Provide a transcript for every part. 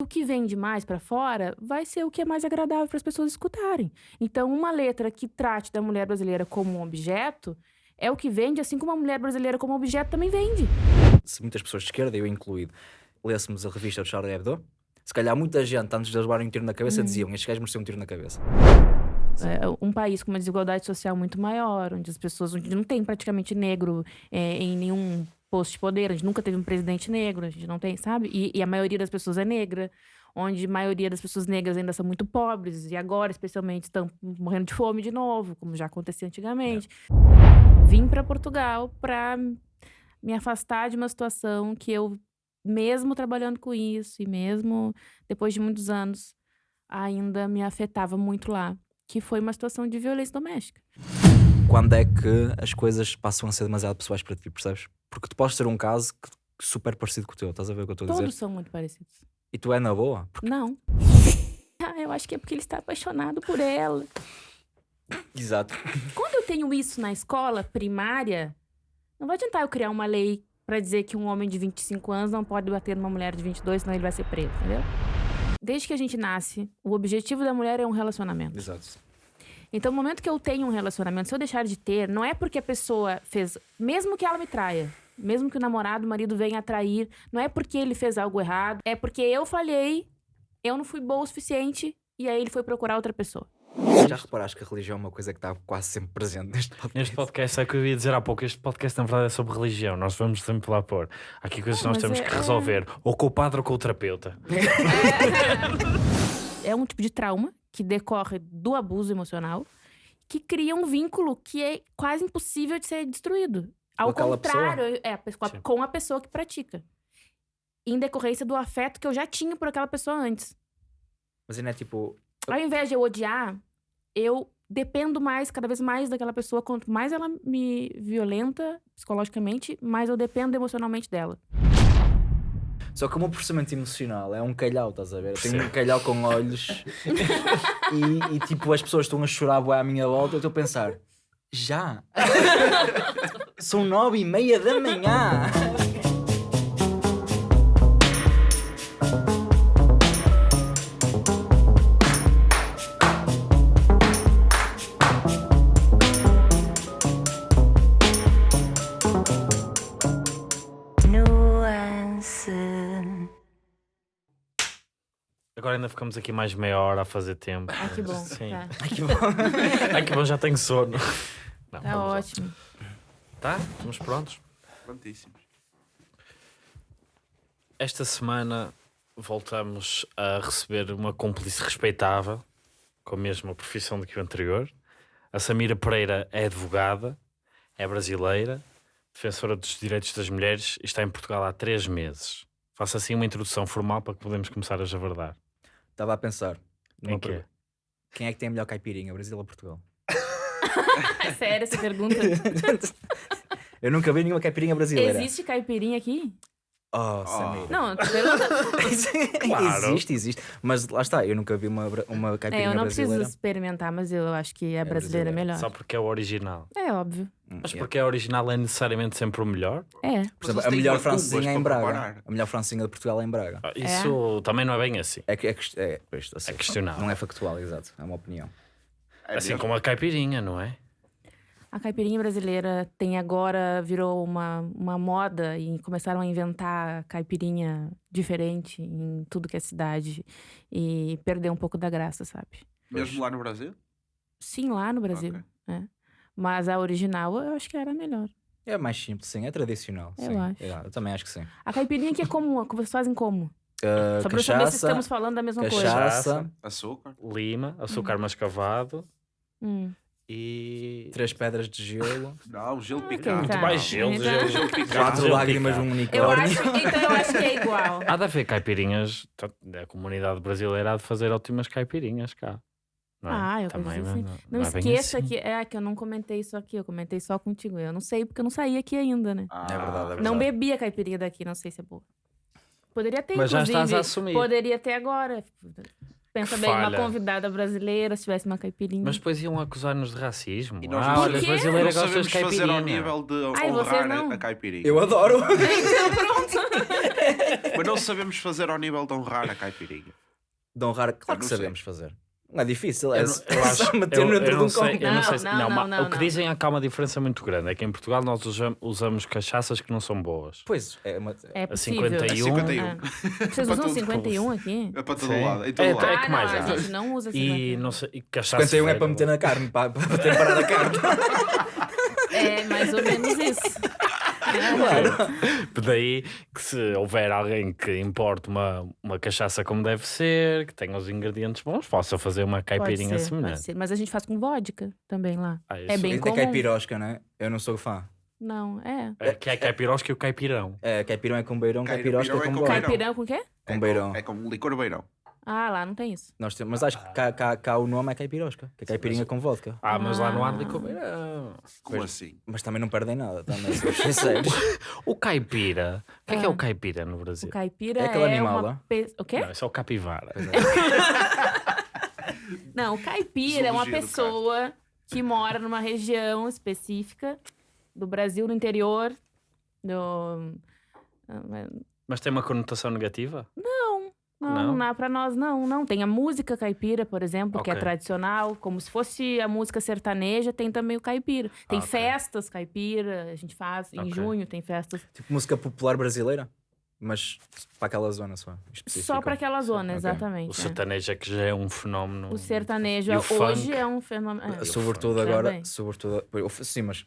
O que vende mais pra fora vai ser o que é mais agradável para as pessoas escutarem. Então, uma letra que trate da mulher brasileira como um objeto é o que vende, assim como a mulher brasileira como objeto também vende. Se muitas pessoas de esquerda, eu incluído, lêssemos a revista do Charlie Hebdo, se calhar muita gente, antes de levarem um tiro na cabeça, diziam: Estes gajos mereciam um tiro na cabeça. É um país com uma desigualdade social muito maior, onde as pessoas onde não tem praticamente negro é, em nenhum posto de poder, a gente nunca teve um presidente negro, a gente não tem, sabe? E, e, a maioria das pessoas é negra, onde a maioria das pessoas negras ainda são muito pobres, e agora, especialmente, estão morrendo de fome de novo, como já acontecia antigamente. É. Vim para Portugal para me afastar de uma situação que eu, mesmo trabalhando com isso, e mesmo depois de muitos anos, ainda me afetava muito lá que foi uma situação de violência doméstica. Quando é que as coisas passam a ser demasiado pessoais para ti, percebes? Porque tu podes ter um caso que, super parecido com o teu, estás a ver o que eu estou a dizer? Todos são muito parecidos. E tu é na boa? Porque... Não. Ah, eu acho que é porque ele está apaixonado por ela. Exato. Quando eu tenho isso na escola primária, não vai adiantar eu criar uma lei para dizer que um homem de 25 anos não pode bater numa mulher de 22, senão ele vai ser preso, entendeu? Desde que a gente nasce, o objetivo da mulher é um relacionamento. Exato. Então, no momento que eu tenho um relacionamento, se eu deixar de ter, não é porque a pessoa fez, mesmo que ela me traia, mesmo que o namorado, o marido venha a trair, não é porque ele fez algo errado, é porque eu falhei, eu não fui boa o suficiente e aí ele foi procurar outra pessoa. Já reparaste que a religião é uma coisa que está quase sempre presente neste podcast? Neste podcast, é o que eu ia dizer há pouco. Este podcast, na verdade, é sobre religião. Nós vamos sempre lá pôr. Há aqui coisas que nós temos é, que resolver, é... ou com o padre ou com o terapeuta. é um tipo de trauma que decorre do abuso emocional que cria um vínculo que é quase impossível de ser destruído. Ao contrário, é, com a, com a pessoa que pratica. Em decorrência do afeto que eu já tinha por aquela pessoa antes. Mas não é tipo. Ao invés de eu odiar, eu dependo mais, cada vez mais daquela pessoa. Quanto mais ela me violenta psicologicamente, mais eu dependo emocionalmente dela. Só que o meu processamento emocional é um calhau, estás a ver? Eu tenho um calhau com olhos e, e, tipo as pessoas estão a chorar à minha volta. Eu estou a pensar, já? São nove e meia da manhã. Agora ainda ficamos aqui mais meia hora a fazer tempo. Ah, que bom. Sim. Tá. Ai que bom. Ai que bom, já tenho sono. Não, tá ótimo. Lá. Tá? Estamos prontos? Prontíssimos. Esta semana voltamos a receber uma cúmplice respeitável, com a mesma profissão do que o anterior. A Samira Pereira é advogada, é brasileira, defensora dos direitos das mulheres e está em Portugal há três meses. Faça assim uma introdução formal para que podemos começar a javardar. Estava a pensar. Quem que é? Quem é que tem a melhor caipirinha, Brasil ou Portugal? Sério essa pergunta? Eu nunca vi nenhuma caipirinha brasileira. Existe caipirinha aqui? Oh, Samir. Não, pergunta. claro. Existe, existe. Mas lá está, eu nunca vi uma, uma caipirinha brasileira. É, eu não brasileira. preciso experimentar, mas eu acho que a é brasileira é melhor. Só porque é o original. É óbvio. Hum, mas porque é original é necessariamente sempre o melhor? É. Por exemplo, a melhor francesinha é em Braga. A melhor francesinha de Portugal é em Braga. Ah, isso é. também não é bem assim. É, é, é, é, é questionável. Não é factual, exato. É uma opinião. assim como a caipirinha, não é? A caipirinha brasileira tem agora, virou uma, uma moda e começaram a inventar caipirinha diferente em tudo que é cidade e perdeu um pouco da graça, sabe? Mesmo lá no Brasil? Sim, lá no Brasil. Okay. É. Mas a original eu acho que era melhor. É mais simples, sim. É tradicional. Eu sim. acho. É, eu também acho que sim. A caipirinha que é comum, que vocês fazem como? Uh, Só para saber se estamos falando da mesma cachaça, coisa. Açúcar. Lima, açúcar hum. mascavado. Hum e três pedras de gelo. Não, gelo ah, picante. Muito mais gelo, então... gelo, gelo picante. Quatro gelo lágrimas de um unicórnio. Eu acho, então eu acho que é igual. Há de haver caipirinhas, a comunidade brasileira há de fazer ótimas caipirinhas cá. Não é? Ah, eu Também, assim. Não, não, não é esqueça assim. que é que eu não comentei isso aqui, eu comentei só contigo. Eu não sei porque eu não saí aqui ainda, né? Ah, é verdade, é verdade. Não bebi a caipirinha daqui, não sei se é boa. Poderia ter, Mas inclusive. já estás a assumir. Poderia ter agora. Pensa que bem, falha. uma convidada brasileira, se tivesse uma caipirinha. Mas depois iam acusar-nos de racismo. E nós ah, não olha, as sabemos- brasileiras não gostam de sabemos fazer ao caipirinha. nível de Ai, honrar a, caipirinha. Eu adoro. Então pronto. Mas não sabemos fazer ao nível de honrar a caipirinha. De honrar, claro que sabemos fazer. Não é difícil, é, Eu, não- eu é acho, só meter eu, no eu dentro de não um sei, copo. eu não sei se- Não, não, não, o que não. dizem é que há uma diferença muito grande. É que em Portugal nós usam- usamos cachaças que não são boas. Pois, é uma... É A possível. 51. 51. É. Vocês Para usam tudo. 51 aqui? É para todo Sim. lado. Em todo É, lado. é ah, que não, mais a há? gente não usa E 51. não sei, e cachaça 51 é para meter na carne, para, para temperar a carne. É mais ou menos isso. Claro. Daí que se houver alguém que importe uma, uma cachaça como deve ser, que tenha os ingredientes bons, possa fazer uma Pode caipirinha ser, pode semelhante. ser. Mas a gente faz com vodka também lá. Ah, É bem É comum. caipirosca, não é? Eu não sou fã. Não, é. É que é caipirosca e o caipirão. É, caipirão é com beirão, caipirosca é é com com vodka. beirão. Caipirão com o quê? Com É beirão. É como licor beirão. Ah, lá não tem isso. Nós temos, mas acho que cá, cá, cá o nome é caipirosca, que é caipirinha com vodka. Ah, mas lá não há Ah. licor beirão. Como assim? Mas também não perdem nada, também. O caipira. O que é que é Ah. o caipira no O Brasil? caipira É é, aquele animal uma... lá? pe- O quê? Não, isso é o capivara. Não, o caipira é uma pessoa que mora numa região específica do Brasil, no interior. Do... Mas tem uma conotação negativa? Não, Não? não, pra nós não, não. Tem a música caipira, por exemplo, que é tradicional, como se fosse a música sertaneja, tem também o caipira. Tem Ah, ok. festas caipira, a gente faz em Ok. junho, tem festas tipo música popular brasileira, mas para aquela zona só. específica. só para aquela zona, exatamente. O é. sertanejo é que já é um fenómeno. O sertanejo o hoje funk? é um fenômeno. é. Sobretudo funk agora, também. sobretudo, sim, mas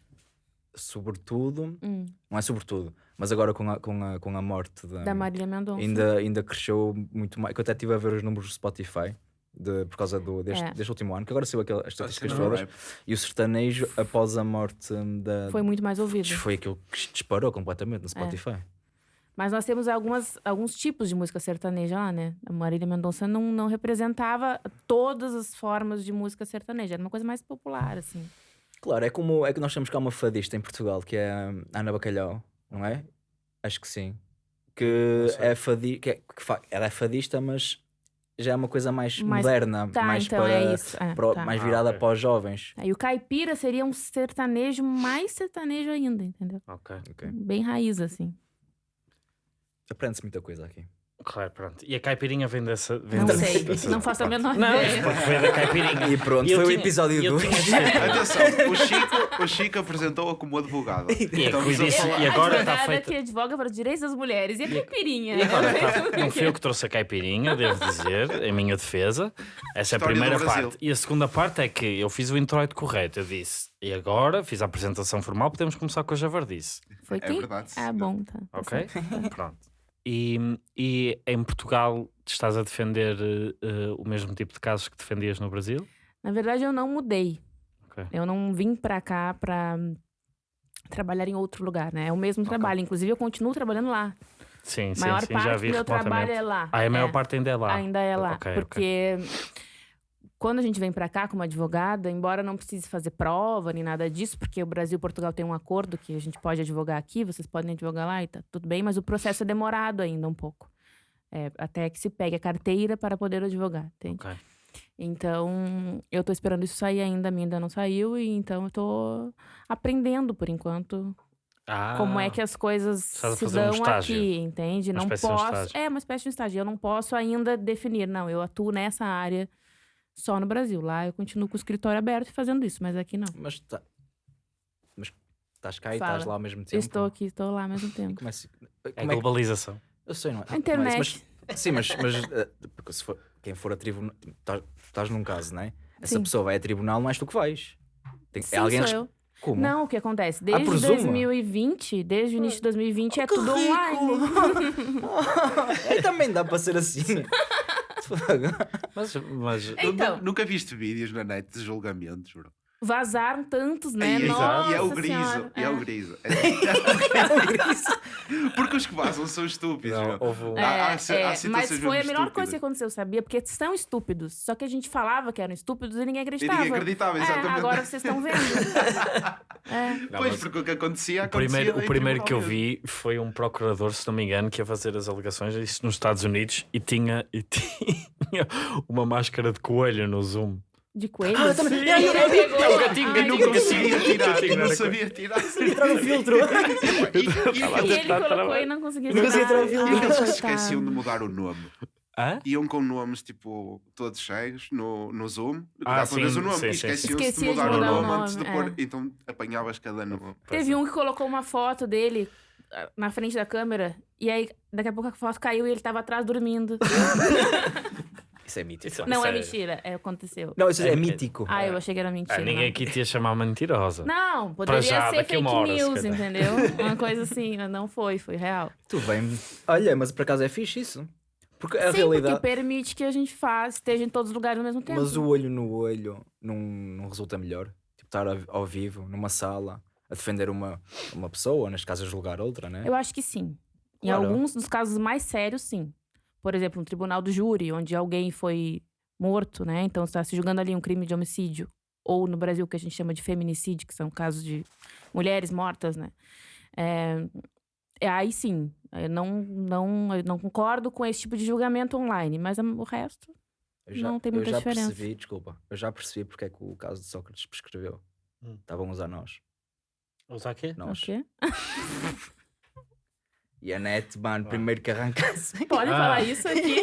sobretudo, Hum, não é sobretudo, mas agora com a, com a, com a morte da, da Marília Mendonça. ainda, ainda cresceu muito mais, que eu até estive a ver os números do Spotify. De, por causa do, deste, É. deste último ano, que agora saiu aquelas as estatísticas todas, é? e o sertanejo, após a morte da. Foi muito mais ouvido. foi aquilo que disparou completamente no Spotify. Mas nós temos algumas, alguns tipos de música sertaneja lá, né? A Marília Mendonça não, não representava todas as formas de música sertaneja. Era uma coisa mais popular, assim. Claro, é como é que nós temos cá uma fadista em Portugal, que é a Ana Bacalhau, não é? Acho que sim. Que é fadi que, é, que fa- ela é fadista, mas já é uma coisa mais, Mais- moderna, Tá, mais então para, é isso. É, para tá. mais Ah, virada ok. para os jovens. Aí o caipira seria um sertanejo mais sertanejo ainda, entendeu? Ok. Ok. Bem raiz, assim. Aprende-se muita coisa aqui. Claro, pronto. E a caipirinha vem dessa. Vem Não dessa- sei, dessa não faço a menor Não, ideia. porque veio da caipirinha. E pronto, eu foi o tinha- episódio eu 2. tinha de ser- Atenção, o Chico, o Chico apresentou-a como advogada. E, é Estamos a disse- falar- e agora está feita. que advoga para os direitos das mulheres. E a caipirinha? E agora tá- não fui eu que trouxe a caipirinha, devo dizer, em minha defesa. Essa é a do primeira parte. E a segunda parte é que eu fiz o introito correto. Eu disse, e agora fiz a apresentação formal, podemos começar com a javardice. Foi É quem? verdade, Ah, bom, tá. tá Ok? certo. Pronto. E, e em Portugal estás a defender eh, o mesmo tipo de casos que defendias no Brasil? Na verdade, eu não mudei. Ok. Eu não vim pra cá hum, trabalhar em outro lugar, né? É o mesmo trabalho. Inclusive, eu continuo trabalhando lá. Sim, sim, maior sim, parte já do vi meu trabalho é lá. Ah, a maior É, parte ainda é lá. Ainda é lá. Ok, ok. porque quando a gente vem pra cá como advogada, embora não precise fazer prova nem nada disso, porque o Brasil e Portugal tem um acordo que a gente pode advogar aqui, vocês podem advogar lá e tá tudo bem, mas o processo é demorado ainda um pouco. É, até que se pegue a carteira para poder advogar, entende? Ok. Então, eu tô esperando isso sair ainda, a minha ainda não saiu, e então eu tô aprendendo por enquanto Ah, como é que as coisas se um dão estágio. aqui, entende? Uma não um posso. estágio. é uma espécie de um estágio. Eu não posso ainda definir, não, eu atuo nessa área só no Brasil. Lá eu continuo com o escritório aberto e fazendo isso, mas aqui não. Mas, tá, mas estás cá e Fala. estás lá ao mesmo tempo. Estou aqui, estou lá ao mesmo tempo. como é, É como é que- globalização. Eu sei, não é? A internet. É isso, mas- sim, mas, mas eh, porque se for, quem for a tribunal. Estás, estás num caso, não é? Essa Sim. pessoa vai a tribunal, não és tu que vais. Tem, Sim, é alguém sou res- eu. Como? Não, o que acontece? Desde presumo. 2020, desde o início de 2020, é Que tudo rico! online. é, também dá para ser assim. Mas, mas Então. Nu- Nunca viste vídeos na net de julgamentos, bro? Vazaram tantos, né? E, Nossa e é o griso, e é o É. griso. Porque os que vazam são estúpidos, não. É, si- há é, mas foi a melhor coisa que aconteceu, sabia? Porque são estúpidos. Só que a gente falava que eram estúpidos e ninguém E acreditava. ninguém acreditava, É, exatamente. agora vocês estão vendo. É. Não, Pois, porque o que acontecia, o acontecia primeiro, o primeiro que eu vi foi um procurador, se não me engano, que ia fazer as alegações, isso nos Estados Unidos, e tinha, e tinha uma máscara de coelho no Zoom. De coelho? Ah, também. E É, é, é gatinho, Ai, gatinho, Não que gatinho. conseguia tirar, Gatinho, não sabia tirar. Entrar no filtro. E- ele Tá colocou e não conseguia Não conseguia tirar. tirar o filtro. E eles que se coitado. esqueciam de mudar o nome. Hã? Iam com nomes tipo todos cheios no, no Zoom. Ah, ver sim, o nome sim, e sim, esqueciam-se de Esquecia de mudar o mudar o nome antes de pôr. é. Então apanhavas cada nome. Teve um que colocou uma foto dele ah, na frente da câmera. E aí, daqui a pouco a foto caiu e ele tava atrás dormindo. Isso é mítico. Isso- Não, é é- mentira. É, aconteceu. Não, isso é, É- mítico. Ah, eu achei que era mentira. Ah, ninguém não. aqui te ia chamar mentirosa. Não, poderia já, ser fake hora, news, entendeu? Uma coisa assim, não foi, foi real. Tudo bem. Olha, mas por acaso é fixe isso. Porque a Sim, realidade. porque permite que a gente faça, esteja em todos os lugares ao mesmo tempo. Mas o olho no olho não, não resulta melhor. Tipo, estar ao, ao vivo, numa sala, a defender uma, uma pessoa, neste caso a julgar outra, né? Eu acho que sim. Em Claro. alguns dos casos mais sérios, sim. Por exemplo, um tribunal do júri, onde alguém foi morto, né? Então está se julgando ali um crime de homicídio. Ou no Brasil, que a gente chama de feminicídio, que são casos de mulheres mortas, né? É, é, aí sim. Eu não, não, eu não concordo com esse tipo de julgamento online, mas o resto. Já, não tem muita eu já diferença. percebi, desculpa, eu já percebi porque é que o caso de Sócrates prescreveu. Hum. Estavam a usar nós. Usar quê? O Nós. quê? E a net, mano, primeiro que arrancasse. Pode Ah. falar isso aqui.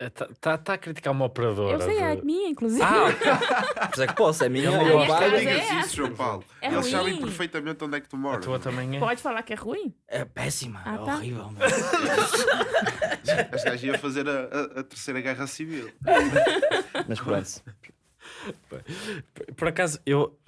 Está tá, tá a criticar uma operadora. Eu sei, é de- minha, inclusive. Ah, isso é que posso, é minha. Eu eu não. Mas digas é isso. João Paulo. É Eles sabem ruim. perfeitamente onde é que tu a moras. tua também é. Pode falar que é ruim? É péssima, Ah, é tá. horrível. Este gajo ia fazer a, a- a terceira guerra civil. Mas pronto. Por acaso, eu.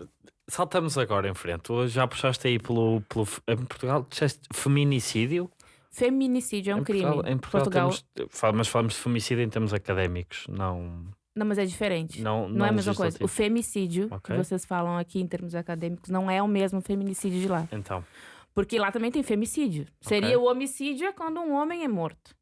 Saltamos agora em frente. Tu já puxaste aí pelo. pelo em Portugal, disseste feminicídio? Feminicídio é um em crime. Portugal, em Portugal, Portugal... temos- mas falamos de femicídio em termos académicos, não. Não, mas é diferente. Não, Não, é a mesma coisa. O legislativo. femicídio, Ok. que vocês falam aqui em termos acadêmicos, não é o mesmo feminicídio de lá. Então, Porque lá também tem femicídio. Seria o homicídio é quando um homem é morto.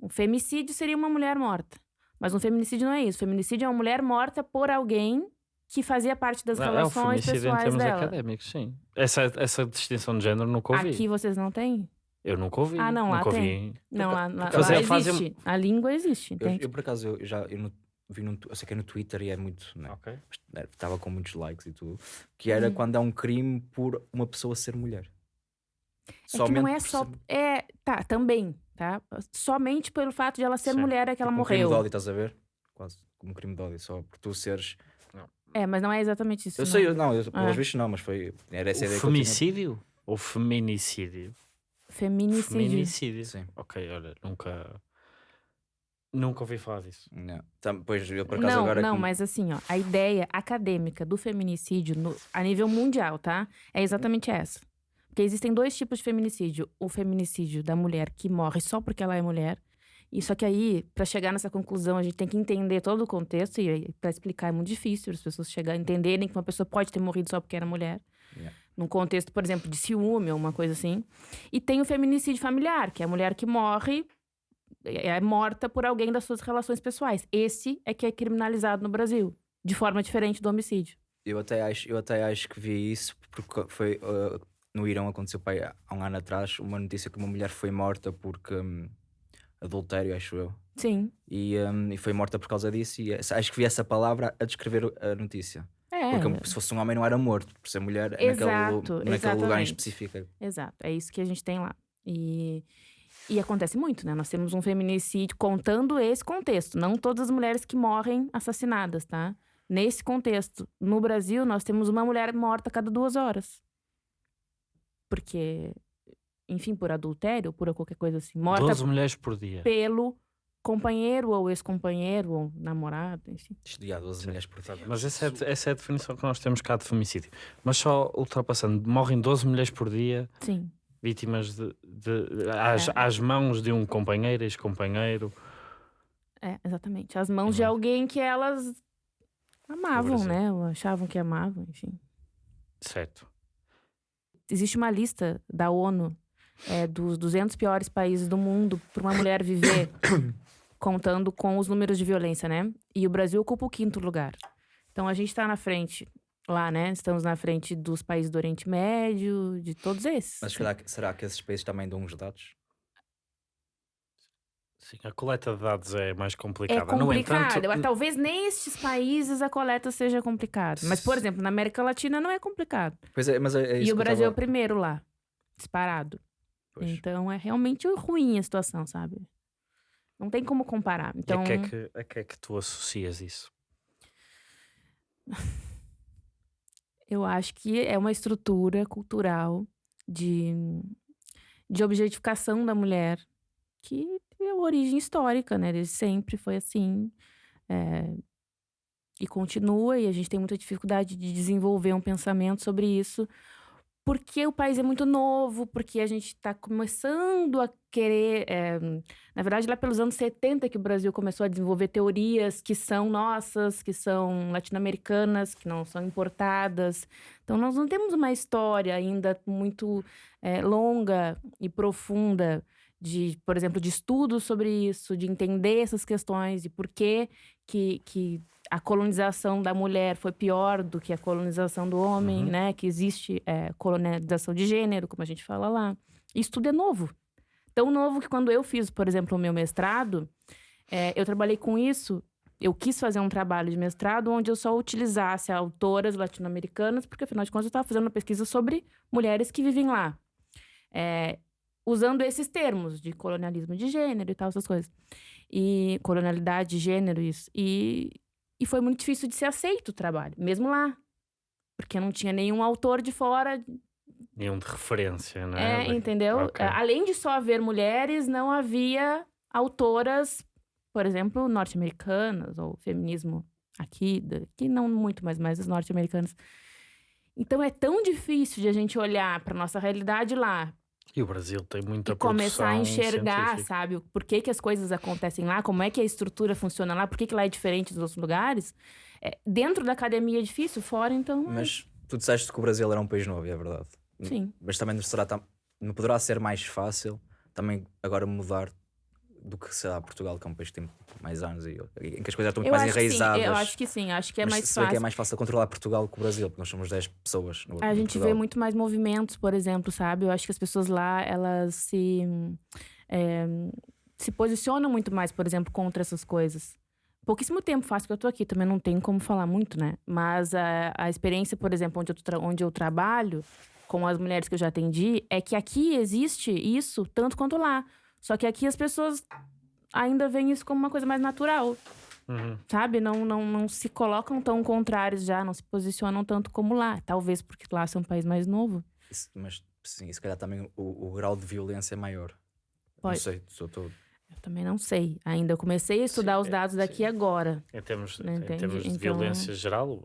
O femicídio seria uma mulher morta. Mas um feminicídio não é isso. Feminicídio é uma mulher morta por alguém que fazia parte das não, é o relações femicídio em pessoais termos dela. académicos, sim. Essa, essa distinção de género nunca ouvi. Aqui vocês não têm? Eu nunca ouvi. Ah, não, lá nunca tem. ouvi. Não, lá, lá, lá é- existe. A língua existe, Eu, eu, por acaso eu já eu no- vi num, tu- eu sei que é no Twitter e é muito. Né, Ok. Estava com muitos likes e tudo. Que era Uhum. quando há um crime por uma pessoa ser mulher. É que não é só. ser- É, tá, também, tá? Somente pelo fato de ela ser Sim. mulher é que ela tipo um crime de morreu. ódio, estás a ver? Quase como um crime de ódio, só por tu seres. É, mas não é exatamente isso. Eu não. sei, eu- não, eu, Ah. pelos vistos não, mas foi. Era essa a O ideia que femicídio? Ou feminicídio? Feminicídio. Feminicídio. Sim. Ok, olha, nunca. Nunca ouvi falar disso. Não. Pois eu por acaso Não, agora. não, como- mas assim, ó, a ideia acadêmica do feminicídio no- a nível mundial, tá? É exatamente essa. Porque existem dois tipos de feminicídio. O feminicídio da mulher que morre só porque ela é mulher. E só que aí, pra chegar nessa conclusão, a gente tem que entender todo o contexto. E pra explicar é muito difícil as pessoas chegarem a entenderem que uma pessoa pode ter morrido só porque era mulher. Yeah. Num contexto, por exemplo, de ciúme ou uma coisa assim. E tem o feminicídio familiar, que é a mulher que morre é é morta por alguém das suas relações pessoais. Esse é que é criminalizado no Brasil, de forma diferente do homicídio. Eu até acho, eu até acho que vi isso porque foi uh, no Irão aconteceu pai, há um ano atrás uma notícia que uma mulher foi morta porque hum, adultério, acho eu. Sim. E, hum, e foi morta por causa disso. E acho que vi essa palavra a descrever a notícia. É. Porque se fosse um homem não era morto, por ser mulher, é Exato, naquele, naquele lugar em específico. Exato. É isso que a gente tem lá. E, e acontece muito, né? Nós temos um feminicídio contando esse contexto. Não todas as mulheres que morrem assassinadas, tá? Nesse contexto. No Brasil, nós temos uma mulher morta a cada duas horas. Porque, enfim, por adultério, por qualquer coisa assim. Morta 12 mulheres por dia. pelo companheiro ou ex-companheiro ou namorado, enfim. Já 12 mulheres por dia. Mas essa é, a- essa é a definição que nós temos cá de femicídio. Mas só ultrapassando, morrem 12 mulheres por dia Sim. vítimas de, de- às, É. às mãos de um companheiro, ex-companheiro. É, exatamente. As mãos de Uhum. alguém que elas amavam, né? Ou achavam que amavam, enfim. Certo. Existe uma lista da ONU é, dos 200 piores países do mundo para uma mulher viver, contando com os números de violência, né? E o Brasil ocupa o quinto lugar. Então a gente está na frente lá, né? Estamos na frente dos países do Oriente Médio, de todos esses. Mas será, que- será que esses países também dão uns dados? Sim, a coleta de dados é mais complicada. É complicado. No entanto, Eu- Talvez nestes países a coleta seja complicada. Mas, por exemplo, na América Latina não é complicado. Pois é, mas é, é isso e o que eu Brasil é o tava- primeiro lá, disparado. Pois. Então é realmente ruim a situação, sabe? Não tem como comparar. Então, a, que é que, a que é que tu associas isso? eu acho que é uma estrutura cultural de, de objetificação da mulher que tem origem histórica, né? Desde sempre foi assim. é, e continua, e a gente tem muita dificuldade de desenvolver um pensamento sobre isso, porque o país é muito novo, porque a gente está começando a querer. é, na verdade, lá pelos anos 70 que o Brasil começou a desenvolver teorias que são nossas, que são latino-americanas, que não são importadas. Então, nós não temos uma história ainda muito é, longa e profunda de, por exemplo, de estudos sobre isso, de entender essas questões e por que, que, que a colonização da mulher foi pior do que a colonização do homem, Uhum. né? Que existe é, colonização de gênero, como a gente fala lá. Isso tudo é novo. Tão novo que quando eu fiz, por exemplo, o meu mestrado, é, eu trabalhei com isso. Eu quis fazer um trabalho de mestrado onde eu só utilizasse autoras latino-americanas, porque afinal de contas eu estava fazendo uma pesquisa sobre mulheres que vivem lá. É, usando esses termos de colonialismo de gênero e tal, essas coisas. E colonialidade de gênero, isso. E, e foi muito difícil de ser aceito o trabalho, mesmo lá. Porque não tinha nenhum autor de fora Nenhum de referência, não é, entendeu? Ok. É, Além de só haver mulheres, não havia autoras, por exemplo, norte-americanas, ou feminismo aqui, aqui não muito, mas mais as norte-americanas. Então é tão difícil de a gente olhar para nossa realidade lá E o Brasil tem muita e começar a enxergar, científica. sabe, por que, que as coisas acontecem lá, como é que a estrutura funciona lá, por que, que lá é diferente dos outros lugares. É, dentro da academia é difícil, fora então. é- Mas tu disseste que o Brasil era um país novo, é verdade. Sim. Mas também não será não poderá ser mais fácil também agora mudar do que será Portugal, que é um país que tem mais anos e em que as coisas estão muito Eu mais que sim, enraizadas. eu acho que sim, acho que é Mas mais se vê fácil. que é mais fácil controlar Portugal que o Brasil, porque nós somos 10 pessoas. No, A no gente vê Portugal. muito mais movimentos, por exemplo, sabe? Eu acho que as pessoas lá, elas se, é, se posicionam muito mais, por exemplo, contra essas coisas. Pouquíssimo tempo faz que eu tô aqui, também não tem como falar muito, né? Mas a, a experiência, por exemplo, onde eu, onde eu trabalho, com as mulheres que eu já atendi, é que aqui existe isso tanto quanto lá. Só que aqui as pessoas ainda veem isso como uma coisa mais natural Uhum. sabe? Não, não, não se colocam tão contrários já, não se posicionam tanto como lá. Talvez porque lá é um país mais novo. Isso- Mas sim, se calhar também o, o grau de violência é maior. Não Pode. sei, sou todo. Eu também não sei. Ainda eu comecei a estudar Sim, os é, dados daqui sim. agora. Em termos, Não em termos de Então- violência geral,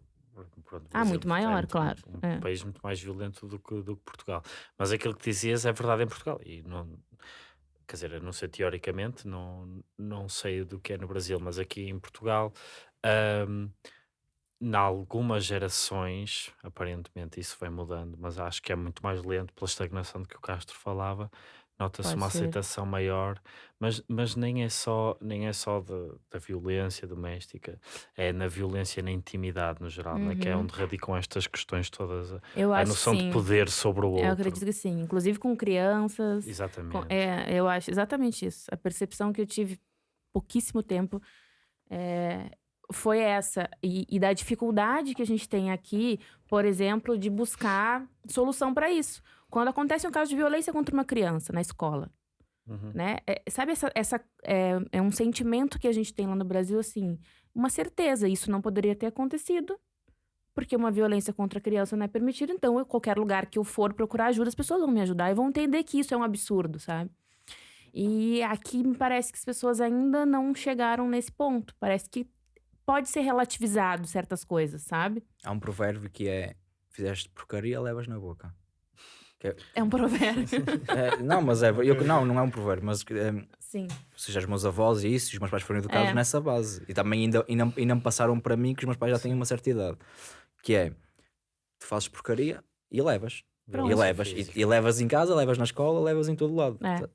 pronto, Ah, Brasil muito maior, é muito- claro. Um É. país muito mais violento do que, do que Portugal. Mas aquilo que dizias é verdade em Portugal. E não, quer dizer, eu não sei teoricamente, não, não sei do que é no Brasil, mas aqui em Portugal, ahm, em algumas gerações, aparentemente isso vai mudando, mas acho que é muito mais lento pela estagnação de que o Castro falava. Nota-se uma ser. aceitação maior, mas, mas nem é só, nem é só da, da violência doméstica, é na violência na intimidade no geral, né? que é Uhum. onde radicam estas questões todas, a, Eu a noção de poder sobre o outro. Eu acredito que sim. Inclusive com crianças. Exatamente. Com- é, eu acho exatamente isso. A percepção que eu tive pouquíssimo tempo é, foi essa. E, e da dificuldade que a gente tem aqui, por exemplo, de buscar solução para isso. Quando acontece um caso de violência contra uma criança na escola, Uhum. né? É, sabe, essa, essa é, é um sentimento que a gente tem lá no Brasil, assim, uma certeza, isso não poderia ter acontecido, porque uma violência contra a criança não é permitida, então eu, qualquer lugar que eu for procurar ajuda, as pessoas vão me ajudar e vão entender que isso é um absurdo, sabe? E aqui me parece que as pessoas ainda não chegaram nesse ponto. Parece que pode ser relativizado certas coisas, sabe? Há um provérbio que é: fizeste porcaria, levas na boca. Que é- É um provérbio. é, não, mas é. Eu, não, não é um provérbio, mas é, Sim. ou seja, os meus avós e isso, e os meus pais foram educados É. nessa base. E também ainda, ainda, ainda me passaram para mim que os meus pais já têm uma certa idade. Que é, tu fazes porcaria e levas. E Pronto. levas. E, e levas em casa, levas na escola, levas em todo lado. É.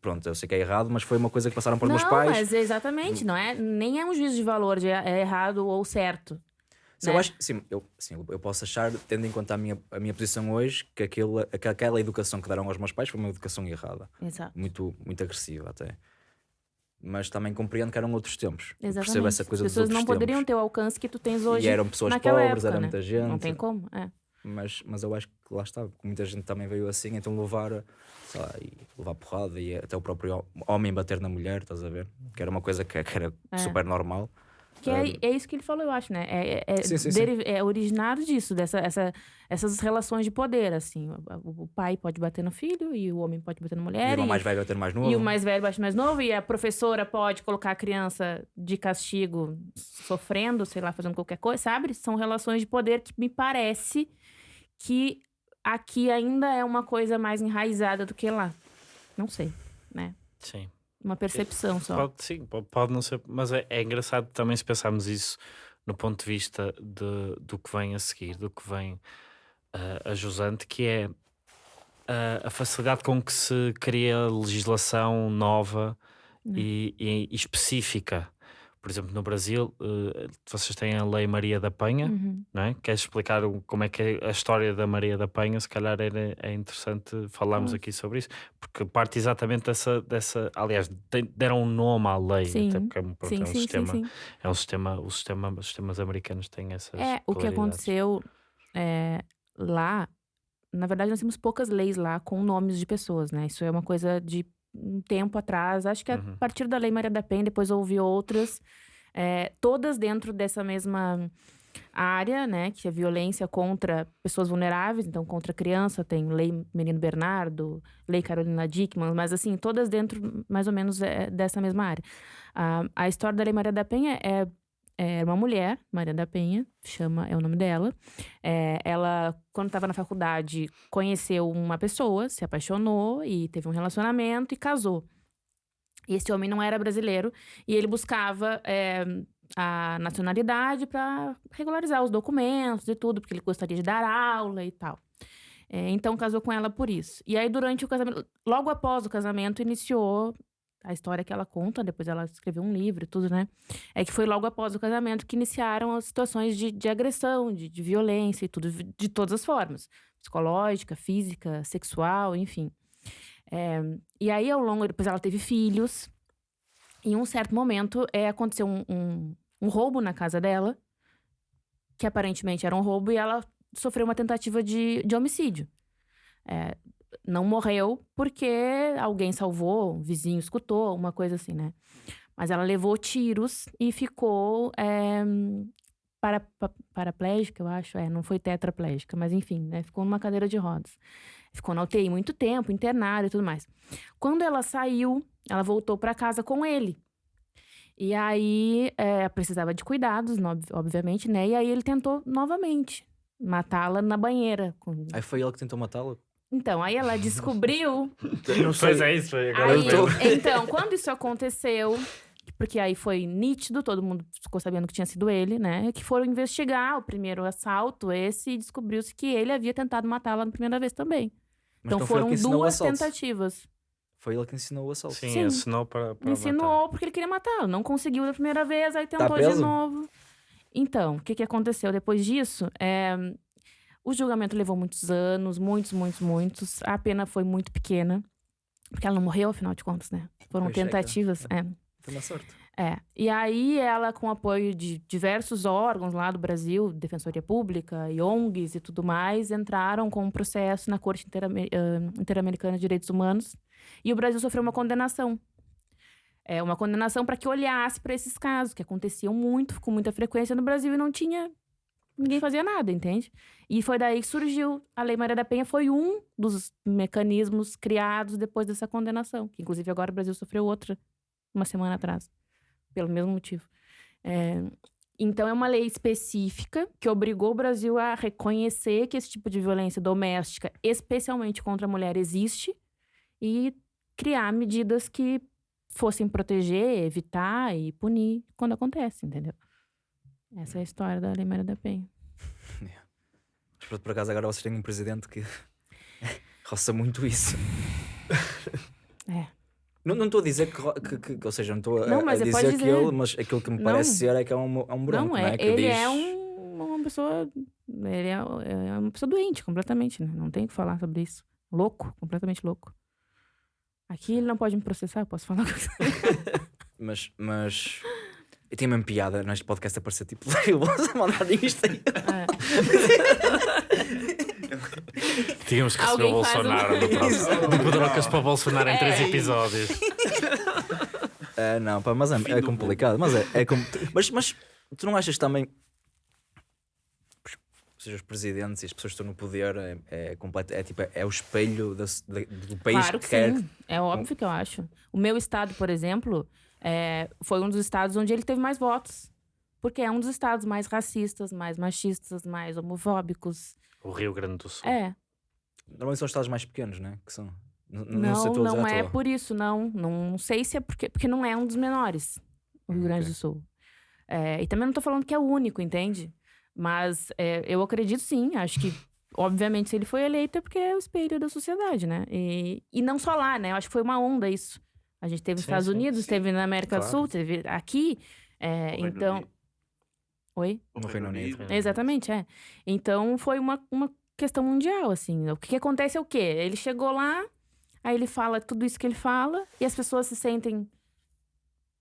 Pronto, eu sei que é errado, mas foi uma coisa que passaram para os não, meus pais. mas exatamente, não é? Nem é um juízo de valor de é errado ou certo. Sim, eu né? acho, sim, eu, sim, eu posso achar, tendo em conta a minha, a minha posição hoje, que, que aquela educação que deram aos meus pais foi uma educação errada. Exato. Muito, muito agressiva até. Mas também compreendo que eram outros tempos. Exatamente. Percebo essa coisa As pessoas não poderiam tempos. ter o alcance que tu tens hoje. E eram pessoas naquela pobres, época, era né? muita gente. Não tem como, é. Mas, mas eu acho que lá está, muita gente também veio assim, então levar, sei lá, e levar porrada e até o próprio homem bater na mulher, estás a ver? Que era uma coisa que, que era É. super normal. Que é, é isso que ele falou, eu acho, né? É, é, é, Sim, sim, sim. deri- é originado disso, dessa, essa, essas relações de poder, assim. O, o pai pode bater no filho e o homem pode bater na E mulher. o E, mais velho bater mais novo. e o mais velho bate mais novo, e a professora pode colocar a criança de castigo sofrendo, sei lá, fazendo qualquer coisa, sabe? São relações de poder que me parece que aqui ainda é uma coisa mais enraizada do que lá. Não sei, né? Sim. Uma percepção só. Pode, sim, pode, não ser, mas é, é engraçado também se pensarmos isso no ponto de vista de, do que vem a seguir, do que vem ah, a jusante, que é ah, a facilidade com que se cria legislação nova e, e- e específica. Por exemplo, no Brasil, eh, vocês têm a Lei Maria da Penha, Uhum. não é? Queres explicar o- como é que é a história da Maria da Penha? Se calhar era, é interessante falarmos Hum. aqui sobre isso, porque parte exatamente dessa. dessa aliás, de- deram um nome à lei, Sim. até porque é um, pronto, Sim, é um sim, sistema. É um sistema, o sistema, os sistemas americanos têm essas. É, o que aconteceu é, lá, na verdade, nós temos poucas leis lá com nomes de pessoas, né? Isso é uma coisa de um tempo atrás. Acho que a Uhum. partir da Lei Maria da Penha, depois houve outras, é, todas dentro dessa mesma área, né? Que é violência contra pessoas vulneráveis, então contra criança, tem Lei Menino Bernardo, Lei Carolina Dickman, mas assim, todas dentro mais ou menos é, dessa mesma área. Ah, a história da Lei Maria da Penha é é uma mulher, Maria da Penha, chama, é o nome dela. É, ela, quando estava na faculdade, conheceu uma pessoa, se apaixonou e teve um relacionamento e casou. E esse homem não era brasileiro e ele buscava é, a nacionalidade para regularizar os documentos e tudo, porque ele gostaria de dar aula e tal. É, então casou com ela por isso. E aí, durante o casamento, logo após o casamento, iniciou a história que ela conta, depois ela escreveu um livro e tudo, né? É que foi logo após o casamento que iniciaram as situações de, de agressão, de, de violência e tudo, de todas as formas. Psicológica, física, sexual, enfim. É, e aí, ao longo, depois ela teve filhos. Em um certo momento, é, aconteceu um, um, um roubo na casa dela, que aparentemente era um roubo, e ela sofreu uma tentativa de, de homicídio. É, não morreu porque alguém salvou, um vizinho escutou, uma coisa assim, né? Mas ela levou tiros e ficou é, para, pa- paraplégica, eu acho. É, não foi tetraplégica, mas enfim, né? Ficou numa cadeira de rodas. Ficou na UTI muito tempo, internada e tudo mais. Quando ela saiu, ela voltou para casa com ele. E aí, é, precisava de cuidados, obviamente, né? E aí ele tentou novamente matá-la na banheira. com- Aí foi ele que tentou matá-la. Então, aí ela descobriu Não Pois é isso, foi agora. Aí, eu tô- então, quando isso aconteceu, porque aí foi nítido, todo mundo ficou sabendo que tinha sido ele, né? Que foram investigar o primeiro assalto, esse, e descobriu-se que ele havia tentado matá-la na primeira vez também. Mas então foram duas tentativas. Foi ele que ensinou o assalto. Sim, Sim. ensinou para, Ensinou matar. porque ele queria matá-la. Não conseguiu da primeira vez, aí tentou de preso? novo. Então, o que, que aconteceu depois disso? É, o julgamento levou muitos anos, muitos, muitos, muitos. A pena foi muito pequena, porque ela não morreu, afinal de contas, né? Foram tentativas. É. Foi uma sorte. É. E aí ela, com o apoio de diversos órgãos lá do Brasil, Defensoria Pública e ONGs e tudo mais, entraram com um processo na Corte ah, Interamericana de Direitos Humanos. E o Brasil sofreu uma condenação. É uma condenação para que olhasse para esses casos, que aconteciam muito, com muita frequência no Brasil e não tinha. Ninguém fazia nada, entende? E foi daí que surgiu. A Lei Maria da Penha foi um dos mecanismos criados depois dessa condenação. Que inclusive agora o Brasil sofreu outra uma semana atrás pelo mesmo motivo. É, então, é uma lei específica que obrigou o Brasil a reconhecer que esse tipo de violência doméstica, especialmente contra a mulher, existe e criar medidas que fossem proteger, evitar e punir quando acontece, entendeu? Essa é a história da Lei Maria da Penha. Mas por, por acaso agora vocês têm um presidente que roça muito isso. É. Não não estou a dizer que, que, que- que- ou seja, não estou a, Não, a você dizer, dizer. ele, mas aquilo que me Não. parece ser é que é um, é um branco, não, é, Que ele diz, é um- uma pessoa. Ele é, é uma pessoa doente, completamente, né? Não tem o que falar sobre isso. Louco, completamente louco. Aqui ele não pode me processar, eu posso falar. Mas, mas eu tenho mesmo piada neste podcast a parecer tipo Lousa a mandar isto aí. Tínhamos que receber o Alguém faz um- Bolsonaro no próximo. De Pedrocas para o Bolsonaro em três É. episódios. É, não, pá, mas é, é complicado. Mas, é, é com- mas, mas tu não achas também. Ou seja, os presidentes e as pessoas que estão no poder é, é, completo, é, tipo, é o espelho da- da- do país Claro que, que quer. sim. É óbvio que eu acho. O meu estado, por exemplo, é, foi um dos estados onde ele teve mais votos. Porque é um dos estados mais racistas, mais machistas, mais homofóbicos. O Rio Grande do Sul. É. Normalmente são os estados mais pequenos, né? Que são. N- Não, Não, não, é por isso, não. Não sei se é porque, porque não é um dos menores, o Rio Grande Ok. do Sul. É, e também não tô falando que é o único, entende? Mas é, eu acredito sim, acho que, obviamente, se ele foi eleito é porque é o espelho da sociedade, né? E, e não só lá, né? Eu acho que foi uma onda isso. A gente teve nos Sim, Estados sim, Unidos, sim. teve na América do Claro. Sul, teve aqui. é, então. Unido. Oi? No Reino Unido. Exatamente, é. Então foi uma, uma questão mundial, assim. O que, que acontece é o quê? Ele chegou lá, aí ele fala tudo isso que ele fala, e as pessoas se sentem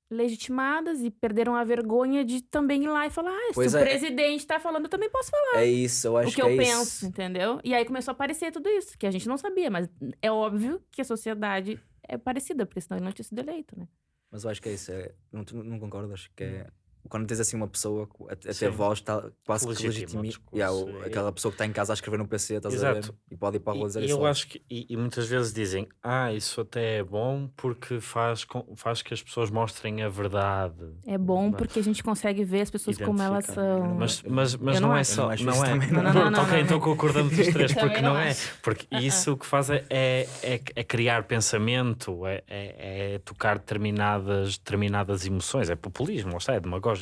legitimadas e perderam a vergonha de também ir lá e falar: ah, Pois se é. o presidente tá falando, eu também posso falar É isso, eu acho o que, que, eu é penso, isso. entendeu? E aí começou a aparecer tudo isso, que a gente não sabia, mas é óbvio que a sociedade é parecida, porque senão ele não tinha sido eleito, né? Mas eu acho que é isso. É, não, tu não concordas? Que é. Quando tens assim uma pessoa que a, a voz, tá, quase que Legitima o legitimi. discurso, Yeah, o- é. aquela pessoa que está em casa a escrever no PC, estás a Exato. ver? E pode ir para a rua dizer E, e isso. eu acho que, e, e muitas vezes dizem, ah, isso até é bom porque faz, com- faz que as pessoas mostrem a verdade. É bom Mas- porque a gente consegue ver as pessoas como elas são. Mas, mas, mas não, não é só. Não acho Não, é. também, não. Não, não, não, ok, não, então concordamos os três, porque não não, é. Porque isso o que faz é, é, é- é criar pensamento, é, é, é tocar determinadas, determinadas emoções. É populismo, lá está, é demagógico.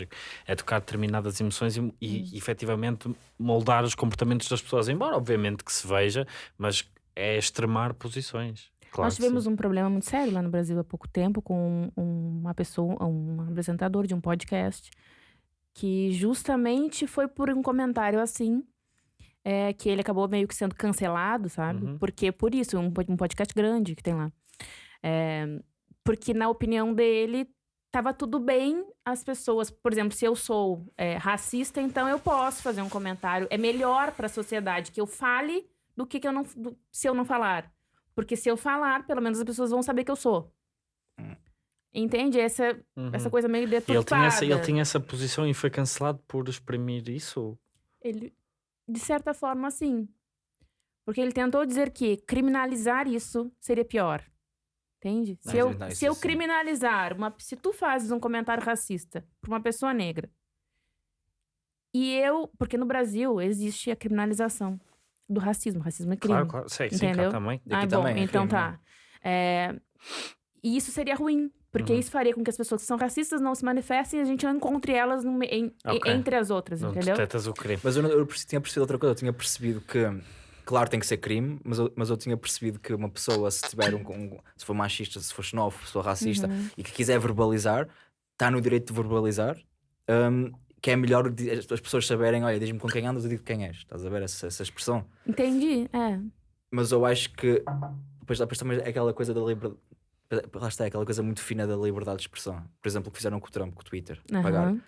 É tocar determinadas emoções e, e efetivamente moldar os comportamentos das pessoas. Embora, obviamente, que se veja, mas é extremar posições. Claro Nós tivemos um problema muito sério lá no Brasil há pouco tempo com um- uma pessoa, um apresentador de um podcast, que justamente foi por um comentário assim, é, que ele acabou meio que sendo cancelado, sabe? Uhum. Porque por isso, um, um podcast grande que tem lá. É, porque na opinião dele, tava tudo bem as pessoas, por exemplo, se eu sou é, racista, então eu posso fazer um comentário. É melhor para a sociedade que eu fale do que, que eu não, do- se eu não falar. Porque se eu falar, pelo menos as pessoas vão saber que eu sou. Entende? Essa, Uhum. essa coisa meio E ele deturpada. tinha, essa, ele tinha essa posição e foi cancelado por exprimir isso? Ele, de certa forma, sim. Porque ele tentou dizer que criminalizar isso seria pior. Entende? Se Mas eu, não, se eu criminalizar, uma, se tu fazes um comentário racista pra uma pessoa negra, e eu. Porque no Brasil existe a criminalização do racismo. Racismo é crime. Claro, claro. Sei, Entendeu? também. Daqui ah, bom, também é então crime, tá. É, E isso seria ruim. Porque Uhum. isso faria com que as pessoas que são racistas não se manifestem e a gente não encontre elas no em- Ok. entre as outras, Não entendeu? o crime. Mas eu, não- eu tinha percebido outra coisa. Eu tinha percebido que, claro, tem que ser crime, mas eu, mas eu tinha percebido que uma pessoa, se tiver um, um- se for machista, se for xenófobo, se for racista Uhum. e que quiser verbalizar, está no direito de verbalizar. hum, que é melhor as as pessoas saberem, olha, diz-me com quem andas, eu digo quem és. Estás a ver essa, essa expressão? Entendi, é. Mas eu acho que depois, depois também é aquela coisa da liberdade. Lá está, é aquela coisa muito fina da liberdade de expressão. Por exemplo, o que fizeram com o Trump, com o Twitter. Pagar. Aham.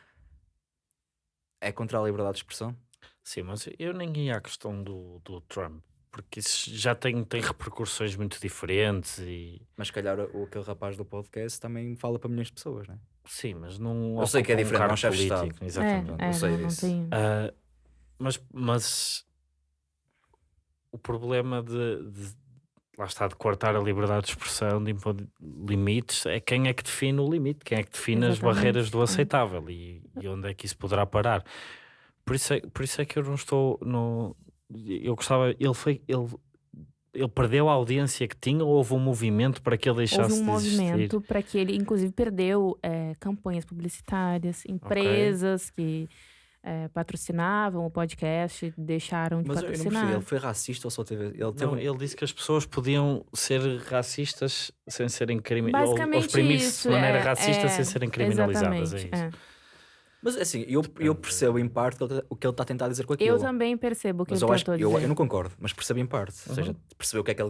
É contra a liberdade de expressão? Sim, mas eu nem ia à questão do, do Trump, porque isso já tem, tem repercussões muito diferentes e Mas se calhar o, aquele rapaz do podcast também fala para milhões de pessoas, não é? sim, mas não Eu sei que é um diferente, não é um cargo chefe de político, Estado. exatamente. É, eu é, sei não, não disso. Ah, mas, mas o problema de, de- lá está de cortar a liberdade de expressão, de impor limites, é quem é que define o limite, quem é que define as Exatamente, barreiras do é. aceitável e, e onde é que isso poderá parar. Por isso é, por isso é que eu não estou no. Eu gostava, ele foi. Ele, ele perdeu a audiência que tinha ou houve um movimento para que ele deixasse Houve um movimento para que ele, inclusive, perdeu é, campanhas publicitárias, empresas que é, patrocinavam o podcast, deixaram de Mas eu, eu não patrocinar. ele foi racista ou só teve. Ele teve Não, ele disse que as pessoas podiam ser racistas sem serem criminalizadas. Ou Basicamente oprimir-se isso. de maneira é, racista é, sem serem criminalizadas. É isso. É. Mas assim, eu, eu percebo em parte o que ele- o que ele está a tentar dizer com aquilo. Eu também percebo o que Mas ele eu acho tentou eu, dizer. eu não concordo, mas percebo em parte. Ou seja, percebeu o que é que ele,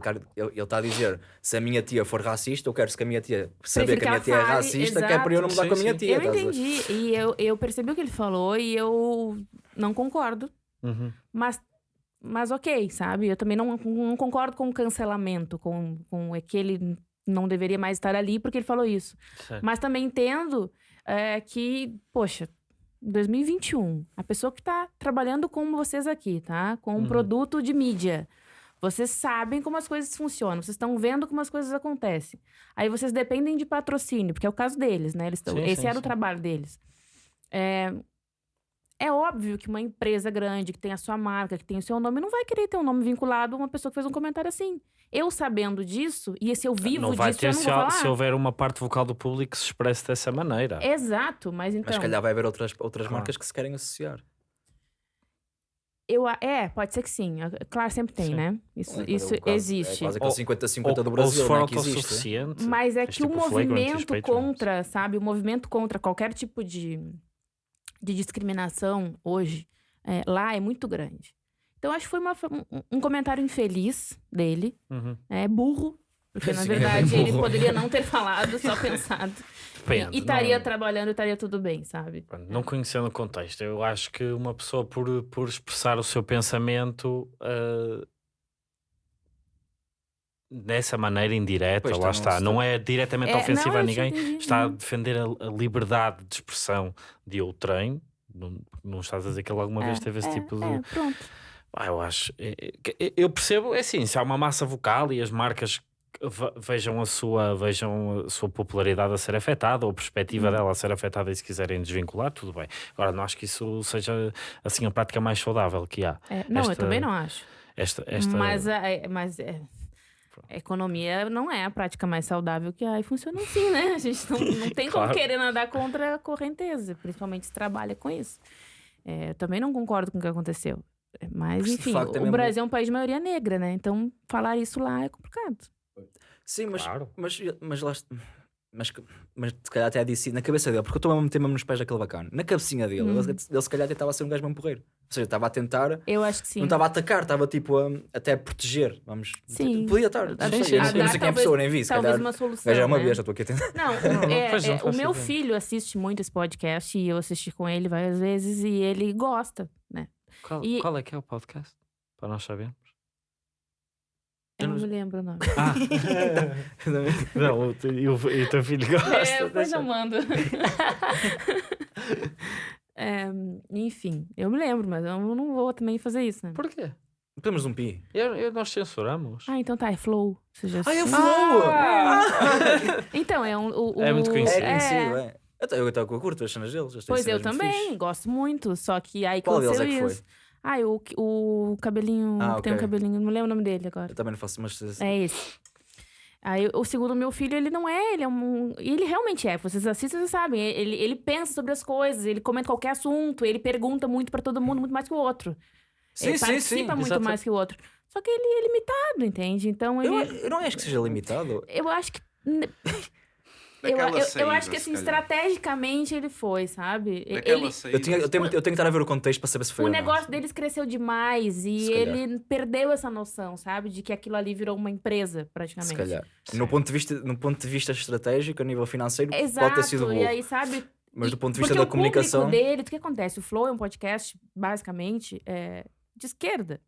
está a dizer. Se a minha tia for racista, eu quero que a minha tia saber que a minha tia é racista, que é para eu não mudar exato. com a minha Sim, tia. Eu a ver? entendi e eu, eu percebi o que ele falou e eu não concordo. Uhum. Mas, mas ok, sabe? Eu também não, não concordo com o cancelamento, com, com é que ele não deveria mais estar ali porque ele falou isso. Certo. Mas também entendo é, que, poxa, 2021, a pessoa que está trabalhando com vocês aqui, tá? Com um Uhum. produto de mídia. Vocês sabem como as coisas funcionam, vocês estão vendo como as coisas acontecem. Aí vocês dependem de patrocínio, porque é o caso deles, né? Eles tão, Sim, esse sim, era o sim. trabalho deles. É, é óbvio que uma empresa grande, que tem a sua marca, que tem o seu nome, não vai querer ter um nome vinculado a uma pessoa que fez um comentário assim. Eu sabendo disso, e se eu vivo não vai disso, ter eu não se, vou há- falar. se houver uma parte vocal do público que se expresse dessa maneira. Exato, mas então. Mas se calhar vai haver outras, outras Claro. marcas que se querem associar. Eu, é, pode ser que sim. Claro, sempre tem, Sim. né? Isso, É isso quase- existe. É quase Ou- 50-50 do Brasil, ou se for né, que existe. autossuficiente. Mas é que o tipo os movimento contra, sabe? O movimento contra qualquer tipo de, de discriminação hoje, é, lá é muito grande. Então, acho que foi uma- um, um comentário infeliz dele. Uhum. É burro. Porque, na verdade, é ele poderia não ter falado, só pensado. Depende. e estaria trabalhando e estaria tudo bem, sabe? Não conhecendo o contexto, eu acho que uma pessoa, por, por expressar o seu pensamento ah, dessa maneira indireta, Pois, lá tá, está, se- não é diretamente É, ofensiva não, a eu ninguém, entendi, está a uhum. defender a, a liberdade de expressão de outrem. Não, não estás a dizer que ele alguma vez É, teve esse é, tipo de. é, pronto. Ah, eu acho. é, é, Eu percebo, é assim, se há uma massa vocal e as marcas ve- vejam a sua, vejam a sua popularidade a ser afetada ou a perspectiva dela a ser afetada e se quiserem desvincular, tudo bem. Agora, não acho que isso seja assim a prática mais saudável que há. É, não, eu Esta- também não acho. Esta, esta... Mas, é- mas é, a economia não é a prática mais saudável que há e funciona assim, né? A gente não, não tem Claro. como querer nadar contra a correnteza, principalmente se trabalha com isso. É, eu também não concordo com o que aconteceu. É, Mas, enfim, é o mesmo- Brasil é um país de maioria negra, né? Então, falar isso lá é complicado. Sim, mas, Claro. mas, mas lá mas, mas se calhar até disse na cabeça dele, porque eu estou a meter mesmo nos pés daquele bacana. Na cabecinha dele, Uhum. ele, ele se calhar tentava ser um gajo mesmo porreiro. Ou seja, estava a tentar, Eu acho que sim. não estava a atacar, estava tipo a, até a proteger. Vamos, Sim. Podia estar. A- não a- sei, sim, sim. eu não sei quem é a pessoa, nem vi. Se Talvez calhar, uma solução. gajo é uma né? besta, estou aqui a tentar. Não, não, é- não é, o meu filho assiste muito esse podcast e eu assisti com ele várias vezes e ele gosta, né? Qual, E- qual é que é o podcast? Para nós sabermos. Eu Eu não me lembro o nome. Ah, não, o, teu- e o, o teu filho gosta. É, depois deixa- eu mando. É, enfim, eu me lembro, mas eu não vou também fazer isso, né? Porquê? Temos um pi. Eu, eu- nós censuramos. Ah, então tá, é Flow. Você já Ah, é? Flow! Então, é um. O, É muito o- conhecido. É conhecido, é. Até eu estou com a curto as cenas deles. Pois eu também, fixe. gosto muito. Só que aí Qual deles aconteceu é que isso. foi? Ah, o, o cabelinho. Ah, que Tem um cabelinho, não lembro o nome dele agora. Eu também não faço, mas É esse. Aí o segundo meu filho, ele não é, ele é um. Ele realmente é. Vocês assistem, vocês sabem. Ele, ele pensa sobre as coisas, ele comenta qualquer assunto, ele pergunta muito pra todo mundo, muito mais que o outro. ele participa muito mais que o outro. Só que ele é limitado, entende? Então ele. Eu, eu não acho que seja limitado. Eu acho que. Eu, Naquela eu, eu saída, acho que se assim, calhar. estrategicamente ele foi, sabe? Ele, saída. Eu, tinha, eu, tenho, eu tenho que estar a ver o contexto para saber se foi o ou não. negócio deles cresceu demais e Se calhar. ele perdeu essa noção, sabe? De que aquilo ali virou uma empresa, Se praticamente. calhar. No ponto, de vista, no ponto de vista estratégico, a nível financeiro, Exato, pode ter sido e burro. aí, sabe? Mas e- do ponto de vista porque da comunicação. o público dele, o que acontece? O Flow é um podcast, basicamente, é, de esquerda.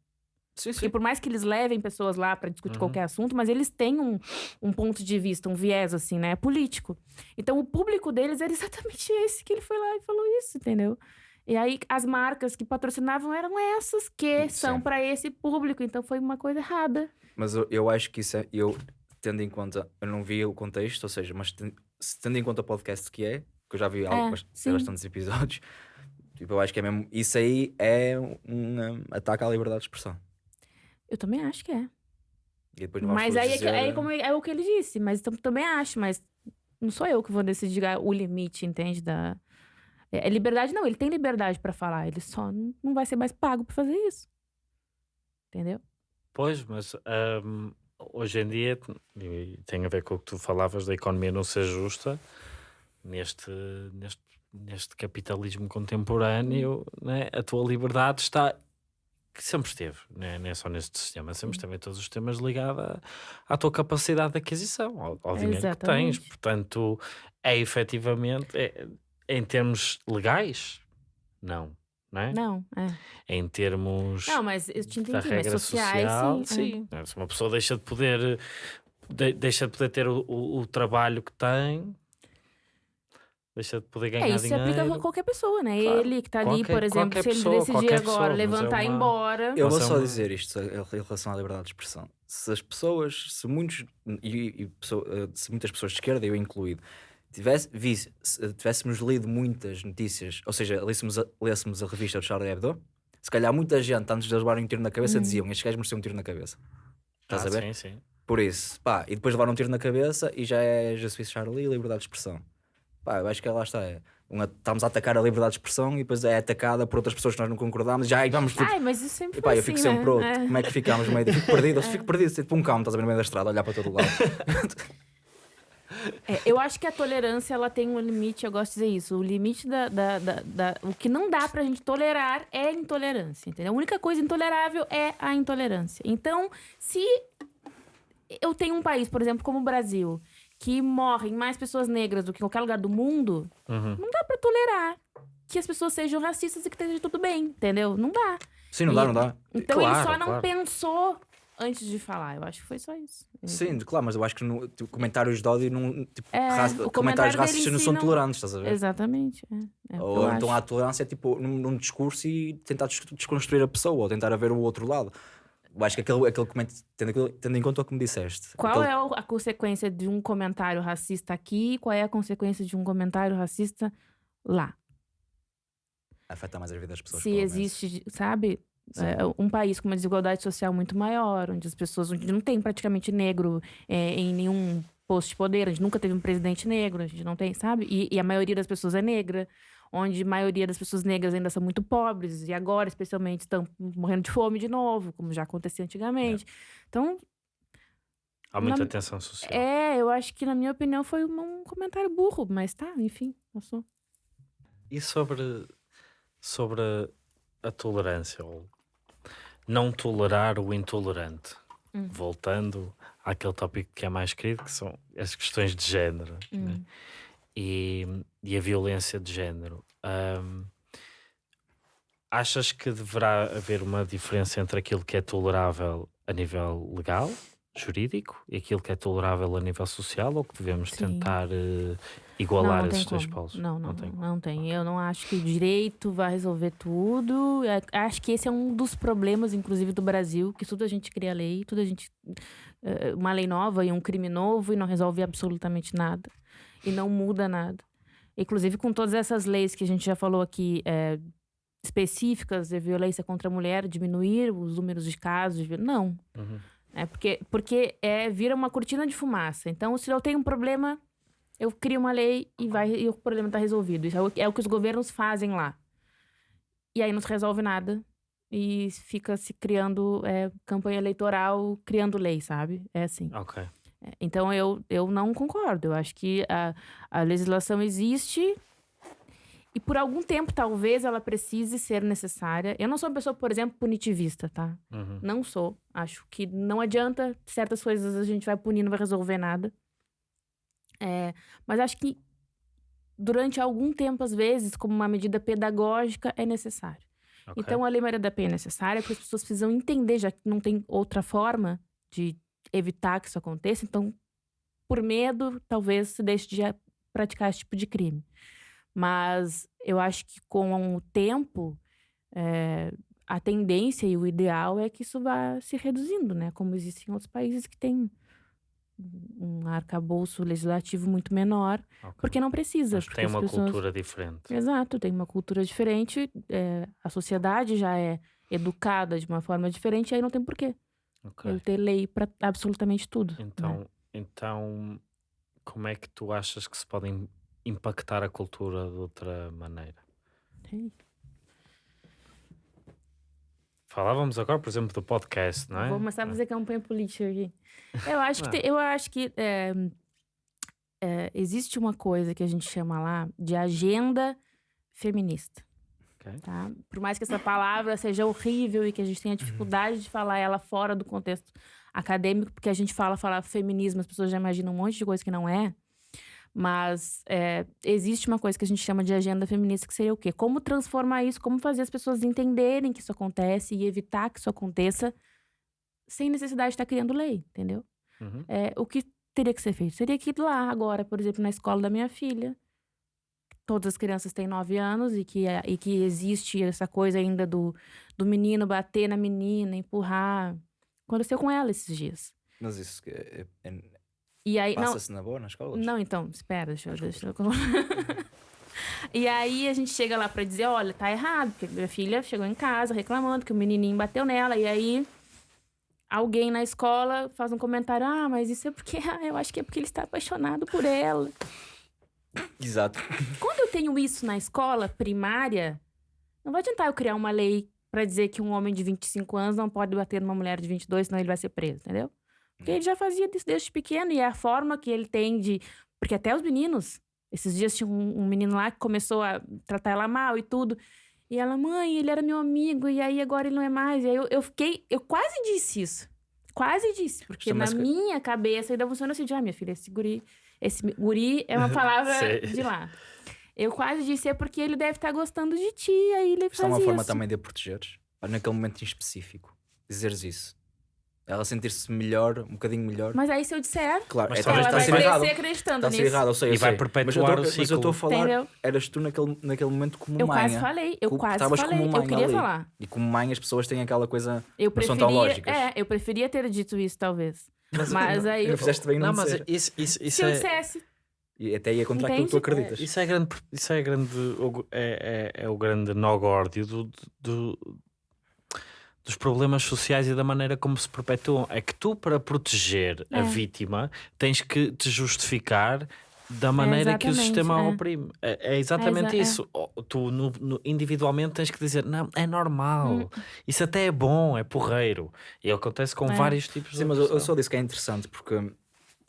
Sim, Porque sim. por mais que eles levem pessoas lá para discutir Uhum. qualquer assunto, mas eles têm um, um ponto de vista, um viés, assim, né? Político. Então, o público deles era exatamente esse que ele foi lá e falou isso, entendeu? E aí, as marcas que patrocinavam eram essas que Sim. são para esse público. Então, foi uma coisa errada. Mas eu, eu acho que isso é. Eu, tendo em conta. Eu não vi o contexto, ou seja, mas ten- tendo em conta o podcast que é, que eu já vi É, sim. bastantes episódios, tipo, eu acho que é mesmo. Isso aí é um, um ataque à liberdade de expressão. Eu também acho que é. Mas aí é, que- aí como é o que ele disse. Mas tam- também acho, mas não sou eu que vou decidir o limite, entende? Da... É, é liberdade, não. Ele tem liberdade para falar. Ele só não, vai ser mais pago para fazer isso. Entendeu? Pois, mas ahm, hoje em dia e tem a ver com o que tu falavas da economia não ser justa neste, neste neste capitalismo contemporâneo, né, a tua liberdade está que sempre esteve, né? não é só neste sistema, sempre esteve em todos os sistemas ligada à, à tua capacidade de aquisição, ao, ao dinheiro que tens. Exatamente. Portanto, é efetivamente, é- em termos legais, não, não é? Não, é. Em termos Não, mas eu te entendi, mas sociais, social, sim. sim. Se uma pessoa deixa de poder, de- deixa de poder ter o, o- o trabalho que tem, deixa de poder É, ganhar é isso se dinheiro. aplica a qualquer pessoa, né? Claro. Ele que tá ali, por exemplo, se ele pessoa, decidir agora pessoa, é levantar e ir uma- embora. Eu vou é só uma- dizer isto em relação à liberdade de expressão. Se as pessoas, se muitos, e, e eh, se muitas pessoas de esquerda, eu incluído, tivesse, visse, se eh, tivéssemos lido muitas notícias, ou seja, lêssemos a, lêssemos a revista do Charlie Hebdo, se calhar muita gente, antes de eles levarem um tiro na cabeça, diziam: Estes gajos mereciam um tiro na cabeça. Estás Ah, a ver? Sim, sim. Por isso, pá, e depois levaram um tiro na cabeça e já é Je suis Charlie e liberdade de expressão. Pá, eu acho que lá está. É, uma- estamos a atacar a liberdade de expressão e depois é atacada por outras pessoas que nós não concordamos. Já vamos tipo, Ai, mas isso sempre e pá, eu assim, fico sempre né? pronto. É. Como é que ficamos meio? Fico perdido, eu fico perdido, tipo um cão, estás a ver no meio da estrada, olhar para todo lado. É, eu acho que a tolerância ela tem um limite, eu gosto de dizer isso. O limite da, da, da, da- O que não dá pra gente tolerar é a intolerância, entendeu? A única coisa intolerável é a intolerância. Então, se eu tenho um país, por exemplo, como o Brasil, que morrem mais pessoas negras do que em qualquer lugar do mundo, Uhum. não dá pra tolerar que as pessoas sejam racistas e que esteja tudo bem, entendeu? Não dá. Sim, não dá, não dá. Então ele Claro, só não claro. pensou antes de falar. Eu acho que foi só isso. Sim, claro, mas eu acho que no, tipo, comentários de ódio, não, tipo, É, comentários comentário dele racistas não são não- tolerantes, estás a ver? Exatamente. É, é Ou então acho. a tolerância é tipo num, num discurso e tentar des- desconstruir a pessoa, ou tentar ver o outro lado. Eu acho que aquele, aquele comentário, tendo, tendo em conta o que me disseste. Qual aquele- é a consequência de um comentário racista aqui e qual é a consequência de um comentário racista lá? Afeta mais a vida das pessoas. Se existe, sabe, é, um país com uma desigualdade social muito maior, onde as pessoas onde não tem praticamente negro é, em nenhum posto de poder, a gente nunca teve um presidente negro, a gente não tem, sabe? E, e a maioria das pessoas é negra, onde a maioria das pessoas negras ainda são muito pobres e agora, especialmente, estão morrendo de fome de novo, como já acontecia antigamente. Então, Há muita Na- tensão social. É, eu acho que, na minha opinião, foi um, comentário burro, mas tá, enfim, passou. E sobre, sobre a tolerância, ou não tolerar o intolerante? Hum. Voltando àquele tópico que é mais querido, que são as questões de género né? E, e a violência de género. Ahm, achas que deverá haver uma diferença entre aquilo que é tolerável a nível legal, jurídico, e aquilo que é tolerável a nível social, ou que devemos Sim. tentar eh, igualar não, não esses dois como. polos? Não, não, não tem. não tem. Eu não acho que o direito vai resolver tudo. É, Acho que esse é um dos problemas, inclusive, do Brasil, que tudo a gente cria lei, tudo a gente. eh, Uma lei nova e um crime novo e não resolve absolutamente nada. E não muda nada. Inclusive, com todas essas leis que a gente já falou aqui, eh, específicas de violência contra a mulher, diminuir os números de casos. de Não. Uhum. É porque, porque é, vira uma cortina de fumaça. Então, se eu tenho um problema, eu crio uma lei e, vai, e o problema está resolvido. Isso é o, é o que os governos fazem lá. E aí não se resolve nada. E fica se criando é, campanha eleitoral, criando lei, sabe? É assim. Ok. É, Então eu, eu não concordo. Eu acho que a, a legislação existe e por algum tempo talvez ela precise ser necessária. Eu não sou uma pessoa, por exemplo, punitivista, tá? Uhum. Não sou. Acho que não adianta certas coisas a gente vai punir, não vai resolver nada. É, mas acho que durante algum tempo, às vezes, como uma medida pedagógica, é necessário. ok. Então, a Lei Maria da Penha é necessária porque as pessoas precisam entender, já que não tem outra forma de evitar que isso aconteça. Então, por medo, talvez se deixe de praticar esse tipo de crime. Mas eu acho que com o tempo, é, a tendência e o ideal é que isso vá se reduzindo, né? Como existem outros países que têm um arcabouço legislativo muito menor, Ok. porque não precisa. Porque tem uma pessoas... cultura diferente. Exato, tem uma cultura diferente, é, a sociedade já é educada de uma forma diferente, aí não tem porquê Ok. eu ter lei para absolutamente tudo. né? Então, então, como é que tu achas que se podem impactar a cultura de outra maneira? Falávamos agora, por exemplo, do podcast, não é? Vou começar a fazer campanha política aqui. Eu acho que, Ah. tem- eu acho que é, é, existe uma coisa que a gente chama lá de agenda feminista. Ok. Tá? Por mais que essa palavra seja horrível e que a gente Uhum. tenha dificuldade de falar ela fora do contexto acadêmico, porque a gente fala, fala feminismo, as pessoas já imaginam um monte de coisa que não é. Mas é, existe uma coisa que a gente chama de agenda feminista, que seria o quê? Como transformar isso, como fazer as pessoas entenderem que isso acontece e evitar que isso aconteça sem necessidade de estar criando lei, entendeu? Uhum. É, o que teria que ser feito? Seria que ir lá agora, por exemplo, na escola da minha filha. Todas as crianças têm nove anos e que, é- e que existe essa coisa ainda do, do menino bater na menina, empurrar. Aconteceu com ela esses dias. Mas isso que é- é- E aí, não, passa-se na boa nas escolas? não, então, espera, deixa eu. Deixa eu... e aí a gente chega lá pra dizer: olha, tá errado, porque minha filha chegou em casa reclamando que o menininho bateu nela. E aí alguém na escola faz um comentário: ah, mas isso é porque. ah, eu acho que é porque ele está apaixonado por ela. Exato. Quando eu tenho isso na escola primária, não vai adiantar eu criar uma lei pra dizer que um homem de 25 anos não pode bater numa mulher de 22, senão ele vai ser preso, entendeu? Porque ele já fazia isso desde pequeno e é a forma que ele tem de. Porque até os meninos. Esses dias tinha um, um menino lá que começou a tratar ela mal e tudo. E ela, mãe, ele era meu amigo, e aí agora ele não é mais. E aí eu, eu fiquei. Eu quase disse isso. Quase disse. Porque na que- minha cabeça ainda funciona assim: de, ah, minha filha, esse guri. Esse guri é uma palavra de lá. Eu quase disse, é porque ele deve estar gostando de ti, aí ele Isto é uma forma isso. também de a protegeres. Naquele momento em específico. Dizeres isso. Ela sentir-se melhor, um bocadinho melhor. Mas aí se eu disser, claro, Mas é, talvez ela vai errado. crescer acreditando Está nisso. errado, eu sei, eu E vai sei. perpetuar mas eu tô, o Mas eu estou a ciclo. falar, Entendeu? eras tu naquele, naquele momento como Eu mãe. quase falei, eu quase falei. como Eu queria ali. falar. E como mãe as pessoas têm aquela coisa... Eu Não são tão preferia, lógicas. é, eu preferia ter dito isso, talvez. Mas aí, Não fizeste bem não, Não, mas isso, isso, isso se eu é. dissesse, E até ia contra aquilo que tu acreditas. Isso é grande, isso é grande, o- é, é, é o grande nó górdio do, do- dos problemas sociais e da maneira como se perpetuam. É que tu, para proteger a É. vítima, tens que te justificar da maneira que o sistema a é. oprime. É, é exatamente É exa- é. isso. Oh, Tu, no- no- individualmente, tens que dizer: não, é normal, Hum. isso até é bom, é porreiro. E acontece com É. vários tipos de Sim, mas eu, eu só disse que é interessante porque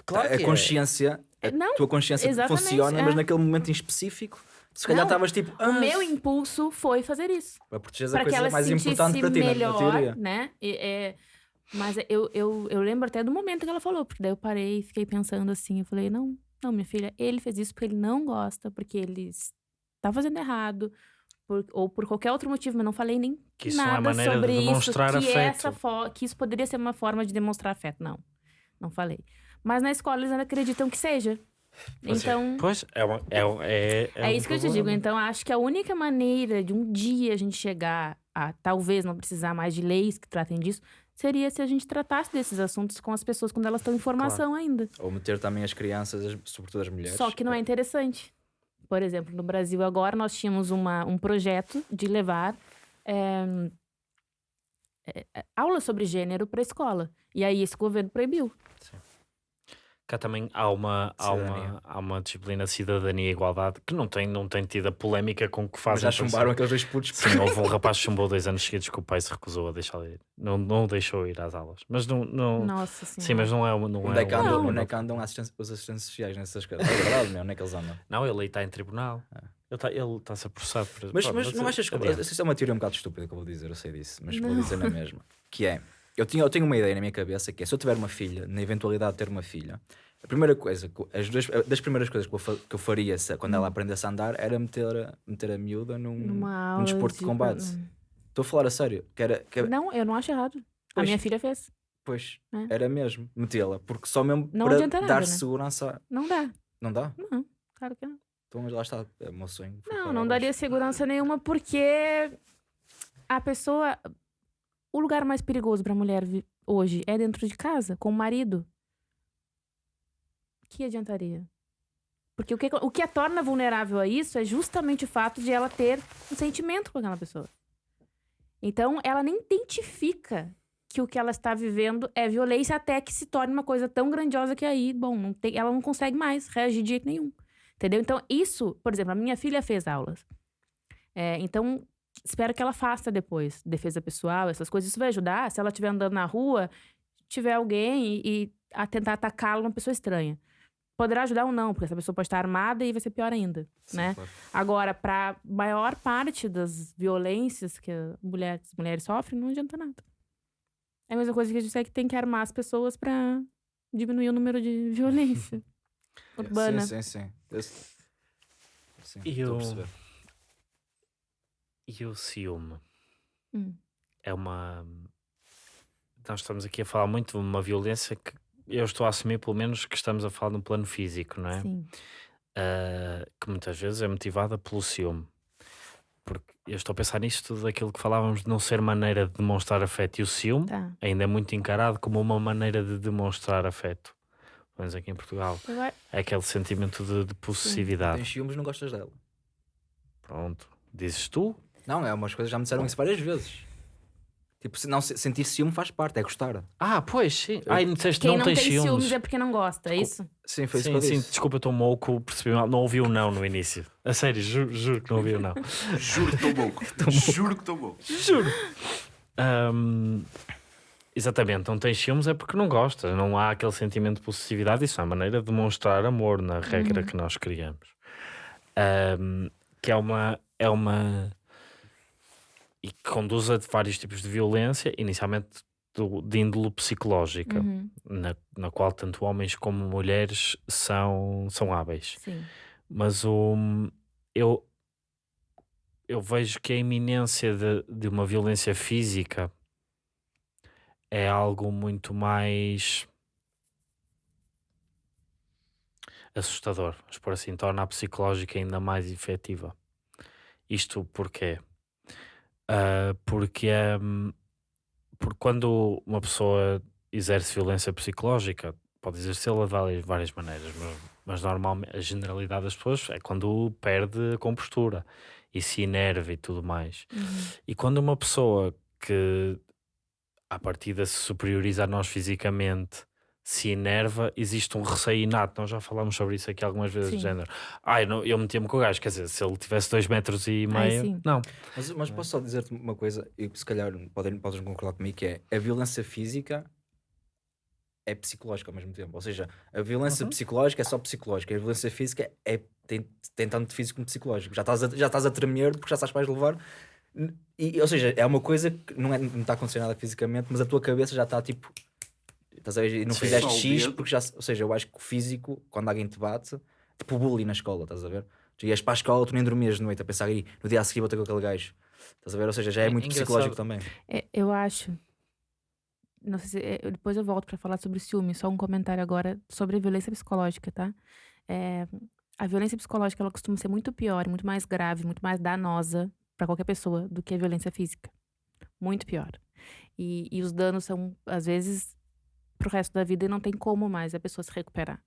Claro a é. consciência, a Não, tua consciência funciona, é. mas naquele momento em específico, se calhar estavas tipo, o ah, meu impulso foi fazer isso. para proteger a Para que coisa mais sentisse importante para ti, na- na melhor, teoria. né? E, é, mas eu, eu, eu lembro até do momento que ela falou, porque daí eu parei e fiquei pensando assim. Eu falei, não, não, minha filha, ele fez isso porque ele não gosta, porque ele está fazendo errado, por- ou por qualquer outro motivo, mas não falei nem Que isso é nada maneira de sobre isso, que, afeto. essa que isso poderia ser uma forma de demonstrar afeto. Não, não falei. Mas na escola eles ainda acreditam que seja. Pois é. Então, Pois, é, uma- é, um- é, é, um isso que eu te digo. problema. Então, acho que a única maneira de um dia a gente chegar a talvez não precisar mais de leis que tratem disso seria se a gente tratasse desses assuntos com as pessoas quando elas estão em formação ainda. Ou meter também as crianças, as- sobretudo as mulheres. Só que não é interessante. Por exemplo, no Brasil agora nós tínhamos uma, um projeto de levar é, é, é, aula sobre gênero para a escola. E aí esse governo proibiu. Cá também há uma, há, uma, Cidadania. há uma disciplina de cidadania e igualdade que não tem, não tem tido a polémica com que Mas fazem. já chumbaram aqueles dois putos. Sim, houve um rapaz que chumbou dois anos seguidos que o pai se recusou a deixá-lo ir. Não, não o deixou ir às aulas. Mas não. não Nossa senhora. sim, mas não é. uma- Não Onde é que um- andam, Não. onde é que andam assistência- os assistentes sociais nessas coisas? É verdade, meu, onde é que eles andam? Não, ele aí está em tribunal. Ele está ele está-se a processar por. Mas, Pronto, mas não achas que. adiante. Isso é uma teoria um bocado estúpida que eu vou dizer, eu sei disso, mas vou Não. dizer na mesma. Que é. Eu, tinha, eu tenho uma ideia na minha cabeça que é se eu tiver uma filha, na eventualidade de ter uma filha, a primeira coisa, as duas, das primeiras coisas que eu, que eu faria se- quando ela aprendesse a andar era meter, a- meter a miúda num, num desporto de de- combate. Estou a falar a sério. Que era, que Não, eu não acho errado. A Pois. minha filha fez. Pois, É. era mesmo, metê-la. Porque só mesmo Não para nada, dar né? segurança. Não dá. Não dá? Não, claro que não. Então, mas lá está, é o meu sonho. Não, não daria segurança nenhuma porque a pessoa. O lugar mais perigoso para a mulher hoje é dentro de casa, com o marido. Que adiantaria? Porque o que, o que a torna vulnerável a isso é justamente o fato de ela ter um sentimento com aquela pessoa. Então, ela nem identifica que o que ela está vivendo é violência até que se torne uma coisa tão grandiosa que aí, bom, não tem, ela não consegue mais reagir de jeito nenhum. Entendeu? Então, isso, por exemplo, a minha filha fez aulas. É, então, espero que ela faça depois. Defesa pessoal, essas coisas. Isso vai ajudar. Se ela estiver andando na rua, tiver alguém e, e a tentar atacá-la uma pessoa estranha. poderá ajudar ou não, porque essa pessoa pode estar armada e vai ser pior ainda, né? claro. Agora, para maior parte das violências que a mulher- as mulheres sofrem, não adianta nada. É a mesma coisa que a gente tem que tem que armar as pessoas para diminuir o número de violência urbana. Sim, sim, sim. Esse- Sim, E estou a o- perceber. E o ciúme? Hum. É uma. Nós estamos aqui a falar muito de uma violência que eu estou a assumir, pelo menos, que estamos a falar de um plano físico, não é? Sim. Ah, que muitas vezes é motivada pelo ciúme. Porque eu estou a pensar nisto daquilo que falávamos de não ser maneira de demonstrar afeto e o ciúme Tá. ainda é muito encarado como uma maneira de demonstrar afeto. Pelo menos aqui em Portugal. Eu a- É aquele sentimento de, de possessividade. Tens ciúmes, não gostas dela. Pronto. Dizes tu? Não, é umas coisas, já me disseram isso várias vezes. Tipo, se não, se- sentir ciúme faz parte, é gostar. Ah, pois sim. Ai, me disseste Quem não, não, tens tem ciúmes. ciúmes é porque não gosta, é isso? Sim, foi isso Sim, eu sim, disse. desculpa, estou mouco, percebi mal. Não ouvi o não no início. A sério, juro, juro que não ouvi o não. Juro que estou bom. Juro que estou bom. Juro. Ahm, exatamente, não tens ciúmes é porque não gosta. Não há aquele sentimento de possessividade. Isso é a maneira de demonstrar amor na regra que nós criamos. Ahm, que é uma. É uma e que conduz a vários tipos de violência, inicialmente do- de índole psicológica, Uhum, na, na qual tanto homens como mulheres são, são hábeis. Sim. Mas o, eu, eu vejo que a iminência de, de uma violência física é algo muito mais assustador, mas por assim torna a psicológica ainda mais efetiva. Isto porquê? Ah, porque, hum, porque quando uma pessoa exerce violência psicológica, pode exercê-la de várias, várias maneiras, mas, mas normalmente a generalidade das pessoas é quando perde a compostura e se enerva e tudo mais. Uhum. E quando uma pessoa que à partida se superioriza a nós fisicamente se enerva, existe um receio inato. Nós já falámos sobre isso aqui algumas vezes, Sim. do género. Ai, não, eu metia-me com o gajo, quer dizer, se ele tivesse dois metros e Ai, meio, sim. não. Mas, mas posso só dizer-te uma coisa, e se calhar podem, podes concordar comigo, que é a violência física é psicológica ao mesmo tempo. Ou seja, a violência Uhum. psicológica é só psicológica, a violência física é, tem, tem tanto de físico como psicológico. Já estás a, já estás a tremer porque já sabes que vais levar. E, ou seja, é uma coisa que não, é, não está a acontecer nada fisicamente, mas a tua cabeça já está tipo. Estás a ver? E não Sim. fizeste X porque já. Ou seja, eu acho que o físico, quando alguém te bate, tipo o bullying na escola, estás a ver? Tu ias para a escola, tu nem dormias de noite a pensar aí, no dia a seguir vou ter com aquele gajo. Estás a ver? Ou seja, já é É muito engraçado. psicológico também. É, eu acho. Não sei se. é, depois eu volto pra falar sobre ciúme. Só um comentário agora sobre a violência psicológica, tá? É, a violência psicológica ela costuma ser muito pior, muito mais grave, muito mais danosa pra qualquer pessoa do que a violência física. Muito pior. E, e os danos são, às vezes, pro resto da vida e não tem como mais a pessoa se recuperar.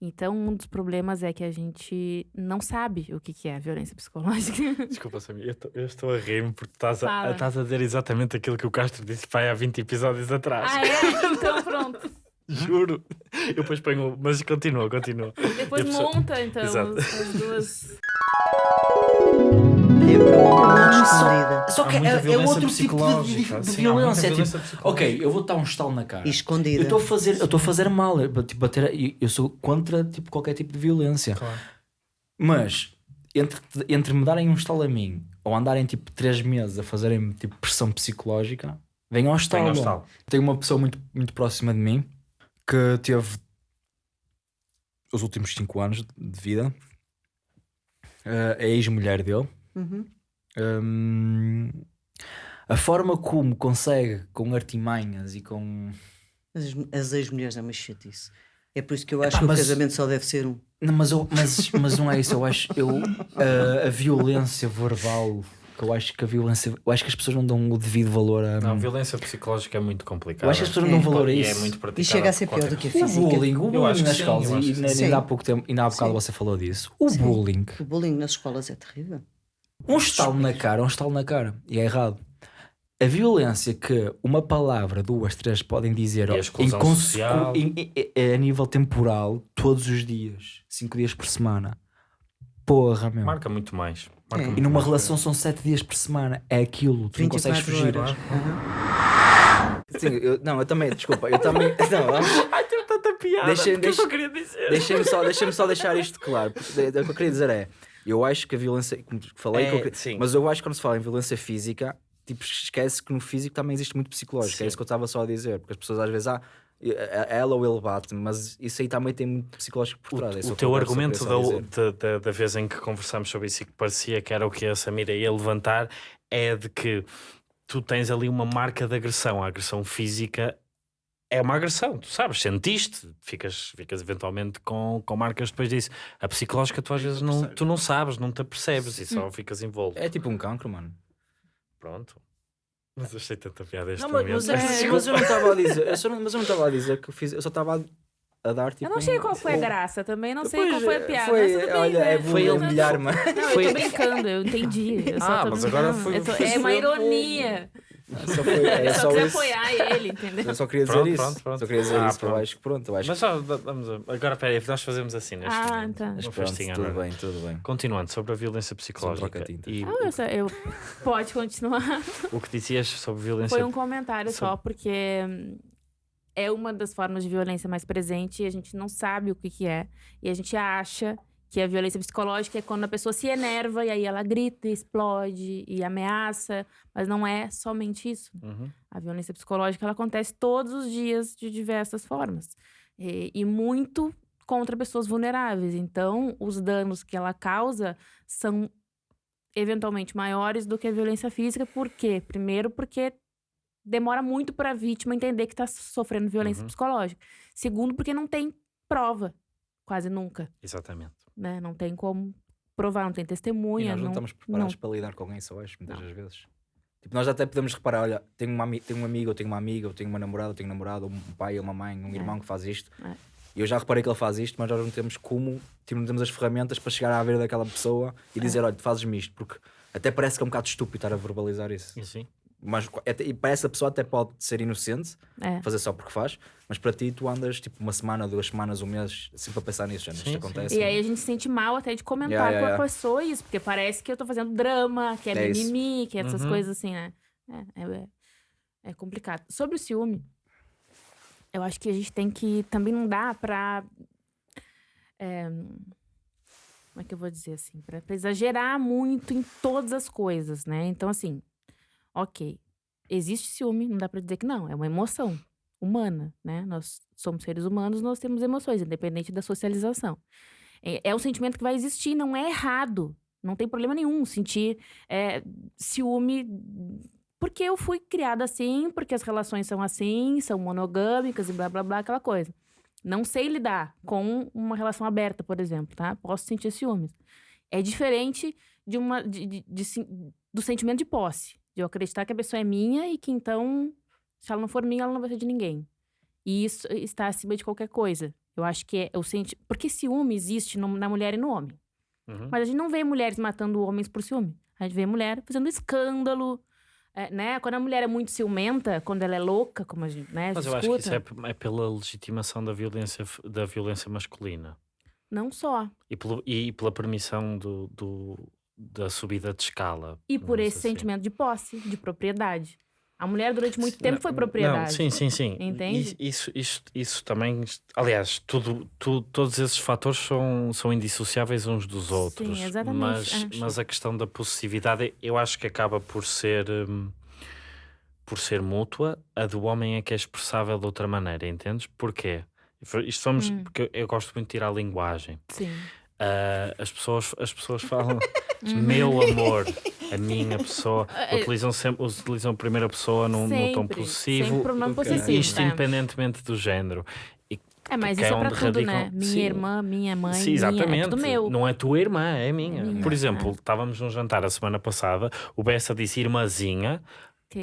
Então, um dos problemas é que a gente não sabe o que, que é violência psicológica. Desculpa, Samir, eu, tô- eu estou a rir-me porque estás a, estás a dizer exatamente aquilo que o Castro disse pai, há 20 episódios atrás. ah, é? Então, pronto. Juro. Eu depois ponho. Mas continua, continua. Depois pessoa- monta, então, Exato. as duas. É escondida. Só que é, é outro tipo de, de- de Sim, violência. é tipo, ok, eu vou dar um estalo na cara. E Eu escondida. estou a fazer, eu estou a fazer mal, eu, tipo, bater, a- eu, sou contra tipo, qualquer tipo de violência. Claro. Mas entre, entre me darem um estalo a mim ou andarem tipo 3 meses a fazerem tipo pressão psicológica, venham ao estalo. Ao estalo. Tenho uma pessoa muito, muito próxima de mim que teve os últimos 5 anos de vida, eh, a ex-mulher dele. Uhum. Hum, a forma como consegue, com artimanhas e com. As, as ex-mulheres é uma chatice. É por isso que eu acho Epá, que o casamento só deve ser um. Não, mas, eu- mas, mas não é isso, eu acho. Eu, a, a violência verbal, que eu acho que a violência. Eu acho que as pessoas não dão o devido valor a. Não, violência psicológica é muito complicada. eu acho que as pessoas não É. dão valor a E isso. é muito praticada E chega a ser pior do que a O física. bullying, o Eu bullying acho que nas sim, escolas, e ainda há pouco tempo, ainda há bocado Sim. você falou disso. O Sim. bullying, O bullying nas escolas é terrível. Um estalo na cara, um estalo na cara, e é errado. A violência que uma palavra, duas, três podem dizer a em social. em- em- em- a nível temporal, todos os dias, cinco dias por semana. Porra, meu. Marca muito mais. Marca É. muito E numa mais. relação são sete dias por semana. É aquilo, tu não consegues 24 fugir. horas. Claro. Uhum. Sim, eu- não, eu também, desculpa, eu também. Não, vamos- Ai, tem tanta piada. Deixa- porque eu deixa- só queria dizer. Deixem-me só, deixem só deixar isto claro. porque de- de- O que eu queria dizer é: eu acho que a violência, como falei, É, que mas eu acho que quando se fala em violência física, tipo, esquece que no físico também existe muito psicológico. Sim. É isso que eu estava só a dizer, porque as pessoas às vezes, ah, ela ou ele bate-me, mas isso aí também tem muito psicológico por trás. é O, o o teu argumento da, da, da vez em que conversámos sobre isso e que parecia que era o que a Samira ia levantar é de que tu tens ali uma marca de agressão. A agressão física é uma agressão, tu sabes, sentiste, ficas, ficas eventualmente com, com marcas depois disso. A psicológica tu às vezes não, tu não sabes, não te apercebes e só ficas envolvido. É tipo um cancro, mano. Pronto. Mas eu achei tanta piada este Não, mas, momento. mas, é porque- mas eu não estava a dizer, eu só não- mas eu não estava a dizer que eu fiz, eu só estava a, a dar tipo. Eu não sei um- qual foi a graça também, não sei Pois, qual foi a piada. Foi, mas bem, olha, é Foi ele- humilhar-me. Não, Foi- eu tô brincando, eu entendi. Eu Ah, mas agora foi- tô- É uma ironia. Só, foi, é Eu só só queria isso. apoiar ele, entendeu? Eu só queria dizer Pronto, isso. pronto, pronto. Só queria dizer Ah, isso, eu pronto. acho que pronto, eu acho Mas só, vamos a- agora, peraí, nós fazemos assim neste Ah, momento. tá. Mas pronto, festinha, tudo bem, tudo bem. Continuando sobre a violência psicológica e Ah, eu, só- eu- Pode continuar. o que dizias sobre violência Foi um comentário Sobre- só, porque hum, é uma das formas de violência mais presente e a gente não sabe o que, que é. E a gente acha que a violência psicológica é quando a pessoa se enerva e aí ela grita, explode e ameaça. Mas não é somente isso. Uhum. A violência psicológica ela acontece todos os dias de diversas formas. E, e muito contra pessoas vulneráveis. Então, os danos que ela causa são eventualmente maiores do que a violência física. Por quê? Primeiro, porque demora muito para a vítima entender que está sofrendo violência Uhum. psicológica. Segundo, porque não tem prova, quase nunca. Exatamente. Né? Não tem como provar, não tem E testemunha. nós não, não, estamos preparados para lidar com isso, eu acho, muitas Não. das vezes. Tipo, nós até podemos reparar, olha, tenho, uma, tenho um amigo, eu tenho uma amiga, eu tenho uma namorada, eu tenho um namorado, um pai, uma mãe, um É. irmão que faz isto. É. E eu já reparei que ele faz isto, mas nós não temos como, tipo, não temos as ferramentas para chegar à beira daquela pessoa É. e dizer, olha, tu fazes-me isto, porque até parece que é um bocado estúpido estar a verbalizar isso. E sim. Mas até, e parece que a pessoa até pode ser inocente, É. fazer só porque faz, mas para ti tu andas tipo uma semana, duas semanas, um mês, sempre a pensar nisso, já Sim, isto sim. acontece. E aí a gente se sente mal até de comentar Yeah, yeah, com a yeah. pessoa isso, porque parece que eu tô fazendo drama, que é, É isso. mimimi, que é essas Uhum. coisas assim, né? É, é, é complicado. Sobre o ciúme, eu acho que a gente tem que. Também não dá pra. é, como é que eu vou dizer assim? Pra, pra exagerar muito em todas as coisas, né? Então, assim, ok. Existe ciúme, não dá pra dizer que não. É uma emoção humana, né? Nós somos seres humanos, nós temos emoções, independente da socialização. É, é um sentimento que vai existir, não é errado. Não tem problema nenhum sentir é, ciúme, porque eu fui criada assim, porque as relações são assim, são monogâmicas e blá blá blá, aquela coisa. Não sei lidar com uma relação aberta, por exemplo, tá? Posso sentir ciúmes. É diferente de uma, de- de- de do sentimento de posse, de eu acreditar que a pessoa é minha e que então, se ela não for minha, ela não vai ser de ninguém. E isso está acima de qualquer coisa. Eu acho que é o senti... Porque ciúme existe no- na mulher e no homem. Uhum. Mas a gente não vê mulheres matando homens por ciúme. A gente vê mulher fazendo escândalo, é, né? Quando a mulher é muito ciumenta, quando ela é louca, como a gente, né, a Mas eu acho que isso é, é pela legitimação da violência, da violência masculina não só. e, pelo, e pela permissão do, do- da subida de escala. E por esse assim. sentimento de posse, de propriedade. A mulher, durante muito tempo, foi Não, propriedade. sim, sim, sim. Entende? Isso, isso, isso também. Aliás, tudo, tu- todos esses fatores são, são indissociáveis uns dos outros. exatamente, Mas, mas a questão da possessividade, eu acho que acaba por ser. hum, por ser mútua, a do homem é que é expressável de outra maneira, entendes? Porquê? Isto somos, Hum. porque eu gosto muito de tirar a linguagem. Sim. Ah, as, pessoas, as pessoas falam Uhum. meu amor, a minha pessoa, É, utilizam sempre utilizam a primeira pessoa num, tom Sempre, possessivo, Ok. possessivo. isto é. independentemente do género. É, mas isso é é onde tudo, né? radicam- Minha Sim. irmã, minha mãe, Sim, minha, exatamente. é tudo meu. Não é tua irmã, é minha. minha, Por exemplo, estávamos num jantar a semana passada, o Bessa disse irmãzinha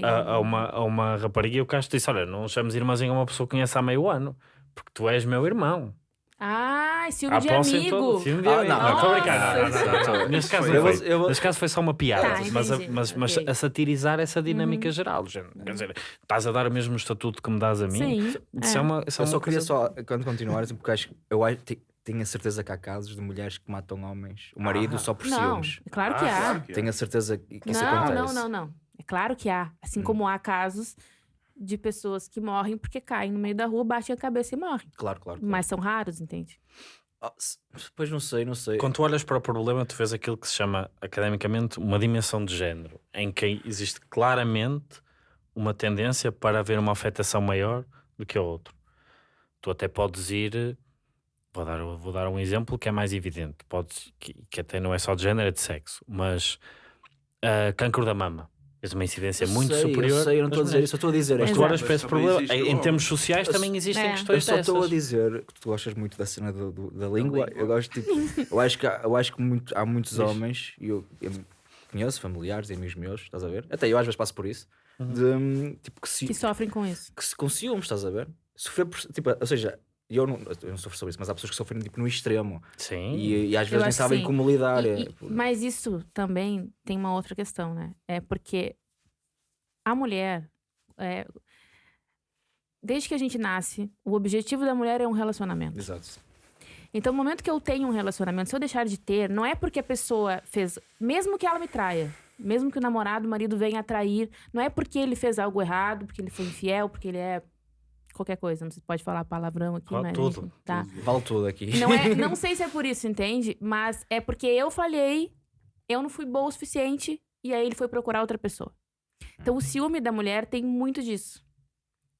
a, a uma, a uma rapariga e o Castro disse: Olha, não chames irmãzinha a uma pessoa que conhece há meio ano, porque tu és meu irmão. Ah, ciúme de amigo. ciúme de Ah, amigo. não, Não, estou. Não, não, não, não. Neste caso Eu não vou- foi. eu vou- é Neste caso foi só uma piada, Tá, mas, a, mas, mas Ok. a satirizar essa dinâmica Uhum. geral. Quer dizer, estás a dar o mesmo estatuto que me dás a mim. Sim. Isso é, é. uma, isso é Eu só uma queria coisa- só, quando continuares, porque acho, que- eu acho, te- tenho a certeza que há casos de mulheres que matam homens, o marido Ah. só por Não, ciúmes. é claro Ah, que há. Claro que é. Tenho a certeza que que isso não, acontece. não, não, não. É claro que há. Assim Hum. como há casos de pessoas que morrem porque caem no meio da rua, batem a cabeça e morrem. Claro, claro. claro. Mas são raros, entende? Ah, Pois não sei, não sei. Quando tu olhas para o problema, tu vês aquilo que se chama academicamente uma dimensão de género, em que existe claramente uma tendência para haver uma afetação maior do que a outro. Tu até podes ir. Vou dar, vou dar um exemplo que é mais evidente, podes, que, que até não é só de género, é de sexo, mas ah, cancro da mama. Tens uma incidência Eu muito sei, superior. Eu sei, eu não estou a dizer isso, eu estou a dizer. Mas tu olhas Exato. para esse problema. existe Em, termos sociais Eu- também existem É. Eu questões só estou a dizer que tu gostas muito da cena do- do- da língua. Eu gosto, tipo, eu acho que, há- eu acho que muito- há muitos homens, e eu, eu conheço familiares e amigos meus, estás a ver? Até eu às vezes passo por isso, Uhum. de, hum, tipo, que, se, Que sofrem com isso. que se com ciúmes, estás a ver? Sofrer por, tipo, ou seja, eu não, eu não sofro sobre isso, mas há pessoas que sofrem tipo, no extremo Sim. e, e às Eu vezes nem sabem sim. como lidar. E- é, e- mas isso também tem uma outra questão, né? É porque a mulher, é, desde que a gente nasce, o objetivo da mulher é um relacionamento. Exato. Então, no momento que eu tenho um relacionamento, se eu deixar de ter, não é porque a pessoa fez, mesmo que ela me traia, mesmo que o namorado, o marido venha a trair, não é porque ele fez algo errado, porque ele foi infiel, porque ele é qualquer coisa, não se pode falar palavrão aqui, Fala mas tudo, tá. Vale tudo aqui. Não, é, não sei se é por isso, entende? Mas é porque eu falhei, eu não fui boa o suficiente, e aí ele foi procurar outra pessoa. Então, o ciúme da mulher tem muito disso.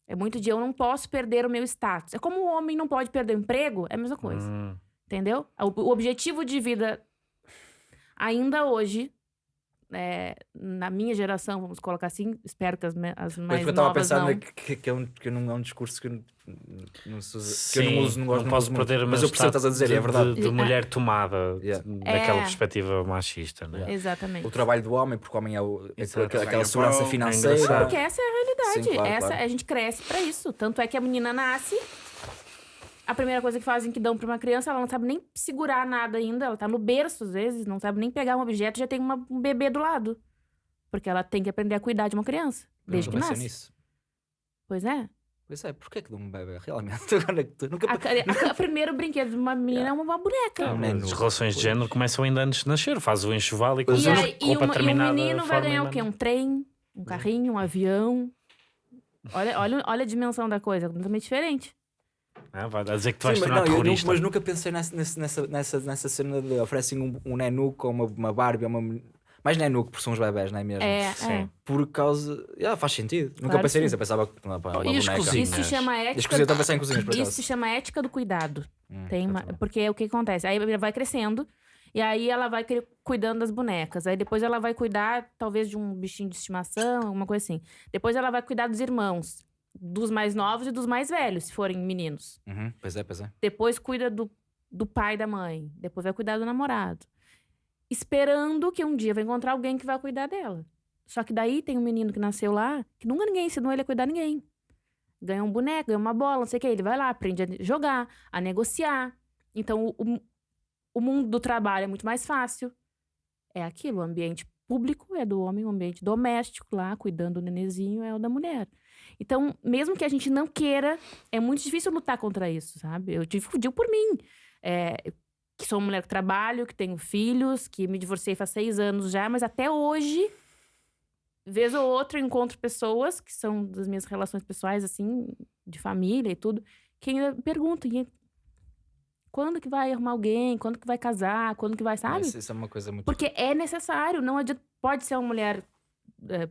É muito de eu não posso perder o meu status. É como o homem não pode perder o emprego, é a mesma coisa. Hum. Entendeu? O, o objetivo de vida, ainda hoje, é, na minha geração, vamos colocar assim, espero que as, me- as Pois mais porque eu estava pensar não. que, que, é um, que não é um discurso que, eu não- não usa- que eu Sim, não uso, não gosto, não posso muito. perder o mas eu percebo estás a dizer, status é verdade. De, de Ah. mulher tomada Yeah. daquela É. perspectiva machista, né? Yeah. Exatamente. O trabalho do homem, porque o homem é o, é aquela, aquela segurança é financeira. engraçado. Porque essa é a realidade. Sim, claro, essa, claro. A gente cresce pra isso. Tanto é que a menina nasce, a primeira coisa que fazem que dão pra uma criança, ela não sabe nem segurar nada ainda. Ela tá no berço, às vezes, não sabe nem pegar um objeto, já tem uma- um bebê do lado. Porque ela tem que aprender a cuidar de uma criança, desde que nunca nasce. nisso. Pois é. Pois é, porquê que dão um bebê? Realmente, agora é que tu nunca A, a- a- primeiro brinquedo de uma menina é uma boneca. Ah, menu. As relações de género começam ainda antes de nascer, faz o enxoval e Pois E, com e, uma- e um determinada menino vai ganhar o e quê? Um trem, um carrinho, um avião. Olha, olha, olha a dimensão da coisa, completamente diferente. Ah, vai dizer que tu vais Sim, mas, tornar não, terrorista. mas nunca pensei nessa, nessa, nessa, nessa, cena de oferecem um, um nenuco ou uma, uma Barbie ou uma. Mais nenuco, porque são os bebés, não é mesmo? É, é. Sim. Por causa. Yeah, faz sentido. Nunca Claro pensei que nisso, eu pensava que. Não, pá, uma E as boneca. cozinhas? Isso se chama As ética. cozinhas, eu pensar em cozinhas, por Isso acaso. se chama ética do cuidado. Hum, Tem uma, porque é o que acontece. Aí ela vai crescendo e aí ela vai cuidando das bonecas. Aí depois ela vai cuidar, talvez, de um bichinho de estimação, alguma coisa assim. Depois ela vai cuidar dos irmãos, dos mais novos e dos mais velhos, se forem meninos. Uhum, pois é, pois é. Depois cuida do, do pai e da mãe. Depois vai cuidar do namorado. Esperando que um dia vai encontrar alguém que vai cuidar dela. Só que daí tem um menino que nasceu lá, que nunca ninguém ensinou ele a cuidar de ninguém. Ganha um boneco, ganha uma bola, não sei o que. Ele vai lá, aprende a jogar, a negociar. Então, o, o, o mundo do trabalho é muito mais fácil. É aquilo, o ambiente público é do homem, o ambiente doméstico lá, cuidando do nenezinho, é o da mulher. Então, mesmo que a gente não queira, é muito difícil lutar contra isso, sabe? Eu digo, digo por mim. É, que sou uma mulher que trabalho, que tenho filhos, que me divorciei faz seis anos já, mas até hoje, vez ou outra, eu encontro pessoas que são das minhas relações pessoais, assim, de família e tudo, que ainda perguntam, "E quando que vai arrumar alguém? Quando que vai casar? Quando que vai, sabe? Isso, isso é uma coisa muito. Porque é necessário, não adianta. Pode ser uma mulher é,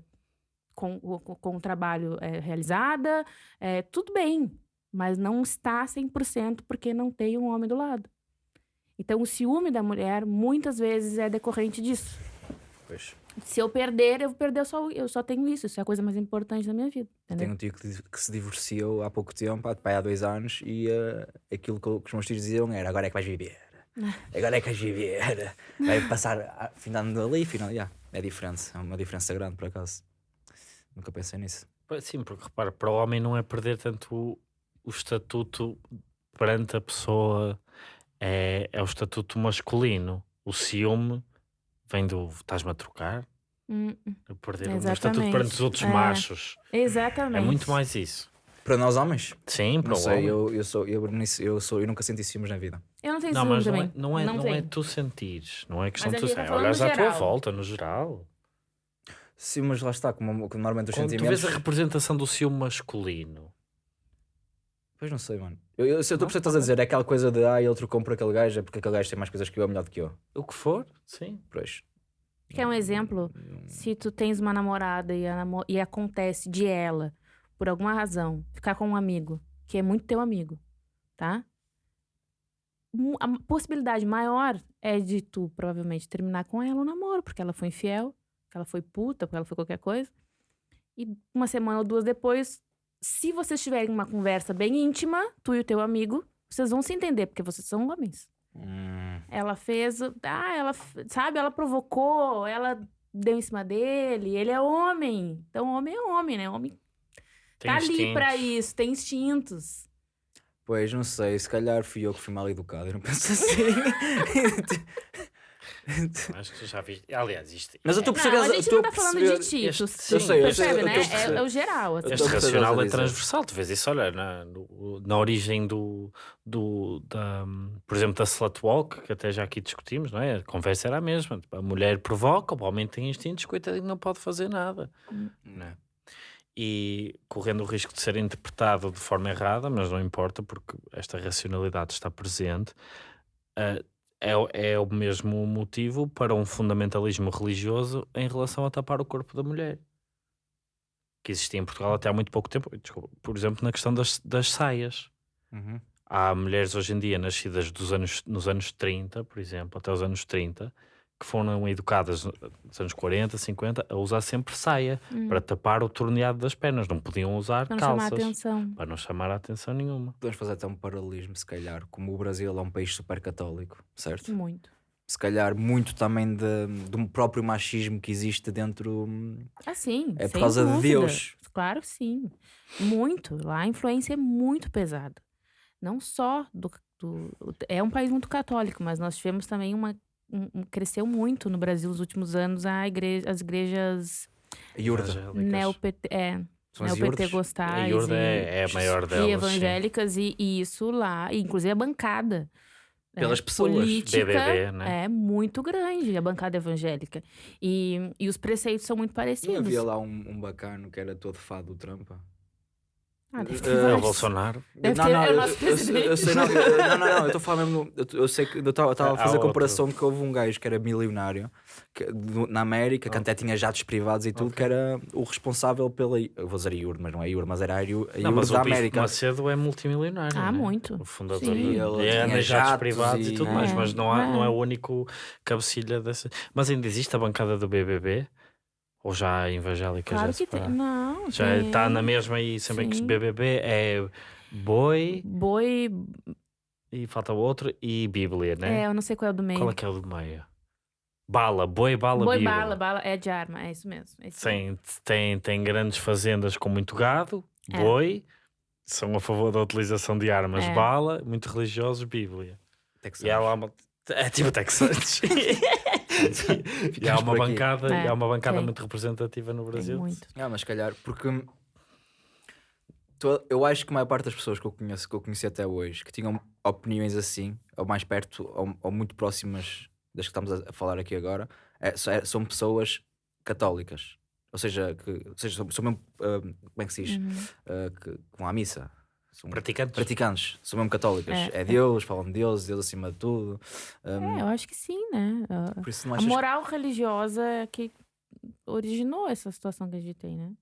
com, com, com o trabalho é, realizada, é, tudo bem, mas não está 100% porque não tem um homem do lado. Então, o ciúme da mulher muitas vezes é decorrente disso. Pois. Se eu perder, eu vou perder só, eu só tenho isso. Isso é a coisa mais importante da minha vida. Entendeu? Tenho um tio que, que se divorciou há pouco tempo, há, pá, há dois anos, e eh, aquilo que, que os meus tios diziam era: agora é que vais viver. Agora é que vais viver. Vai passar a- finando ali, final. Yeah, é diferente, é uma diferença grande por acaso. Nunca pensei nisso. Sim, porque repara, para o homem não é perder tanto o, o estatuto perante a pessoa, é, é o estatuto masculino. O ciúme vem do estás-me a trocar, Hum, a perder o Exatamente. estatuto perante os outros É. machos. exatamente. É muito mais isso. Para nós homens, Sim, para não o sei, homem. eu, eu, sou, eu, eu, sou, eu nunca senti ciúmes na vida. Eu não tenho Não, ciúme mas não também. é, não, é, não, é tenho. tu sentires, não é questão de tu gente tá no à tua volta, no geral. Sim, mas lá está, como, como normalmente os Quando tu sentimentos. vês a representação do ciúme masculino, Pois não sei, mano. Eu, eu, eu estou a perceber estás a dizer, é aquela coisa de ah, ele trocou por aquele gajo, é porque aquele gajo tem mais coisas que eu, é melhor do que eu. o que for, sim. Pois. Quer um exemplo? Se tu tens uma namorada e, a namo- e acontece de ela, por alguma razão, ficar com um amigo, que é muito teu amigo, tá? A possibilidade maior é de tu, provavelmente, terminar com ela o namoro, porque ela foi infiel, porque ela foi puta, porque ela foi qualquer coisa. E uma semana ou duas depois, se vocês tiverem uma conversa bem íntima, tu e o teu amigo, vocês vão se entender, porque vocês são homens. Hum, Ela fez. o- Ah, ela. Sabe? Ela provocou, ela deu em cima dele. Ele é homem. Então, homem é homem, né? Homem Tem tá ali pra instintos. isso, tem instintos. pois, não sei, se calhar fui eu que fui mal educado, eu não penso assim. Acho que já viste. Aliás, isto, mas eu estou a perceber. Não, a gente não a tá falando de ti. este- tu- sim, eu sei, eu sei, percebe, eu né? É, é o geral. assim. Este racional é transversal. Tu vês isso, olha, na, no- na origem do, do da, por exemplo, da slut walk, que até já aqui discutimos, não é? A conversa era a mesma. Tipo, a mulher provoca, o homem tem instintos, coitadinho, não pode fazer nada. Não é? E correndo o risco de ser interpretado de forma errada, mas não importa, porque esta racionalidade está presente. ah, é, o- é o mesmo motivo para um fundamentalismo religioso em relação a tapar o corpo da mulher que existia em Portugal até há muito pouco tempo. Desculpa, por exemplo, na questão das, das saias. Uhum. Há mulheres hoje em dia nascidas dos anos, nos anos 30, por exemplo, até os anos 30, que foram educadas nos anos 40, 50 a usar sempre saia Hum. para tapar o torneado das pernas. Não podiam usar Pra não chamar a calças para não chamar a atenção nenhuma. Podemos fazer até um paralelismo, se calhar, como o Brasil é um país super católico, certo? Muito. Se calhar muito também de, de um próprio machismo que existe dentro. hum, Ah, sim. É por causa de dúvida. Deus. Claro que sim. Muito. Lá a influência é muito pesada. Não só do, do- É um país muito católico, mas nós tivemos também uma. Cresceu muito no Brasil nos últimos anos a igreja, as igrejas Iurda. É, São as iurdas? A neopentecostais e, é, é a maior delas. e sim. evangélicas, e, e isso lá, e inclusive a bancada. né, Pelas pessoas. Política BBB, né? é muito grande, a bancada evangélica. E, e os preceitos são muito parecidos. havia lá um, um bacano que era todo fado do Trump? Ah, ter Eh, É o. Bolsonaro. Deve não, não, é o eu, nosso eu, sei- eu presidente. sei, não, eu- não, não, não, eu estou a falar mesmo, eu, eu sei que eu estava a fazer a comparação de que houve um gajo que era milionário que, do- na América, que até tinha jatos privados e tudo, que era o responsável pela, eu vou dizer IUR, mas não é IUR, mas era a IUR, a IUR mas da o América. Macedo é multimilionário. Ah, né? muito. O fundador. Sim. E Ele ele tinha jatos jatos privados e, e- tudo mais, É, mas não, há, é. não é o único cabecilha dessa. Mas ainda existe a bancada do BBB? Ou já a evangélica Claro já que tem. Não, Já tem. está na mesma e sempre que. BBB é boi Boi. e falta o outro e Bíblia, né? É, eu não sei qual é o do meio. Qual é que é o do meio? Bala, boi, bala, Boi, Bíblia. bala, bala. É de arma, é isso mesmo. É isso mesmo. Tem, tem, tem grandes fazendas com muito gado, É. boi, são a favor da utilização de armas, É. bala, muito religiosos, Bíblia. Texanos. E uma. É tipo Texans. e há Ficamos uma bancada, É, há uma bancada muito representativa no Tem Brasil. muito. Ah, mas se calhar, porque to- eu acho que a maior parte das pessoas que eu conheço, que eu conheci até hoje, que tinham opiniões assim, ou mais perto, ou, ou muito próximas das que estamos a, falar aqui agora, é- é- são pessoas católicas. Ou seja, que, ou seja são, são mesmo, ah, como é que se diz? Uhum. Ah, que, que vão à missa. São Praticantes. praticantes, são mesmo católicas. É. É, Deus, falam de Deus, Deus acima de tudo. É, Um, eu acho que sim, né? A- por isso não A achas moral religiosa é que originou essa situação que a gente tem, né?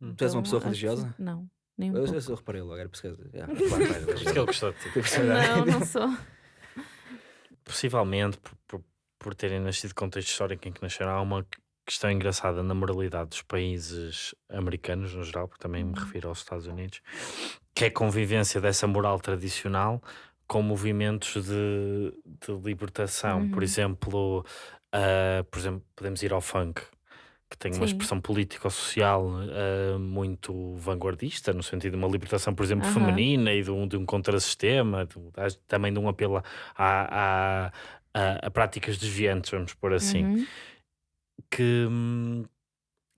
Hum. Tu és uma Então, pessoa que religiosa? sim. Não, nem um Eu, pouco. eu, eu reparei logo, era por isso que. Que ele gostou de ti. Não, não sou. Possivelmente, por, por, por terem nascido contexto histórico em que nasceram, há uma questão engraçada na moralidade dos países americanos, no geral, porque também me Uhum. refiro aos Estados Unidos, que é a convivência dessa moral tradicional com movimentos de, de libertação. Por Uhum. exemplo, ah, por exemplo, podemos ir ao funk, que tem uma Sim. expressão político-social ah, muito vanguardista, no sentido de uma libertação, por exemplo, Aham. feminina e de um, de um contrassistema, de também de um apelo a, a, a- a práticas desviantes, vamos pôr assim, Uhum. Que,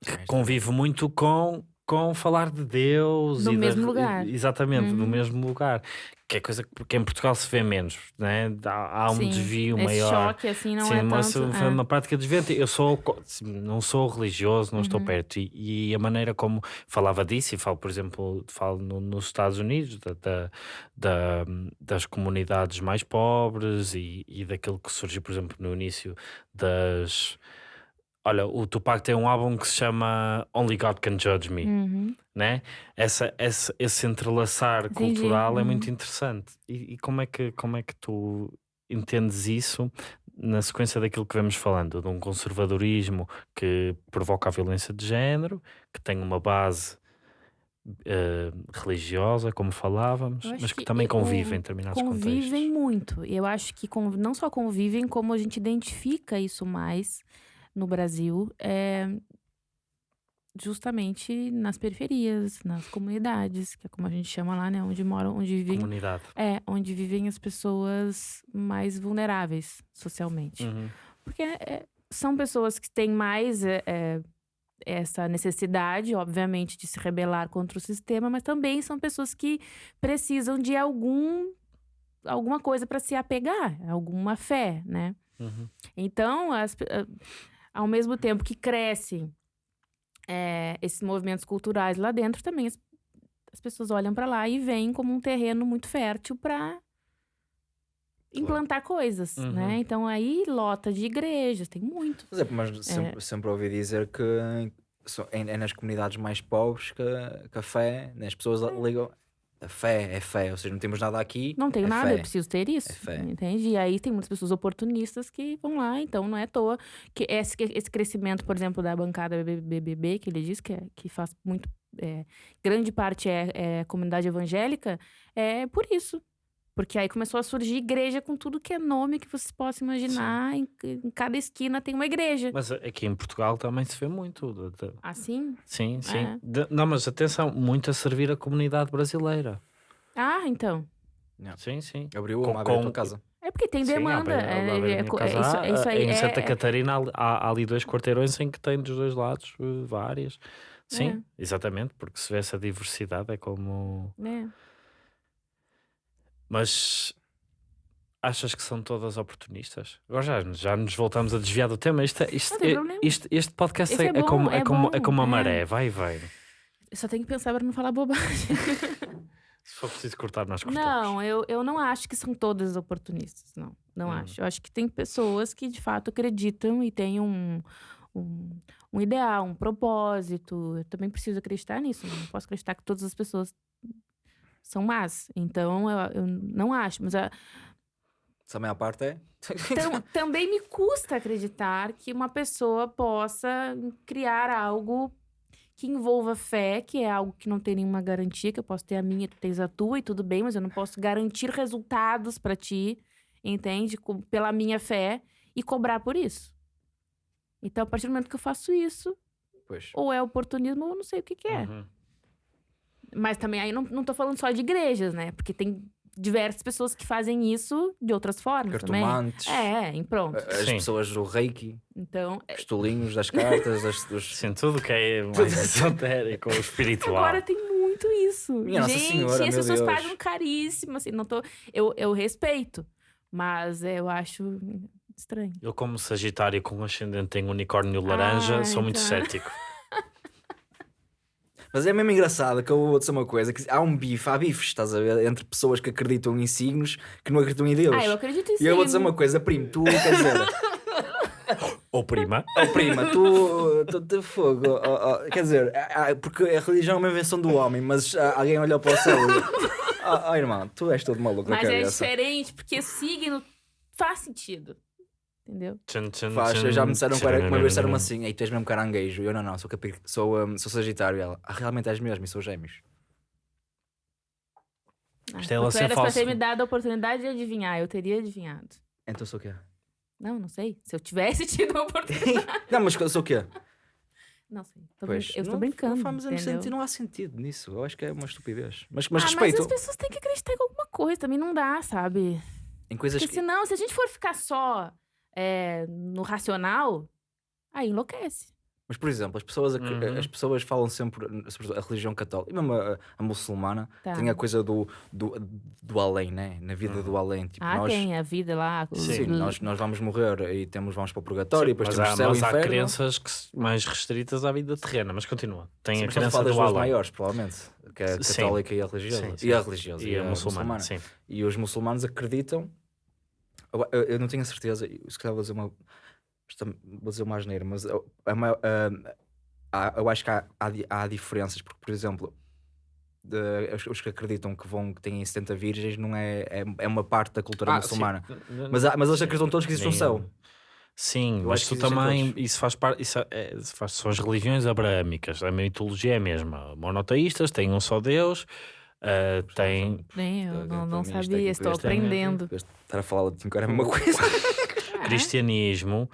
que convive muito com, com falar de Deus No e da- mesmo lugar. exatamente, no Uhum. mesmo lugar. Que é coisa que, em Portugal se vê menos, né? Há, há um Sim, desvio Esse maior. choque, assim, não Sim, é mas tanto... foi é. uma prática desviante. Eu sou, não sou religioso, não Uhum. estou perto. E, e a maneira como falava disso, e falo, por exemplo, falo no- nos Estados Unidos, da, da- da- das comunidades mais pobres e, e daquilo que surgiu, por exemplo, no início das. Olha, o Tupac tem um álbum que se chama Only God Can Judge Me Uhum. né? Essa, essa, esse entrelaçar Entendi, cultural é uhum. muito interessante. E, e como, é que, como é que tu entendes isso na sequência daquilo que vemos falando, de um conservadorismo que provoca a violência de género, que tem uma base eh, religiosa, como falávamos, mas que, que também convive em determinados Convivem contextos. muito. E eu acho que não só convivem, como a gente identifica isso mais no Brasil, é, justamente nas periferias, nas comunidades, que é como a gente chama lá, né? Onde moram, onde vivem. Comunidade. É, onde vivem as pessoas mais vulneráveis socialmente. Uhum. Porque é, são pessoas que têm mais é, é, essa necessidade, obviamente, de se rebelar contra o sistema, mas também são pessoas que precisam de algum alguma coisa para se apegar, alguma fé, né? Uhum. Então, as ah, ao mesmo tempo que crescem é, esses movimentos culturais lá dentro, também as, as pessoas olham para lá e veem como um terreno muito fértil para implantar coisas, Uhum. né? Então aí lota de igrejas, tem muito. Mas, é, mas sempre, sempre ouvi dizer que é, é nas comunidades mais pobres que, que a fé, né, as pessoas ligam. A fé é fé, ou seja, não temos nada aqui. Não tenho é nada, fé. eu preciso ter isso. É fé. Entende? E aí tem muitas pessoas oportunistas que vão lá, então não é à toa que esse, esse crescimento, por exemplo, da bancada BBB, que ele diz que, é, que faz muito. é, grande parte é, é comunidade evangélica, é por isso. Porque aí começou a surgir igreja com tudo que é nome que vocês possam imaginar. Em, em cada esquina tem uma igreja. Mas aqui em Portugal também se vê muito. Assim? Sim, sim. É. De- não, mas atenção, muito a servir a comunidade brasileira. Ah, então. Sim, sim. Abriu Com- uma com- tua casa. É porque tem demanda. é, é- é- casa isso, aí em é- Santa é- Catarina há, há- há ali dois quarteirões em que tem dos dois lados eh, várias. Sim, É. exatamente, porque se vê essa diversidade é como. é. Mas achas que são todas oportunistas? Agora já, já nos voltamos a desviar do tema. Isto, é- isto, é- isto- este podcast é, é é bom, como, é, como, é como a maré, vai e vem. Eu só tenho que pensar para não falar bobagem. Se for preciso cortar, nós cortamos. Não, eu, eu não acho que são todas oportunistas, não. Não Hum. acho. Eu acho que tem pessoas que de fato acreditam e têm um, um, um ideal, um propósito. Eu também preciso acreditar nisso. Não posso acreditar que todas as pessoas são más. Então, eu, eu não acho. Mas a- Se a maior parte é. tam- também me custa acreditar que uma pessoa possa criar algo que envolva fé, que é algo que não tem nenhuma garantia, que eu posso ter a minha, tu tens a tua e tudo bem, mas eu não posso garantir resultados pra ti, entende? Com- pela minha fé e cobrar por isso. Então, a partir do momento que eu faço isso, Pois. ou é oportunismo ou não sei o que, que é. Uhum. Mas também aí não, não tô falando só de igrejas, né? Porque tem diversas pessoas que fazem isso de outras formas também. Cartomantes. É, em pronto. As Sim. pessoas do reiki, Então, os tolinhos das cartas, das, dos. Sim, tudo que é mais esotérico ou espiritual. Agora tem muito isso. Minha Nossa Gente, Senhora, as meu pessoas Deus. pagam caríssimo, assim, não tô... Eu, eu respeito, mas eu acho estranho. Eu, como Sagitário com ascendente em unicórnio laranja, Ah, sou muito então. cético. Mas é mesmo engraçado que eu vou dizer uma coisa: que há um bife, há bifes, estás a ver? Entre pessoas que acreditam em signos que não acreditam em Deus. Ah, eu acredito em E eu vou dizer uma coisa, primo, tu quer dizer, Ou prima. oh, prima, tu, tu de fogo, oh, oh, quer dizer, porque a religião é uma invenção do homem, mas ah, alguém olhou para o céu e. Oh, oh, irmão, tu és todo maluco na Mas é diferente, porque signo faz sentido. Entendeu? Tchan, tchan, Faz, tchan, já me disseram que era- uma vez disseram tchan. assim, ei, tu és mesmo caranguejo. Eu não, não, sou, capi, sou, um, sou sagitário. E ela, ah, realmente és mesmo, e sou gêmeos. Ah, Isto é ela ser era falso. ter me dado a oportunidade de adivinhar, eu teria adivinhado. Então sou o quê? Não, não sei. Se eu tivesse tido a oportunidade. Não, mas eu sou o quê? Não sei. Tô Pois, brin- eu estou não- brincando. Não, faz entendeu? sentido, não há sentido nisso. Eu acho que é uma estupidez. Mas, mas ah, respeito mas as pessoas têm que acreditar em alguma coisa, também não dá, sabe? em coisas Porque que. senão, se a gente for ficar só é, no racional, aí enlouquece. Mas, por exemplo, as pessoas, Uhum. as pessoas falam sempre sobre a religião católica, e mesmo a, a muçulmana, Tá. tem a coisa do, do, do além, né? Na vida do além. Tipo, Ah, nós, tem a vida lá. os- Sim, nós, nós vamos morrer e temos, vamos para o purgatório, e depois mas temos há, céu e mas há inferno. crenças que, mais restritas à vida terrena, mas continua. Tem Sim, a a crença do duas além. maiores, provavelmente, que é a Sim. católica e a religiosa. Sim, sim. E a religiosa. E a muçulmana, sim. E os muçulmanos acreditam. Eu, eu- não tenho a certeza, se calhar vou dizer uma. é- Vou dizer uma asneira, mas eu, há- eu acho que há, há, há diferenças, porque, por exemplo, de- os, que acreditam que vão que têm 70 virgens não é, é, é uma parte da cultura Ah, muçulmana. sim. Mas, mas eles acreditam todos que existe um céu. Sim, Eu mas acho tu que existem também, todos. isso faz parte, isso é, faz, são as religiões abraâmicas, a mitologia é a mesma. Monoteístas têm um só Deus, ah, têm. Nem eu, não, não sabia, estou é- aprendendo. Estar a falar de 5 era a mesma coisa. cristianismo,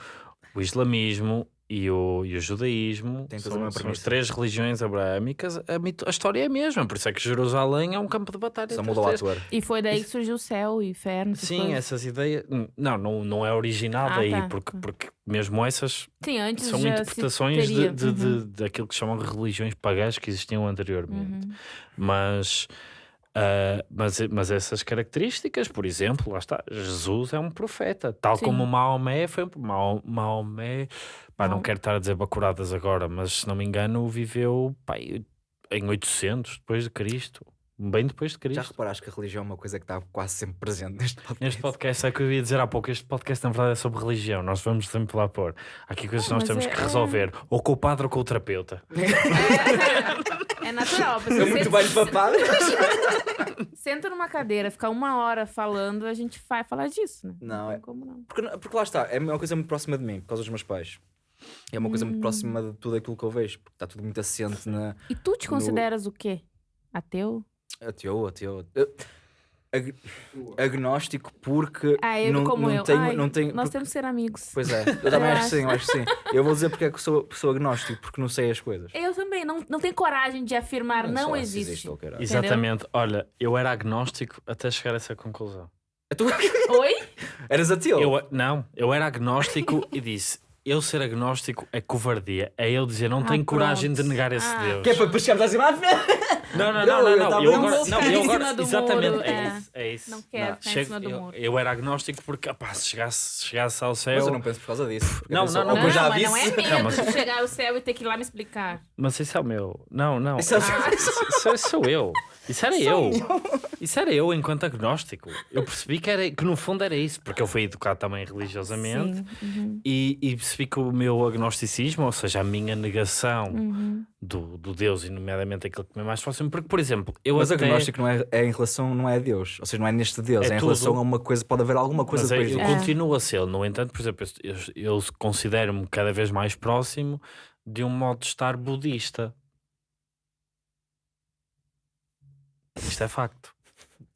o islamismo e o, e o judaísmo Tem são, são as três religiões abraâmicas. A, mito- a história é a mesma, por isso é que Jerusalém é um campo de batalha. Só mudou ator. E foi daí que surgiu o céu, o inferno. Sim, coisas. essas ideias. Não, não, não é original Ah, daí, tá. porque, porque mesmo essas Sim, antes são interpretações de, de, Uhum. de- daquilo que chamam de religiões pagãs que existiam anteriormente. Uhum. Mas, ah, mas, mas essas características, por exemplo, lá está, Jesus é um profeta, tal Sim. como Maomé foi um Mao- Maomé, pá, não quero estar a dizer bacuradas agora, mas se não me engano, viveu pá, em 800 depois de Cristo, bem depois de Já Cristo. reparaste que a religião é uma coisa que está quase sempre presente neste podcast? Neste podcast é o que eu ia dizer há pouco. Este podcast, na verdade, é sobre religião. Nós vamos sempre lá pôr. Há aqui coisas que Não, nós temos é- que é- resolver, ou com o padre ou com o terapeuta. É natural. a pessoa É muito senta- mais papado. Senta numa cadeira, ficar uma hora falando, a gente vai falar disso, né? Não, tem é- como não. Porque, porque lá está, é uma coisa muito próxima de mim, por causa dos meus pais. É uma coisa Hum. muito próxima de tudo aquilo que eu vejo, porque está tudo muito assente na. E tu te No- consideras o quê? Ateu? Ateu, ateu. eu- ag- Agnóstico, porque. Ah, eu não, como não eu. Tenho, Ai, não tenho, nós porque- temos que ser amigos. Pois é, eu também acho que sim, eu acho que sim. Eu vou dizer porque é que sou, sou agnóstico, porque não sei as coisas. Eu também, não, não tenho coragem de afirmar não, se existe. caralho. Exatamente. Olha, eu era agnóstico até chegar a essa conclusão. Tu Oi? eras ateu? Eu, não, eu era agnóstico e disse: eu ser agnóstico é covardia. É eu dizer, não Ah, tenho coragem de negar esse Ah. Deus. Que é para depois chegarmos assim lá à frente. Não, não, Não, não, não, eu agora, não, eu agora, cima exatamente, é é. isso, é isso. Não quero Não, ficar em Chego- cima do eu, muro. eu era agnóstico porque, opá, se chegasse, chegasse ao céu. Mas eu não penso por causa disso. Não, não, não, "Oh, Não, eu já mas não é disse." medo Não, mas- de chegar ao céu e ter que ir lá me explicar. Mas isso é o meu. Não, não. Isso é o- Isso, isso sou eu. Isso era eu. Isso era eu enquanto agnóstico. Eu percebi que, era, que no fundo era isso, porque eu fui educado também religiosamente. Uhum. e, e percebi que o meu agnosticismo, ou seja, a minha negação Uhum. do, do Deus, e nomeadamente aquilo que me é mais próximo, porque, por exemplo, eu Mas até... agnóstico não é, é em relação, não é a Deus. Ou seja, não é neste Deus, É é, em tudo. relação a uma coisa, pode haver alguma coisa Mas é, depois. É. continuo a ser, no entanto, por exemplo, eu, eu considero-me cada vez mais próximo de um modo de estar budista. Isto é facto.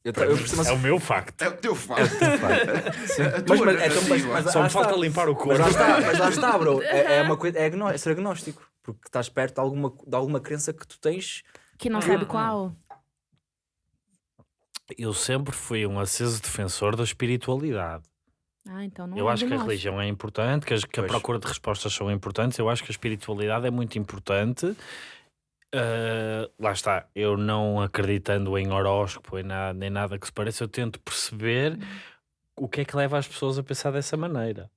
Eu, eu percebo, mas, É o meu facto. É o teu facto. Sim. A mas, tua mas, então, mas, narrativa. mas, Só lá me falta está. limpar o Mas corpo. lá está, mas lá está, bro. É, é uma coisa, é, agno- é ser agnóstico. Porque estás perto de alguma, de alguma crença que tu tens. Que não Ah. sabe qual. Eu sempre fui um aceso defensor da espiritualidade. Ah, então não eu é acho que a religião é importante, que, as- que a procura de respostas são importantes. Eu acho que a espiritualidade é muito importante. Ah, lá está, eu não acreditando em horóscopo em nada, nem nada que se pareça, eu tento perceber o que é que leva as pessoas a pensar dessa maneira.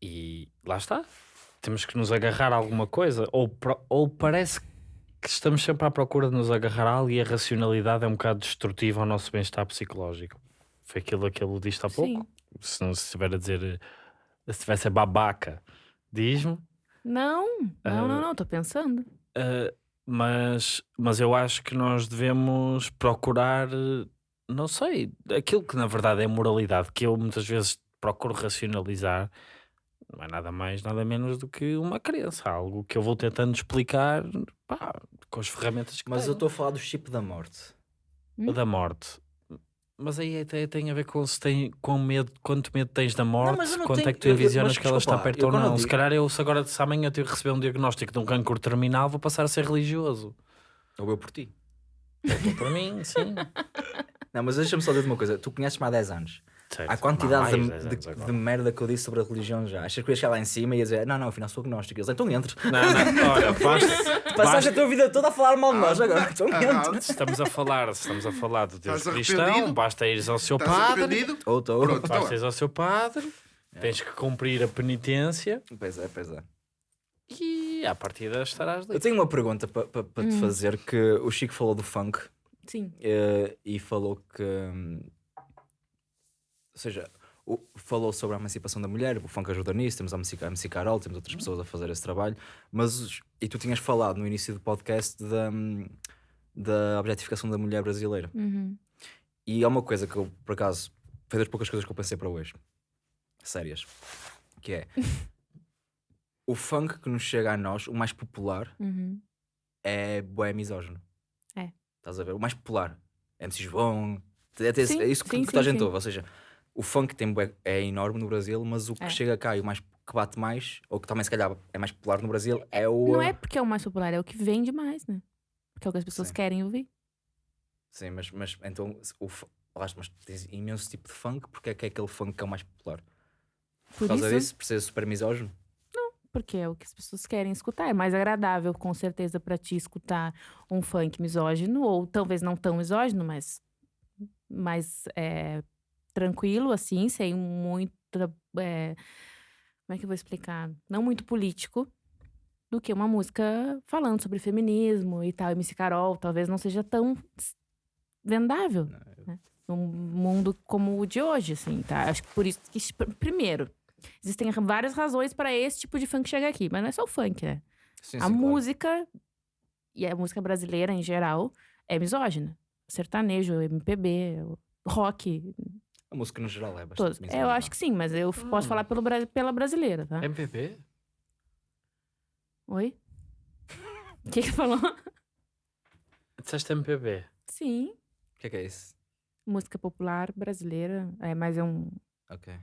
E lá está. Temos que nos agarrar a alguma coisa. Ou, ou parece que estamos sempre à procura de nos agarrar a algo e a racionalidade é um bocado destrutiva ao nosso bem-estar psicológico. Foi aquilo que ele disse há pouco. Sim. Se não se estiver a dizer, se estivesse a babaca, diz-me. Não, não, Ah. não, não, tô pensando. Uh, mas, mas eu acho que nós devemos procurar, uh, não sei, aquilo que na verdade é moralidade, que eu muitas vezes procuro racionalizar, não é nada mais, nada menos do que uma crença, algo que eu vou tentando explicar pá, com as ferramentas que Mas eu tenho. estou a falar do chip da morte. O da morte. Mas aí até tem a ver com se tem com medo, quanto medo tens da morte, eu não quanto tenho- é que tu envisionas que ela está perto ou não. Se calhar eu, se agora se amanhã eu receber um diagnóstico de um cancro terminal, vou passar a ser religioso. Ou eu por ti. Então, para mim, sim. Não, mas deixa-me só dizer uma coisa. Tu conheces-me há 10 anos. Certo. A quantidade Mais de, 10 de- agora. de merda que eu disse sobre a religião já. Achas que eu ia chegar lá em cima e ia dizer, não, não, afinal sou agnóstico. Eles, então entre. Não, não, olha, basta, Passaste basta- a tua vida toda a falar mal de nós agora. Então Ah, entre. estamos a falar, estamos a falar do Deus Estás cristão, basta ires ao seu Estás padre, arrependido? Ou estou. Pronto, então basta ires ao seu padre, tens que cumprir a penitência Pois é, pois é. e à partida estarás Eu livre. tenho uma pergunta para te fazer que o Chico falou do funk Sim. eh, e falou que hum, ou seja, o- falou sobre a emancipação da mulher, o funk ajuda nisso, temos a MC, a MC Carol, temos outras pessoas a fazer esse trabalho, mas e tu tinhas falado no início do podcast da, da objetificação da mulher brasileira. Uhum. E há uma coisa que eu, por acaso, foi das poucas coisas que eu pensei para hoje, sérias, que é o funk que nos chega a nós, o mais popular, Uhum. é bué misógino. É. Estás a ver? O mais popular. MC João. É, Sim, é isso que, sim, que toda a sim, gente sim. ouve. Ou seja, o funk tem é enorme no Brasil, mas o que É. chega cá e o mais que bate mais, ou que também se calhar é mais popular no Brasil, é o. Não é porque é o mais popular, é o que vende mais, né? Porque é o que as pessoas Sim. querem ouvir. Sim, mas, mas então o, mas tens imenso tipo de funk, porque é que é aquele funk que é o mais popular? Por, Por causa isso, disso, por ser super misógino? porque é o que as pessoas querem escutar. É mais agradável, com certeza, pra ti escutar um funk misógino, ou talvez não tão misógino, mas mais é, tranquilo, assim, sem muita. é, como é que eu vou explicar? Não muito político, do que uma música falando sobre feminismo e tal. MC Carol talvez não seja tão vendável. né? Num mundo como o de hoje, assim, tá? Acho que por isso que, primeiro, existem várias razões para esse tipo de funk chegar aqui, mas não é só o funk, né? Sim, a sim, claro. música, e a música brasileira em geral, é misógina. Sertanejo, MPB, rock, A música no geral é bastante todos. Eu acho que sim, mas eu posso Hum. falar pelo, pela brasileira, tá? MPB? Oi? O que que falou? Disseste MPB? Sim, O que é que é isso? música popular brasileira, é, mas é um... Ok.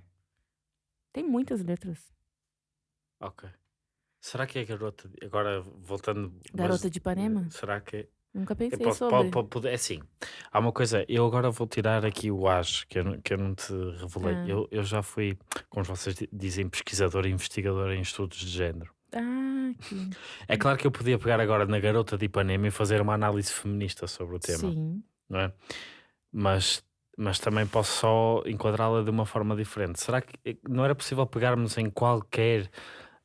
Tem muitas letras. Ok. Será que é garota. de- Agora voltando. mas, Garota de Ipanema? Será que é. Nunca pensei posso- sobre. pode- pode- pode- é assim, há uma coisa, eu agora vou tirar aqui o as que eu, não- que eu não te revelei. Ah. Eu, eu já fui, como vocês di- dizem, pesquisador e investigador em estudos de género. Ah, que... É claro que eu podia pegar agora na garota de Ipanema e fazer uma análise feminista sobre o tema, Sim. não é? Mas, mas também posso só enquadrá-la de uma forma diferente. Será que eh, não era possível pegarmos em qualquer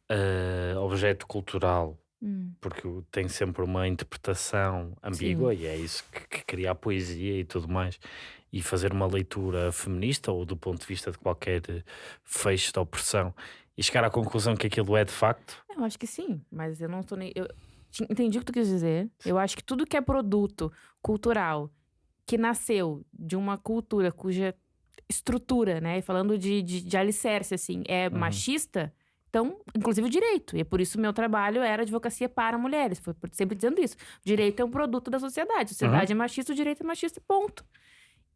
eh, objeto cultural Hum. porque o- tem sempre uma interpretação ambígua e é isso que, que cria a poesia e tudo mais e fazer uma leitura feminista ou do ponto de vista de qualquer fecho de opressão e chegar à conclusão que aquilo é de facto Eu acho que sim, mas eu não tô nem. Eu entendi o que tu quis dizer. Eu acho que tudo que é produto cultural que nasceu de uma cultura cuja estrutura, né? Falando de, de, de alicerce, assim, é Uhum. machista, então, inclusive o direito. E é por isso o meu trabalho era advocacia para mulheres. Foi sempre dizendo isso. O direito é um produto da sociedade. A sociedade é machista, o direito é machista, ponto.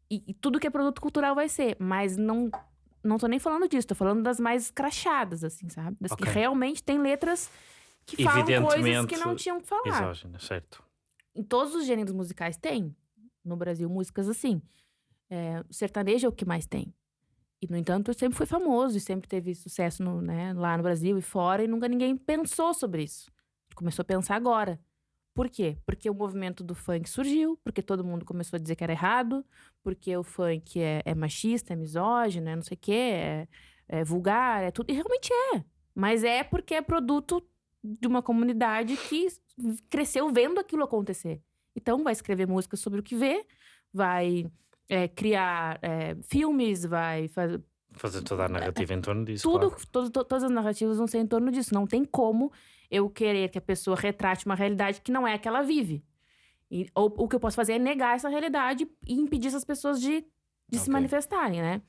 E, e tudo que é produto cultural vai ser. Mas não. Não tô nem falando disso, tô falando das mais crachadas, assim, sabe? Das Ok. que realmente tem letras que falam coisas que não tinham que falar. misógina, certo? Em todos os gêneros musicais tem. No Brasil, músicas assim. É, o sertanejo é o que mais tem. E, no entanto, sempre foi famoso e sempre teve sucesso no, né, lá no Brasil e fora, e nunca ninguém pensou sobre isso. Começou a pensar agora. Por quê? Porque o movimento do funk surgiu, porque todo mundo começou a dizer que era errado, porque o funk é, é machista, é misógino, é não sei o quê, é, é vulgar, é tudo. E realmente é. Mas é porque é produto de uma comunidade que cresceu vendo aquilo acontecer. Então, vai escrever músicas sobre o que vê, vai é, criar é, filmes, vai fazer. Fazer toda a narrativa em torno disso. Tudo, claro. todo- to- todas as narrativas vão ser em torno disso. Não tem como eu querer que a pessoa retrate uma realidade que não é a que ela vive. E, ou o que eu posso fazer é negar essa realidade e impedir essas pessoas de, de se Ok. manifestarem, né?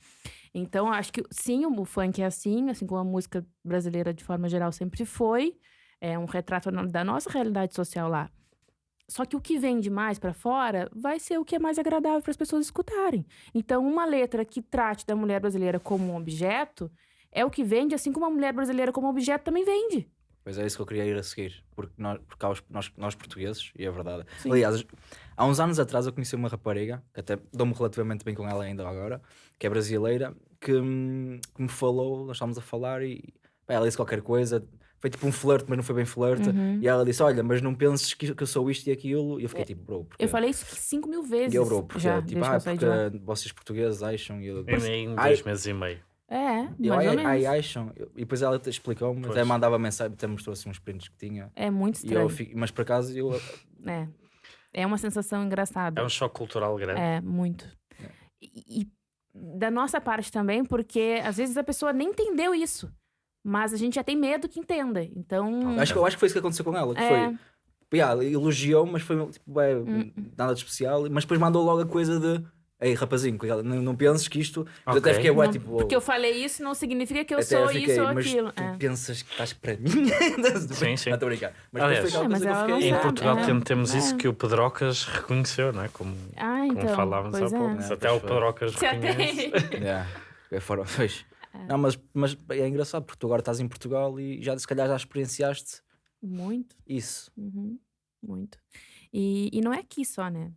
Então, acho que sim, o funk é assim, assim como a música brasileira de forma geral sempre foi. É um retrato da nossa realidade social lá. Só que o que vem de mais pra fora vai ser o que é mais agradável para as pessoas escutarem. Então, uma letra que trate da mulher brasileira como um objeto é o que vende, assim como a mulher brasileira como objeto também vende. Pois é isso que eu queria ir a seguir, porque nós, porque os- nós, nós portugueses, e é verdade. Sim. Aliás, há uns anos atrás eu conheci uma rapariga, que até dou-me relativamente bem com ela ainda agora, que é brasileira, que, hum, que me falou, nós estávamos a falar e ela disse qualquer coisa, foi tipo um flerte, mas não foi bem flerte, Uhum. e ela disse: Olha, mas não penses que, que eu sou isto e aquilo, e eu fiquei tipo, bro, porque. Eu falei isso 5 mil vezes. E eu, bro, porque, já, tipo, desde que ah, eu porque vocês portugueses acham, e eu, Em dois meses e meio. É, e eu, mais ou ai, menos. ai, acham, e depois ela explicou-me, até mandava mensagem, até mostrou assim uns prints que tinha. É muito E eu estranho. fico, mas por acaso eu É. É uma sensação engraçada. É um choque cultural grande. É, muito. E, e da nossa parte também, porque às vezes a pessoa nem entendeu isso. Mas a gente já tem medo que entenda. Então. acho, que- eu acho que foi isso que aconteceu com ela. Que É. foi, yeah, elogiou, mas foi tipo, é, Hum. nada de especial. Mas depois mandou logo a coisa de Ei, rapazinho, cuidado, não, não penses que isto. Eu Ok. até fiquei, ué, não- tipo. porque eu falei isso não significa que eu até sou fiquei, isso ou mas aquilo. Tu É. pensas que estás para mim? Sim, sim. Não, brincar. Mas Aliás, É, mas fiquei. Em Portugal é. tem- temos isso É. que o Pedrocas reconheceu, não é? Como, Ah, como então. falávamos há é. pouco. Se até o. Pedrocas reconhece. Yeah, é fora, pois. Não, mas, mas é engraçado porque tu agora estás em Portugal e já se calhar já experienciaste Muito. isso. Uhum, muito. E, e não é aqui só, né?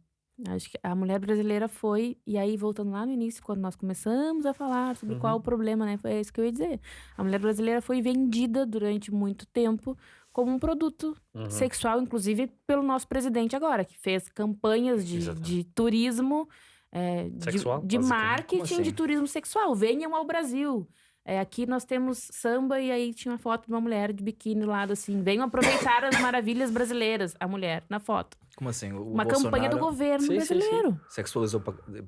Acho que a mulher brasileira foi, e aí voltando lá no início, quando nós começamos a falar sobre qual o problema, né? Foi isso que eu ia dizer. A mulher brasileira foi vendida durante muito tempo como um produto Uhum. sexual, inclusive pelo nosso presidente agora, que fez campanhas de, Exatamente. de turismo, é, de- Sexual, de, basicamente. marketing Como de assim? turismo sexual. Venham ao Brasil. É, aqui nós temos samba e aí tinha uma foto de uma mulher de biquíni lá, assim. Venham aproveitar as maravilhas brasileiras, a mulher, na foto. Como assim? O Uma campanha do Bolsonaro governo Sim, sim, sim. brasileiro. Sexualizou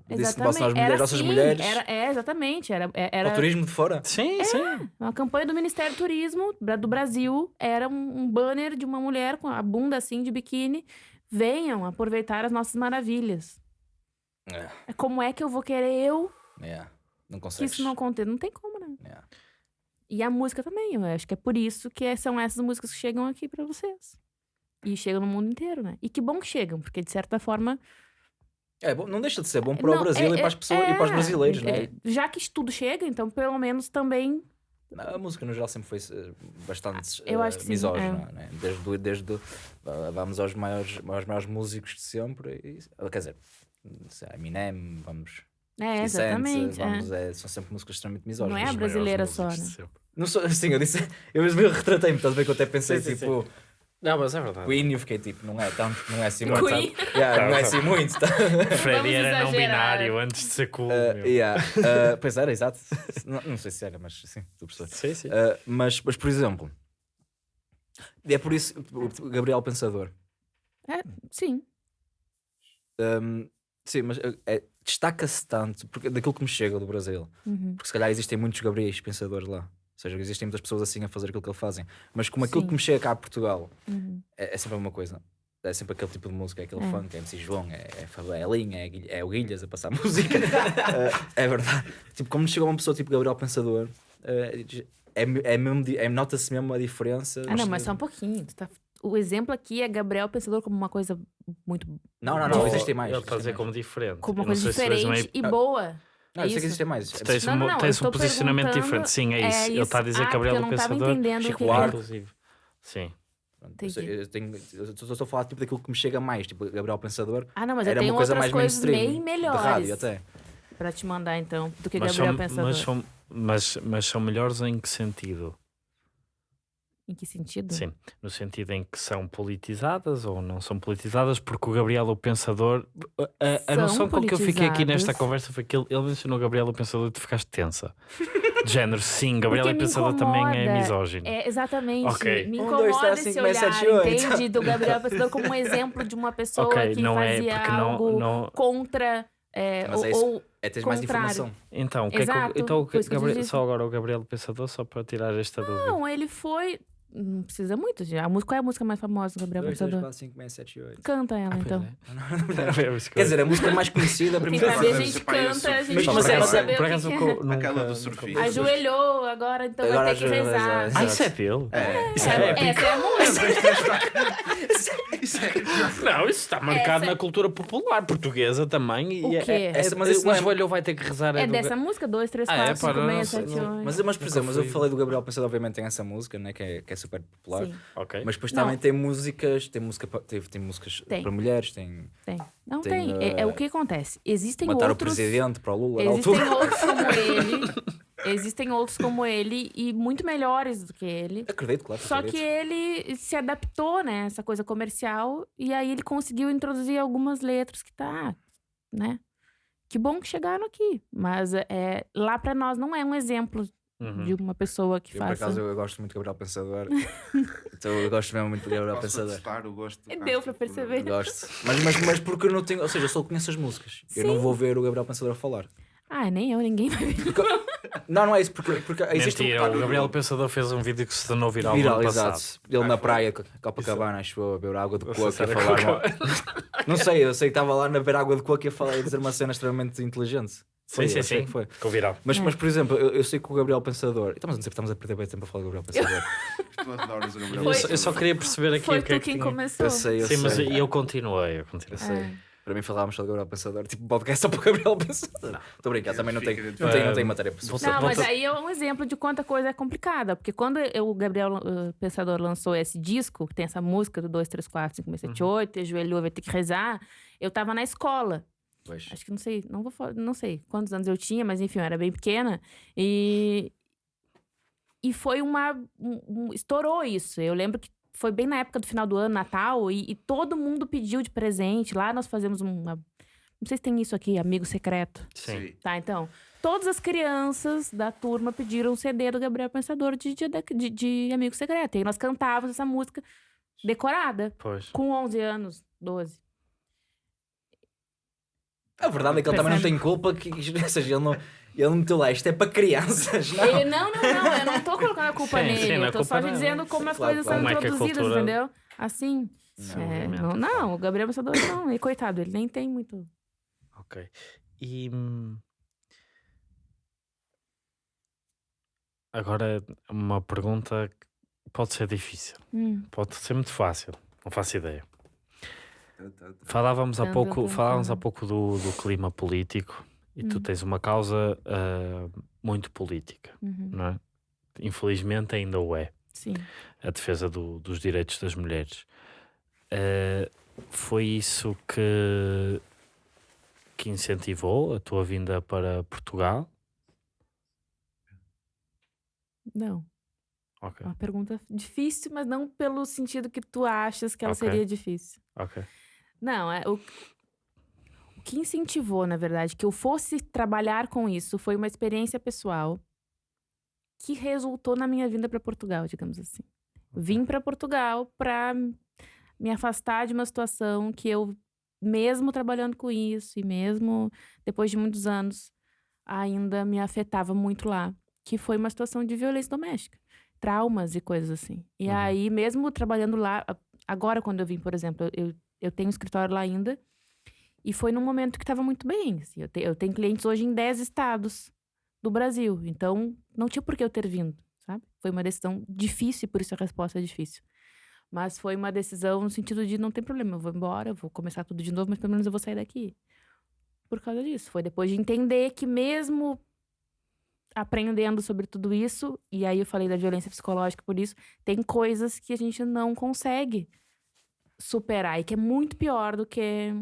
Exatamente. Bolsonaro, as mulheres, Era nossas assim, mulheres. Era, é, exatamente. Era, é- era turismo de fora. Sim, sim. uma campanha do Ministério do Turismo do Brasil. Era um, um banner de uma mulher com a bunda assim de biquíni. Venham aproveitar as nossas maravilhas. É, Como é que eu vou querer eu é, não que isso não aconteça? Não tem como, né? É. E a música também, eu acho que é por isso que é- são essas músicas que chegam aqui pra vocês. E chegam no mundo inteiro, né? E que bom que chegam, porque de certa forma. É, bom, não deixa de ser bom para o Não, Brasil é- e para as pessoas e para os é, brasileiros, é, né? Já que tudo chega, então pelo menos também. A música no geral sempre foi eh, bastante Eu eh, acho que sim, misógina, né? Desde, desde ah, vamos aos maiores, aos maiores músicos de sempre, e, ah, quer dizer, Eminem, vamos. É, 50 Cent, exatamente. é. vamos, é, são sempre músicas extremamente misóginas. Não é a maiores brasileira só, né? Não sou, sim, eu disse, eu, eu retratei-me, estás a ver que eu até pensei Sim, sim, tipo Não, mas é verdade. Queen eu fiquei tipo, não é tanto, não é assim Queen. muito. sabe? Yeah, não é assim muito, tá? Freddy era não binário antes de ser cool. Uh, meu. yeah, uh, pois era, exato. Não, não sei se era, mas sim, estou a perceber. Sim, sim. Uh, mas, mas, por exemplo, é por isso o Gabriel Pensador. Sim. um, sim, mas uh, é- destaca-se tanto porque, daquilo que me chega do Brasil. Uhum. Porque se calhar existem muitos Gabriéis Pensadores lá. Ou seja, existem muitas pessoas assim a fazer aquilo que ele fazem. Mas como aquilo Sim. que me chega cá a Portugal Uhum. é, é sempre uma coisa. É sempre aquele tipo de música, é aquele É. funk, é MC João, é, é Fabelinha, é, Guilh- é o Guilhas a passar música. Uh, é verdade. Tipo, como chega uma pessoa tipo Gabriel Pensador, uh, é, é mesmo, é, nota-se mesmo a diferença. Ah, não, mas só um pouquinho. Tu tá- O exemplo aqui é Gabriel Pensador como uma coisa muito. Não, não, não, existem mais. Ele está a dizer como diferente. como uma Eu coisa diferente uma- e boa. Não, é eu sei que isso. existem mais. Tu tens, Não, um, não, não, tens eu um posicionamento diferente. Sim, é isso. É Ele está a isso. dizer Ah, Gabriel eu tava Pensador. Chico Buarque. Inclusive. Sim. Eu, eu tenho- eu estou a falar tipo, daquilo que me chega mais, tipo Gabriel Pensador. Ah, não, mas eu era tenho uma coisa outras mais coisas mainstream. bem De melhores rádio até. pra te mandar, então, do que Mas Gabriel são, Pensador. mas, são, mas, mas são melhores em que sentido? Em que sentido? Sim, no sentido em que são politizadas ou não são politizadas, porque o Gabriel o Pensador. A, a- noção com que eu fiquei aqui nesta conversa foi que ele, ele mencionou o Gabriel o Pensador e tu ficaste tensa. De género, sim, Gabriel o me Pensador também é incomoda. misógino. É, exatamente. Ok. Me Um, dois, incomoda três, esse olhar, entende? Do Gabriel Pensador como um exemplo de uma pessoa ok, que não é fazia porque algo não. não Mas contra. é, ou, é isso. É teres mais informação. então, o que é que, Exato, então o que- Gabriel- só agora o Gabriel o Pensador, só para tirar esta dúvida. Não, ele foi. Não precisa muito. já. A música, qual é a música mais famosa do Gabriel 2, 3, Pensador? 4, 5, 6, 7, 8. Canta ela, então. Quer dizer, a música mais conhecida para Quem mim. sabe a gente canta, a gente é- mas é- saber por o que acaso é. nunca- Aquela do nunca- surfista. Ajoelhou, agora então Agora vai ter que rezar. Ah, isso é dele? É. Isso Essa é épico. essa é a música. Isso é Não, isso está marcado Essa- na cultura popular portuguesa também. E O é- quê? É, Essa- mas mas isso não é- vai ter que rezar. É do- dessa música? 2, 3, Ah, é? 4, 5, Para, não 6, sei, 7, não- 8. Mas, mas por exemplo, mas eu falei do Gabriel Pensador, obviamente tem essa música, né, que, é, que é super popular. Sim, Ok. Mas depois Não. também tem músicas, tem música tem, tem músicas Tem. para mulheres, tem tem. Não Tem, tem. É, é o que acontece. Existem matar outros. o presidente para o Lula na Existem altura. outros como ele. Existem outros como ele e muito melhores do que ele. Acredito, claro. Só que acredito. ele se adaptou, né? Essa coisa comercial. E aí ele conseguiu introduzir algumas letras que tá, né? Que bom que chegaram aqui. Mas é, lá pra nós não é um exemplo Uhum. de uma pessoa que Eu, por faça. acaso, eu gosto muito de Gabriel Pensador. então eu gosto mesmo muito de Gabriel Posso Pensador. atestar o gosto do Deu Castro para por- perceber. Eu Gosto. Mas, mas, mas porque eu não tenho. Ou seja, eu só conheço as músicas. Eu não Sim. vou ver o Gabriel Pensador a falar. Ah, nem eu, ninguém vai ver. Não, não é isso. Porque, porque existe Mentira, um o Gabriel Pensador fez um vídeo que se tornou viral, Viral, ano exato. passado. Ele Ah, na foi? praia, com Copacabana, acho eu, a beber água de coco e a falar. Mal- Não sei, eu sei que estava lá na beber água de coco e a falar e a dizer uma cena extremamente inteligente. Foi, Sim, sim, eu sim. foi. Viral. Mas, É. mas, por exemplo, eu, eu sei que o Gabriel Pensador. Estamos a dizer que estamos a perder bem tempo a falar do Gabriel Pensador. Tu adoras o Gabriel Eu só, Pensador. eu só queria perceber aqui Foi o que é tu que quem tinha. começou. Eu sei, eu Sim, mas sei. eu continuei, eu continuei. Eu sei. É. Para mim falámos só do Gabriel Pensador, tipo podcast só para o Gabriel Pensador. Estou a brincar, também não tenho, não tenho, não tenho matéria para Você- Não, mas aí é um exemplo de quanta coisa é complicada. Porque quando eu- o Gabriel uh, Pensador lançou esse disco, que tem essa música do 2, 3, 4, 5, 6, 7, 8, ajoelhou, vai ter que rezar, eu tava na escola. Pois. Acho que não sei, não vou falar, não sei quantos anos eu tinha, mas enfim, eu era bem pequena. E, e foi uma. um- um- estourou isso. Eu lembro que foi bem na época do final do ano, Natal, e, e todo mundo pediu de presente. Lá nós fazemos uma. Não sei se tem isso aqui, amigo secreto. Sim. Tá, então. Todas as crianças da turma pediram um CD do Gabriel Pensador de, de, de, de Amigo Secreto. E aí nós cantávamos essa música decorada, Pois. com 11 anos, 12. A verdade é que ele também não tem culpa, que, ou seja, ele não, ele não meteu lá, isto é para crianças, não? Ele, não, não, não, eu não tô colocando a culpa Sim, nele. sim, não é eu culpa só dele. dizendo como as Claro, coisas claro. são é introduzidas, entendeu? Assim. Não, É, não, não, o Gabriel Pensador não. E coitado, ele nem tem muito. Ok. E. hum, Agora, uma pergunta que pode ser difícil, Hum, pode ser muito fácil, não faço ideia. Falávamos há pouco, falávamos há pouco do, do clima político e tu Hum. tens uma causa ah, muito política, uhum, não é? Infelizmente ainda o é. sim. a defesa do- dos direitos das mulheres. Eh, foi isso que, que incentivou a tua vinda para Portugal? Não. Ok, É uma pergunta difícil, mas não pelo sentido que tu achas que ela Ok. seria difícil. ok. Não, é o, o que incentivou, na verdade, que eu fosse trabalhar com isso foi uma experiência pessoal que resultou na minha vinda para Portugal, digamos assim. Vim para Portugal para me afastar de uma situação que eu, mesmo trabalhando com isso e mesmo depois de muitos anos, ainda me afetava muito lá, que foi uma situação de violência doméstica, traumas e coisas assim. E Uhum. aí, mesmo trabalhando lá, agora quando eu vim, por exemplo, eu, eu tenho um escritório lá ainda, e foi num momento que estava muito bem. assim, eu, te- eu tenho clientes hoje em 10 estados do Brasil, então não tinha por que eu ter vindo, sabe? Foi uma decisão difícil, por isso a resposta é difícil. Mas foi uma decisão no sentido de não tem problema, eu vou embora, eu vou começar tudo de novo, mas pelo menos eu vou sair daqui. Por causa disso. Foi depois de entender que mesmo aprendendo sobre tudo isso, e aí eu falei da violência psicológica por isso, tem coisas que a gente não consegue superar e que é muito pior do que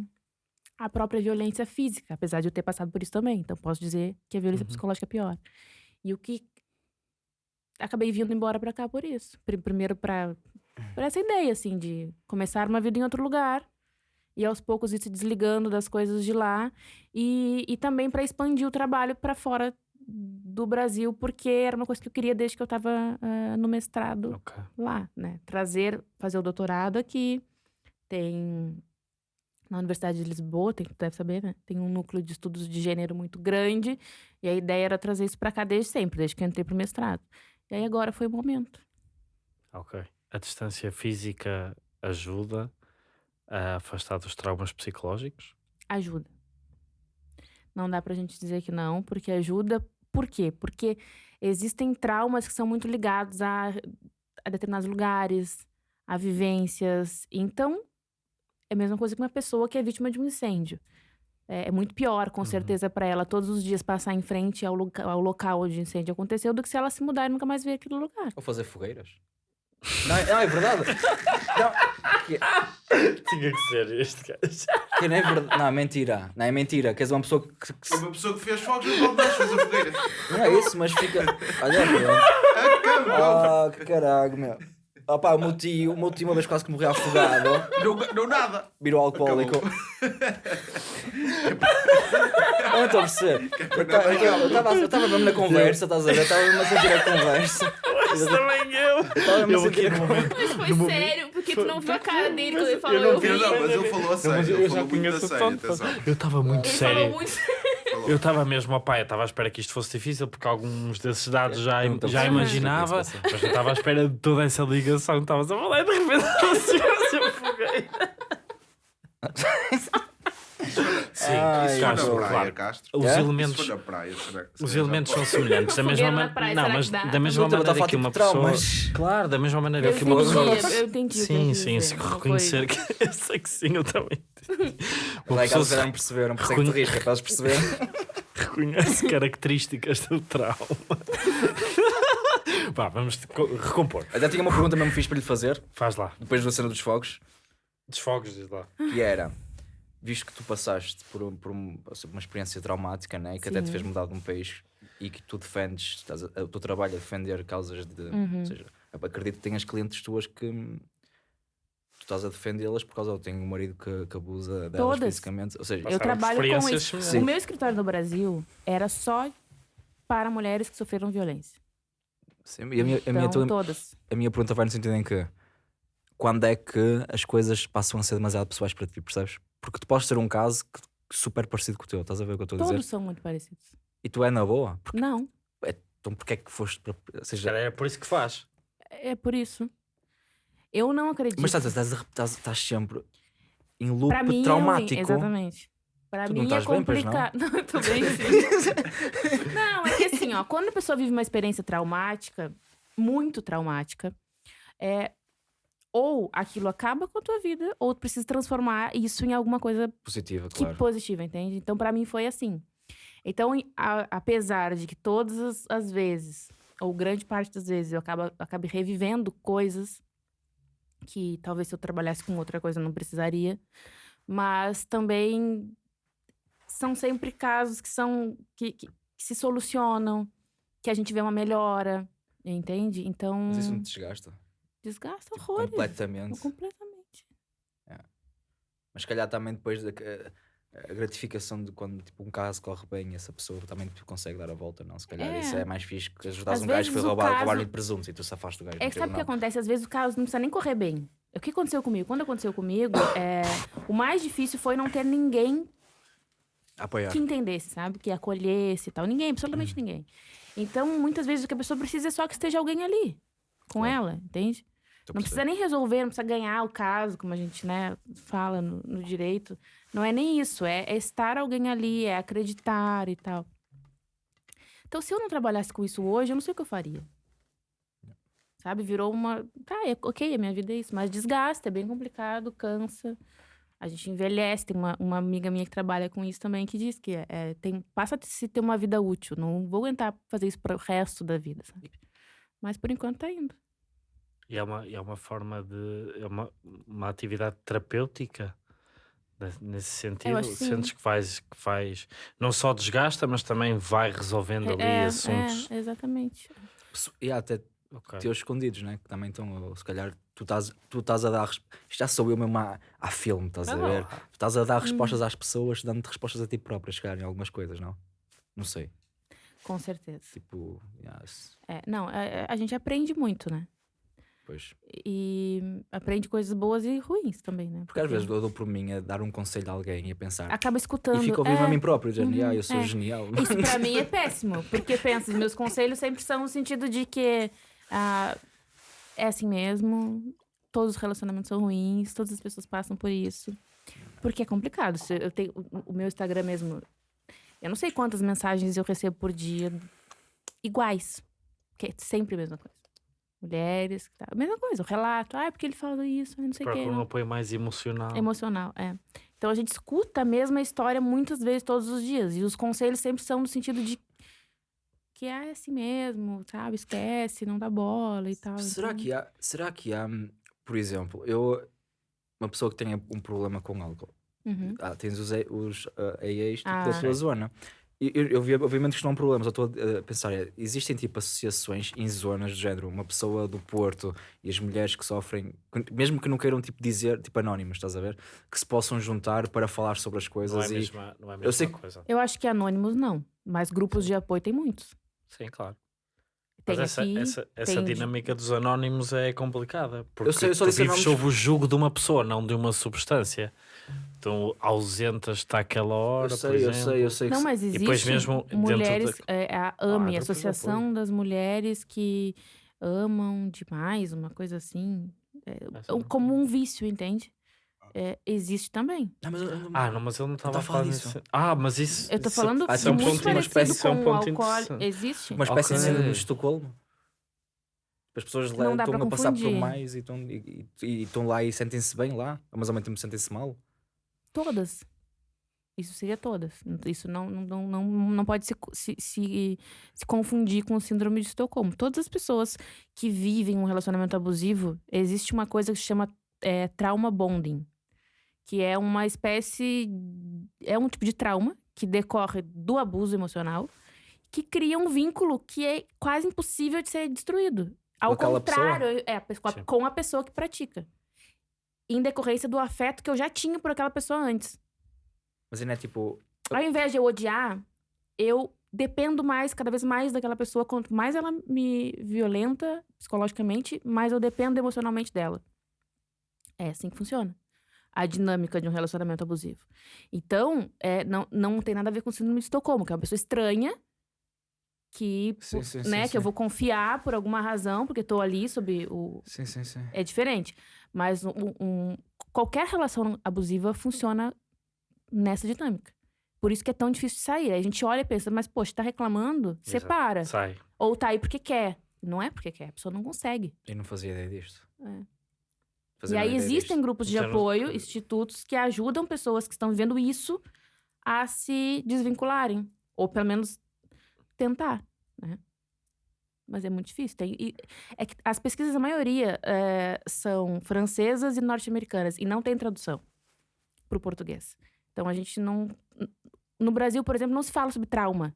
a própria violência física, apesar de eu ter passado por isso também. Então posso dizer que a violência Uhum. psicológica é pior. E o que acabei vindo embora pra cá por isso. Pri- Primeiro pra por essa ideia assim de começar uma vida em outro lugar e aos poucos ir se desligando das coisas de lá e, e também para expandir o trabalho para fora do Brasil, porque era uma coisa que eu queria desde que eu estava no mestrado Ok. lá, né? Trazer, fazer o doutorado aqui. Tem na Universidade de Lisboa, tem, tu deve saber, né? Tem um núcleo de estudos de gênero muito grande. E a ideia era trazer isso para cá desde sempre, desde que eu entrei pro mestrado. E aí agora foi o momento. Ok. A distância física ajuda a afastar dos traumas psicológicos? Ajuda. Não dá pra gente dizer que não, porque ajuda. Por quê? Porque existem traumas que são muito ligados a, a determinados lugares, a vivências. Então, é a mesma coisa que uma pessoa que é vítima de um incêndio. É, é muito pior, com Uhum. certeza, pra ela todos os dias passar em frente ao, loca- ao local onde o incêndio aconteceu do que se ela se mudar e nunca mais ver aquele lugar. Ou fazer fogueiras. Não, é- não, é verdade. Não, que, Tinha que ser este gajo. que não é verdade. Não, é mentira. Não, é mentira. Que és uma pessoa que, que É uma pessoa que fez fogos no balde fez a fogueira. Não é isso, mas fica. Olha. Acabou. Ah, que caralho, meu. Opá, o meu tio, o meu tio uma vez quase que morreu afogado. Não, não nada. Virou alcoólico. Não estou a perceber. Eu ta- Eu estava eu estava mesmo na conversa, estás a ver? Estava mesmo a sentir a conversa. Também eu. Estava mesmo a Eu sentir a conversa. momento. Mas foi sério, porque tu não viu a cara dele quando ele falou. eu não vi. Não, mas ele falou a mas sério. eu Ele já falou muito a conheço sério. Eu estava muito Ele sério. falou muito Eu estava mesmo, pai, eu estava à espera que isto fosse difícil porque alguns desses dados já, não a já perceber. imaginava, mas eu estava à espera de toda essa ligação que estavas a falar e de repente a fogueira. Sim, Ai, Isso Castro, praia, claro. Castro. Os É? Elementos, praia. será que- os elementos são semelhantes. Da mesma, não, mas dá? da mesma maneira que uma pessoa. traumas. Claro, da mesma maneira Eu que uma pessoa. eu entendi. o que Sim, sim, se reconhecer que. Eu sei que sim, eu também. Uma pessoa se não perceberam, por isso é que tu rires, que é para eles perceberem. reconhece características do trauma. Vá, vamos te co- recompor. Até tinha uma pergunta mesmo fixe para lhe fazer, Faz lá. depois da cena dos fogos, Desfogos, diz lá. que era, visto que tu passaste por, um- por um- uma experiência traumática, né, e que até te Sim. fez mudar de um país, e que tu defendes, estás a- o teu trabalho é defender causas de... Uhum. Ou seja, acredito que tenhas clientes tuas que... Tu estás a defendê-las por causa eu tenho um marido que, que abusa delas Todas. fisicamente. Ou seja, Eu trabalho com isso. O meu escritório no Brasil era só para mulheres que sofreram violência. sim, e a, minha, a, minha, Então, toda- todas. a minha pergunta vai no sentido em que quando é que as coisas passam a ser demasiado pessoais para ti, percebes? Porque tu podes ter um caso que, super parecido com o teu, estás a ver o que eu estou a dizer? Todos são muito parecidos. E tu é na boa? Porque, Não, então porquê é que foste para. Ou seja, Cara, é por isso que faz. é por isso. Eu não acredito. mas estás, estás, a- estás, estás sempre em loop Pra mim é traumático. exatamente. Pra Tu não mim é estás bem, pois não? complicado. Não, eu tô bem, sim. não, é que assim, ó, quando a pessoa vive uma experiência traumática, muito traumática, é ou aquilo acaba com a tua vida, ou tu precisa transformar isso em alguma coisa Positiva, que claro. positiva, entende? Então, pra mim foi assim. Então, a- apesar de que todas as, as vezes, ou grande parte das vezes, eu acaba, acabe revivendo coisas que talvez se eu trabalhasse com outra coisa eu não precisaria, mas também são sempre casos que são que, que- que se solucionam, que a gente vê uma melhora, entende? Então, Mas isso não te desgasta? desgasta horrores. Completamente. Completamente. Mas se calhar também depois da a gratificação de quando tipo, um caso corre bem, essa pessoa também te consegue dar a volta, não? Se calhar É. isso é mais fixe que ajudares Às um gajo que foi roubado, caso- roubar-lhe presuntos e tu safaste do gajo. É que sabe o que acontece? Às vezes o caso não precisa nem correr bem. O que aconteceu comigo? Quando aconteceu comigo, é, o mais difícil foi não ter ninguém Apoiar. que entendesse, sabe? Que acolhesse e tal. Ninguém, absolutamente Uhum. ninguém. Então, muitas vezes o que a pessoa precisa é só que esteja alguém ali com Claro. ela, entende? Tô Não precisa nem resolver, não precisa ganhar o caso, como a gente né, fala no, no direito. Não é nem isso, é, é estar alguém ali, é acreditar e tal. Então, se eu não trabalhasse com isso hoje, eu não sei o que eu faria. Sabe? Virou uma. Tá, é, ok, a minha vida é isso, mas desgasta, é bem complicado, cansa. A gente envelhece. Tem uma, uma amiga minha que trabalha com isso também que diz que é, tem, passa a se ter uma vida útil. Não vou aguentar fazer isso para o resto da vida, sabe? Mas por enquanto tá indo. E é uma, é uma forma de. É uma, uma atividade terapêutica. ne- Nesse sentido, que sentes que faz, que faz. Não só desgasta, mas também vai resolvendo ali é, assuntos. é, exatamente. E há até Ok. teus escondidos, né? Que também estão, se calhar, tu estás, tu estás a dar. já sou eu mesmo a, a filme, estás a Ah, ver? Tu estás a Hum. dar respostas às pessoas, dando-te respostas a ti próprio, se calhar, em algumas coisas, não? Não sei. Com certeza. Tipo, yes, É, não, a, a gente aprende muito, né? Pois. E aprende coisas boas e ruins também, né? Porque às vezes eu dou por mim a dar um conselho a alguém e a pensar. acaba escutando. E fico ouvir é, a mim próprio, dizendo, uhum, ah, eu sou é. genial. Isso pra mim é péssimo, porque pensa, meus conselhos sempre são no sentido de que ah, é assim mesmo, todos os relacionamentos são ruins, todas as pessoas passam por isso. Porque é complicado. Eu tenho o- o meu Instagram mesmo, eu não sei quantas mensagens eu recebo por dia iguais, que é sempre a mesma coisa. Mulheres, tá, a mesma coisa, o relato, ah, é porque ele fala isso, não sei o Procura quê. um não. apoio mais emocional. Emocional, é. Então a gente escuta a mesma história muitas vezes todos os dias. E os conselhos sempre são no sentido de ah, é assim mesmo, sabe? Esquece, não dá bola e tal. Será então- que há, será que há, por exemplo, eu, uma pessoa que tenha um problema com álcool, Uhum. ah, tens os, A- os ah, AAs tipo, Ah. da tua zona. Eu, eu, vi- obviamente que isto não é um problema, só estou a pensar, é, existem tipo associações em zonas do género, uma pessoa do Porto e as mulheres que sofrem, mesmo que não queiram tipo dizer, tipo anónimas, estás a ver? Que se possam juntar para falar sobre as Não é coisas e mesma, não é a eu mesma sei que- coisa. Eu acho que anônimos não, mas grupos de apoio tem muitos. Sim, claro. Mas essa, aqui, essa, essa dinâmica dos anónimos é complicada. Porque sei, eu só tu vives anónimos- sob o jugo de uma pessoa, não de uma substância. Então ausentas-te àquela hora, eu por sei, eu exemplo. sei, eu sei que Não, mas existe depois mesmo dentro mulheres, da- é, a Ah, AME, Associação das Mulheres que amam demais, uma coisa assim, é, como um vício, entende? É, existe também. Não, mas eu- eu- Ah, não, mas ele não estava a falar falar disso. Ah, mas isso. Eu tô isso- falando ah, isso é um muito ponto- uma espécie- isso é um com ponto interessante. Existe? uma espécie de Ok. síndrome de Estocolmo. As pessoas lá estão a passar por mais e estão, e, e- e lá e sentem-se bem lá, mas ao mesmo tempo sentem-se mal. Todas. Isso seria todas. Isso não, não, não, não pode se, se, se, se confundir com o síndrome de Estocolmo. Todas as pessoas que vivem um relacionamento abusivo, existe uma coisa que se chama é, trauma bonding, que é uma espécie. É um tipo de trauma que decorre do abuso emocional, que cria um vínculo que é quase impossível de ser destruído. Ao pessoa? contrário, é, com a- com pessoa que pratica. Em decorrência do afeto que eu já tinha por aquela pessoa antes. Mas ainda é tipo. Ao invés de eu odiar, eu dependo mais, cada vez mais daquela pessoa. Quanto mais ela me violenta psicologicamente, mais eu dependo emocionalmente dela. É assim que funciona. A dinâmica de um relacionamento abusivo. Então, é, não, não tem nada a ver com síndrome de Estocolmo, que é uma pessoa estranha que, Sim, sim, né, sim, que eu vou confiar por alguma razão, porque tô ali sob o, Sim, sim, sim. é diferente. Mas um- um- qualquer relação abusiva funciona nessa dinâmica. Por isso que é tão difícil de sair. Aí a gente olha e pensa, mas, poxa, tá reclamando? Exato. Separa. Sai. Ou tá aí porque quer. Não é porque quer, a pessoa não consegue. Eu não fazia ideia disto. É. E aí existem disto. grupos de apoio, institutos que ajudam pessoas que estão vivendo isso a se desvincularem. Ou pelo menos tentar, né? Mas é muito difícil. Tem, e- é que as pesquisas, a maioria, é, são francesas e norte-americanas. E não tem tradução para o português. Então a gente não... No Brasil, por exemplo, não se fala sobre trauma.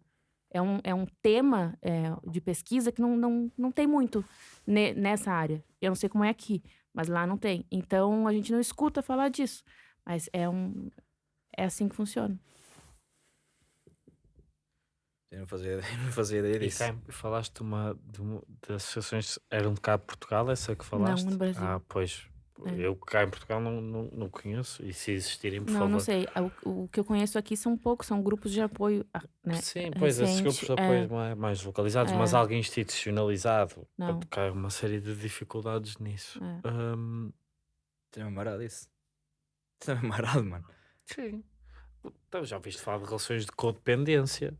É um, é um tema é, de pesquisa que não, não, não tem muito ne- nessa área. Eu não sei como é aqui, mas lá não tem. Então a gente não escuta falar disso. Mas é um. É assim que funciona. Eu não fazia, eu não fazia ideia E disso. em- falaste de uma, de uma de associações. Eram de cá de Portugal, essa que falaste? no Brasil. Ah, pois. É. Eu cá em Portugal não, não, não conheço. E se existirem, por não, favor. não sei. O, o que eu conheço aqui são poucos, são grupos de apoio. ah, Né? Sim, pois esses recente, grupos de é. apoio mais, mais localizados, mas É. algo institucionalizado. Não. Há uma série de dificuldades nisso. É. Hum, Tinha marado isso. Tinha marado, mano. sim. Então, já ouviste falar de relações de codependência.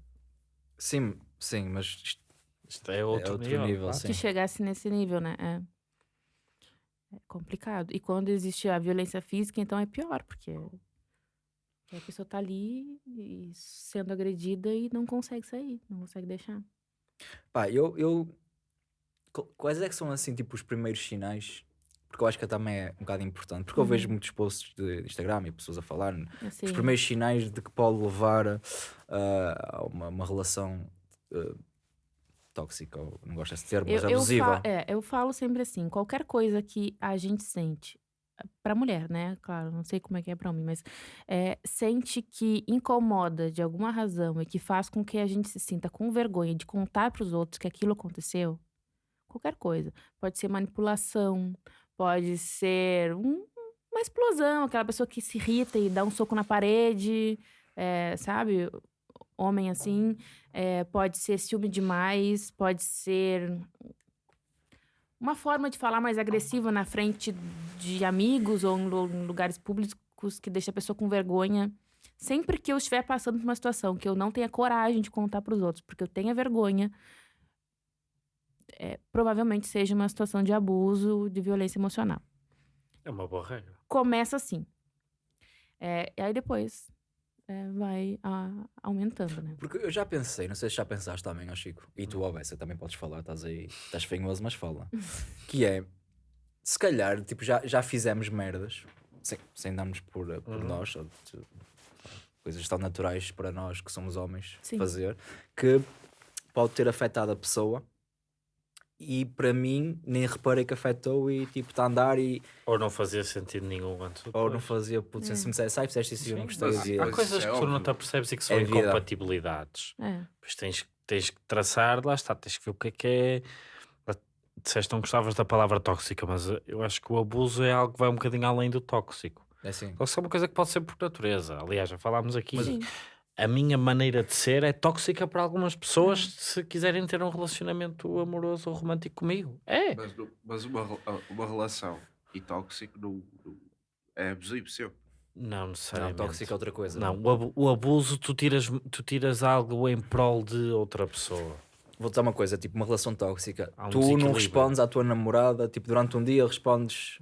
Sim, sim, mas isto Isto é outro, outro nível. nível, claro. sim. Que chegasse nesse nível, né? É. É complicado. E quando existe a violência física, então é pior, porque a pessoa tá ali sendo agredida e não consegue sair, não consegue deixar. Pá, eu, eu. qu- Quais é que são assim, tipo, os primeiros sinais? Porque eu acho que também é um bocado importante. Porque eu vejo Uhum. muitos posts de Instagram e pessoas a falar Assim, os primeiros sinais de que pode levar ah, a uma, uma relação ah, tóxica, ou não gosto desse termo, mas eu, eu, abusiva. fa- é, eu falo sempre assim, qualquer coisa que a gente sente, pra mulher, né? Claro, não sei como é que é pra homem, mas é, sente que incomoda de alguma razão e que faz com que a gente se sinta com vergonha de contar pros outros que aquilo aconteceu, qualquer coisa. Pode ser manipulação, pode ser um- uma explosão, aquela pessoa que se irrita e dá um soco na parede, é, sabe? Homem assim. É, pode ser ciúme demais, pode ser uma forma de falar mais agressiva na frente de amigos ou em lu- em lugares públicos que deixa a pessoa com vergonha. Sempre que eu estiver passando por uma situação que eu não tenha coragem de contar para os outros, porque eu tenha vergonha, é, provavelmente seja uma situação de abuso, de violência emocional. É uma boa regra. Começa assim. É, e aí depois vai ah, aumentando, né? Porque eu já pensei, não sei se já pensaste também, ó Chico, e tu, ó Bessa, também podes falar, estás aí, estás fanhoso, mas fala. que é, se calhar, tipo, já, já fizemos merdas, sem, sem darmos por, por Uhum. nós, ou coisas tão naturais para nós que somos homens Sim. fazer, que pode ter afetado a pessoa. E para mim, nem reparei que afetou e tipo, está a andar e Ou não fazia sentido nenhum antes. ou ou não fazia, puto, se me dissesse, ai, fizeste isso e eu não Sim, gostei, mas Há Mas coisas é que tu não te apercebes e que são É incompatibilidades. É. Pois tens, tens que traçar, lá está, tens que ver o que é que é. Disseste não gostavas da palavra tóxica, mas eu acho que o abuso é algo que vai um bocadinho além do tóxico. é assim. Tóxico é uma coisa que pode ser por natureza. Aliás, já falámos aqui. Sim. A minha maneira de ser é tóxica para algumas pessoas se quiserem ter um relacionamento amoroso ou romântico comigo. É. Mas, não- mas uma, rela- uma relação e tóxico não, não- é abusivo seu. Não Não, necessariamente. tóxico é outra coisa. Não, o, abu- o abuso, tu tiras, tu tiras algo em prol de outra pessoa. Vou dizer uma coisa, tipo uma relação tóxica. Um tu não respondes à tua namorada, tipo durante um dia respondes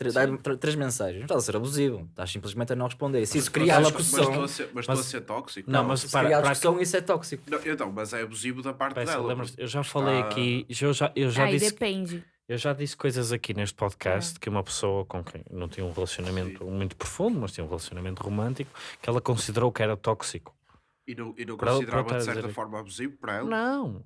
tre- Sim. dá- tre- três mensagens. Não estás a ser abusivo, estás simplesmente a não responder. Se isso Mas cria estou a a ser- discussão, Mas estou a ser, mas estou a ser tóxico? Não, mas se para- criar a para discussão, isso é tóxico. Não, então, mas é abusivo da parte Peça, dela. eu já falei está- aqui, eu já, eu já Aí disse, depende. eu já disse coisas aqui neste podcast que uma pessoa com quem não tinha um relacionamento muito profundo, mas tinha um relacionamento romântico, que ela considerou que era tóxico. E não, e não Para- considerava para de certa forma abusivo para ela? Não.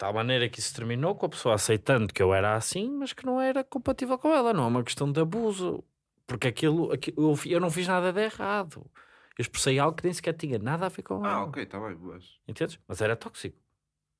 Tal maneira que isso terminou com a pessoa aceitando que eu era assim, mas que não era compatível com ela. Não é uma questão de abuso. Porque aquilo, aqui- eu, eu não fiz nada de errado. Eu expressei algo que nem sequer tinha nada a ver com Ah, ela. ok, está bem, mas, Entendes? Mas era tóxico.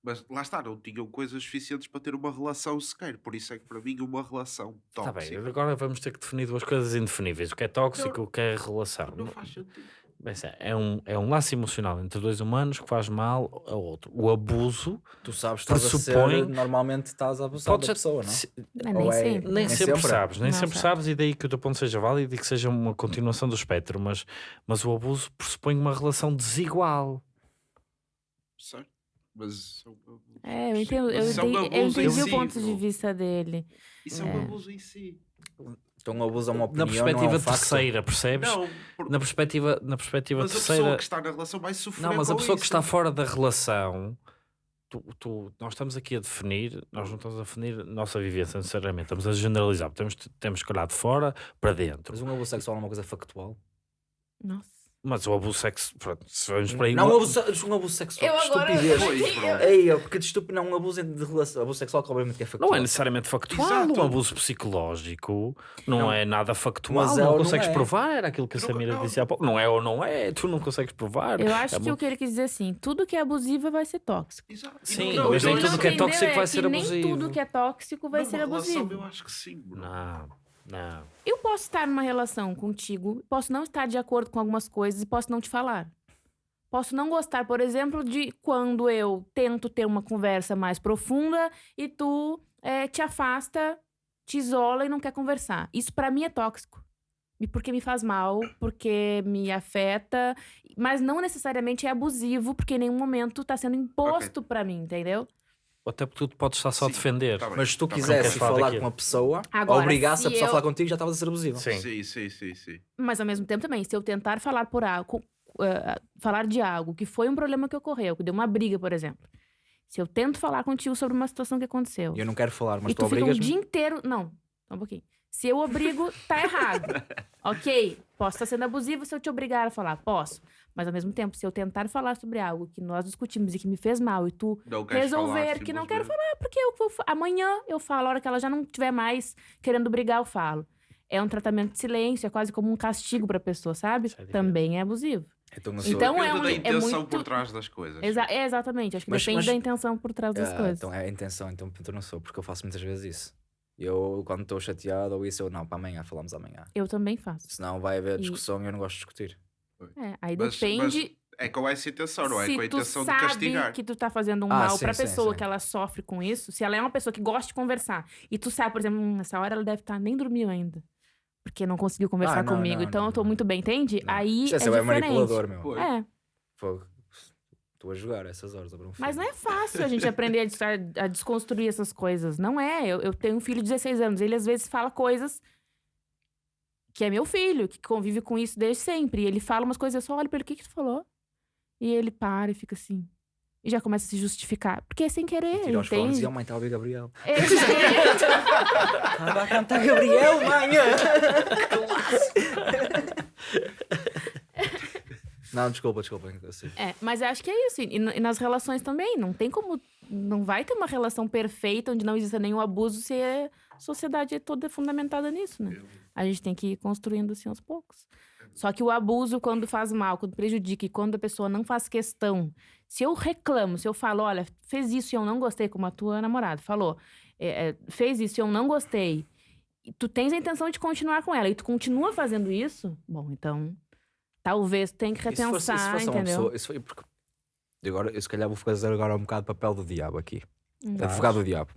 mas lá está, não tinham coisas suficientes para ter uma relação sequer. Por isso é que para mim uma relação Está bem, tóxica agora vamos ter que definir duas coisas indefiníveis. O que é tóxico, o que é relação. não faz sentido. Bem, é- é um, é um laço emocional entre dois humanos que faz mal ao outro. O abuso Tu sabes que estás a Pressupõe- ser, normalmente estás a abusar pode da pessoa, não é? se- Mas nem é- sempre. Nem, Nem sempre, sempre. sabes, nem Não sempre sabe. sabes, e daí que o teu ponto seja válido e que seja uma continuação do espectro, mas, mas o abuso pressupõe uma relação desigual. Certo? Mas abusos. É, eu entendo, eu é um eu em entendi o ponto de vista dele. Isso é um É. abuso em si. Então o abuso é uma Na opinião, perspectiva não é um facto. terceira, percebes? Não, por- Na perspectiva, na perspectiva mas a terceira. pessoa que está na relação vai sofrer Não, mas a pessoa que isso. está fora da relação, tu, tu- nós estamos aqui a definir, nós não estamos a definir a nossa vivência necessariamente, estamos a generalizar, temos, temos que olhar de fora para dentro. Mas um abuso sexual é uma coisa factual. Nossa. Mas o abuso sexo, pronto, se vamos para aí. Não, o- um abuso, um abuso sexual. Eu que agora- estupidez. Ei, ó, porque de estúpido, não, um abuso de relação. Abuso sexual, que obviamente que é factual. Não é necessariamente factual, Exato. um abuso psicológico não, Não. é nada factual, Mas é não não consegues é. provar, era aquilo que a não- Samira não. disse há pouco. Não é ou não é, tu não consegues provar. Eu acho É que o que ele quis dizer assim, tudo que é abusivo vai ser tóxico. Exato. Sim, não- mas não- nem não- tudo que é entendeu tóxico vai que ser abusivo. Nem tudo que é tóxico vai ser abusivo. Eu acho que sim, bro. Não, não. Eu posso estar numa relação contigo, posso não estar de acordo com algumas coisas e posso não te falar. Posso não gostar, por exemplo, de quando eu tento ter uma conversa mais profunda e tu eh, te afasta, te isola e não quer conversar. Isso pra mim é tóxico. Porque me faz mal, porque me afeta, mas não necessariamente é abusivo, porque em nenhum momento tá sendo imposto pra mim, entendeu? Até porque tu podes estar só a Sim, defender. tá bem. Mas se tu Tá quisesse falar falar com uma pessoa, Agora, obrigasse a pessoa a eu- falar contigo, já estavas a ser abusivo. Sim. Sim, sim, sim, sim. Mas ao mesmo tempo também, se eu tentar falar por algo, eh, falar de algo que foi um problema que ocorreu, que deu uma briga, por exemplo. Se eu tento falar contigo sobre uma situação que aconteceu, E eu não quero falar, mas e tu tu fica um dia inteiro. Não, só um pouquinho. Se eu obrigo, tá errado. ok, posso estar sendo abusivo se eu te obrigar a falar, posso. Mas ao mesmo tempo, se eu tentar falar sobre algo que nós discutimos e que me fez mal e tu Não resolver falar, que não quero falar, porque eu vou, amanhã eu falo, a hora que ela já não estiver mais querendo brigar, eu falo. É um tratamento de silêncio, é quase como um castigo pra pessoa, sabe? É. Também é abusivo. Então, Então é Depende um- da é intenção muito- por trás das coisas. Exa é exatamente, acho que Mas- depende mas- da intenção por trás das Ah, coisas. Então é a intenção, então eu não sou, porque eu faço muitas vezes isso. Eu, quando estou chateado ou isso, eu não, para amanhã, falamos amanhã. Eu também faço. Senão vai haver E- discussão e eu não gosto de discutir. É, aí Mas- depende É com essa intenção, não é se com a intenção de sabe castigar. que tu tá fazendo um Ah, mal sim, pra sim, pessoa sim. que ela sofre com isso, se ela é uma pessoa que gosta de conversar e tu sabe, por exemplo, "Hum, nessa hora ela deve estar nem dormiu ainda. Porque não conseguiu conversar Ah, não, comigo, não, então não, eu tô não. muito bem, entende? Não. Aí é é, é diferente. manipulador, meu. Pois. É, Fogo. Estou a jogar essas horas. a ver um mas não é fácil a gente aprender a, des- a- a desconstruir essas coisas. Não é. Eu, eu tenho um filho de 16 anos, ele às vezes fala coisas que é meu filho, que convive com isso desde sempre. E ele fala umas coisas, eu só olho pra ele, o que que tu falou? E ele para e fica assim. E já começa a se justificar. Porque é sem querer, fones entende? e a mãe a ouvir Gabriel. Exatamente. Estava a cantar Gabriel, mãe! Não, desculpa, desculpa. É, mas eu acho que é isso. E, e nas relações também. Não tem como. Não vai ter uma relação perfeita onde não exista nenhum abuso se a sociedade é toda fundamentada nisso, né? A gente tem que ir construindo assim aos poucos. Só que o abuso, quando faz mal, quando prejudica e quando a pessoa não faz questão. Se eu reclamo, se eu falo, olha, fez isso e eu não gostei, como a tua namorada falou, é, é, fez isso e eu não gostei, e tu tens a intenção de continuar com ela e tu continua fazendo isso, bom, então talvez tenha que fosse- repensar, se fosse uma entendeu? pessoa- isso foi porque... Agora, eu se calhar vou fazer agora um bocado papel do diabo aqui. Advogado do diabo.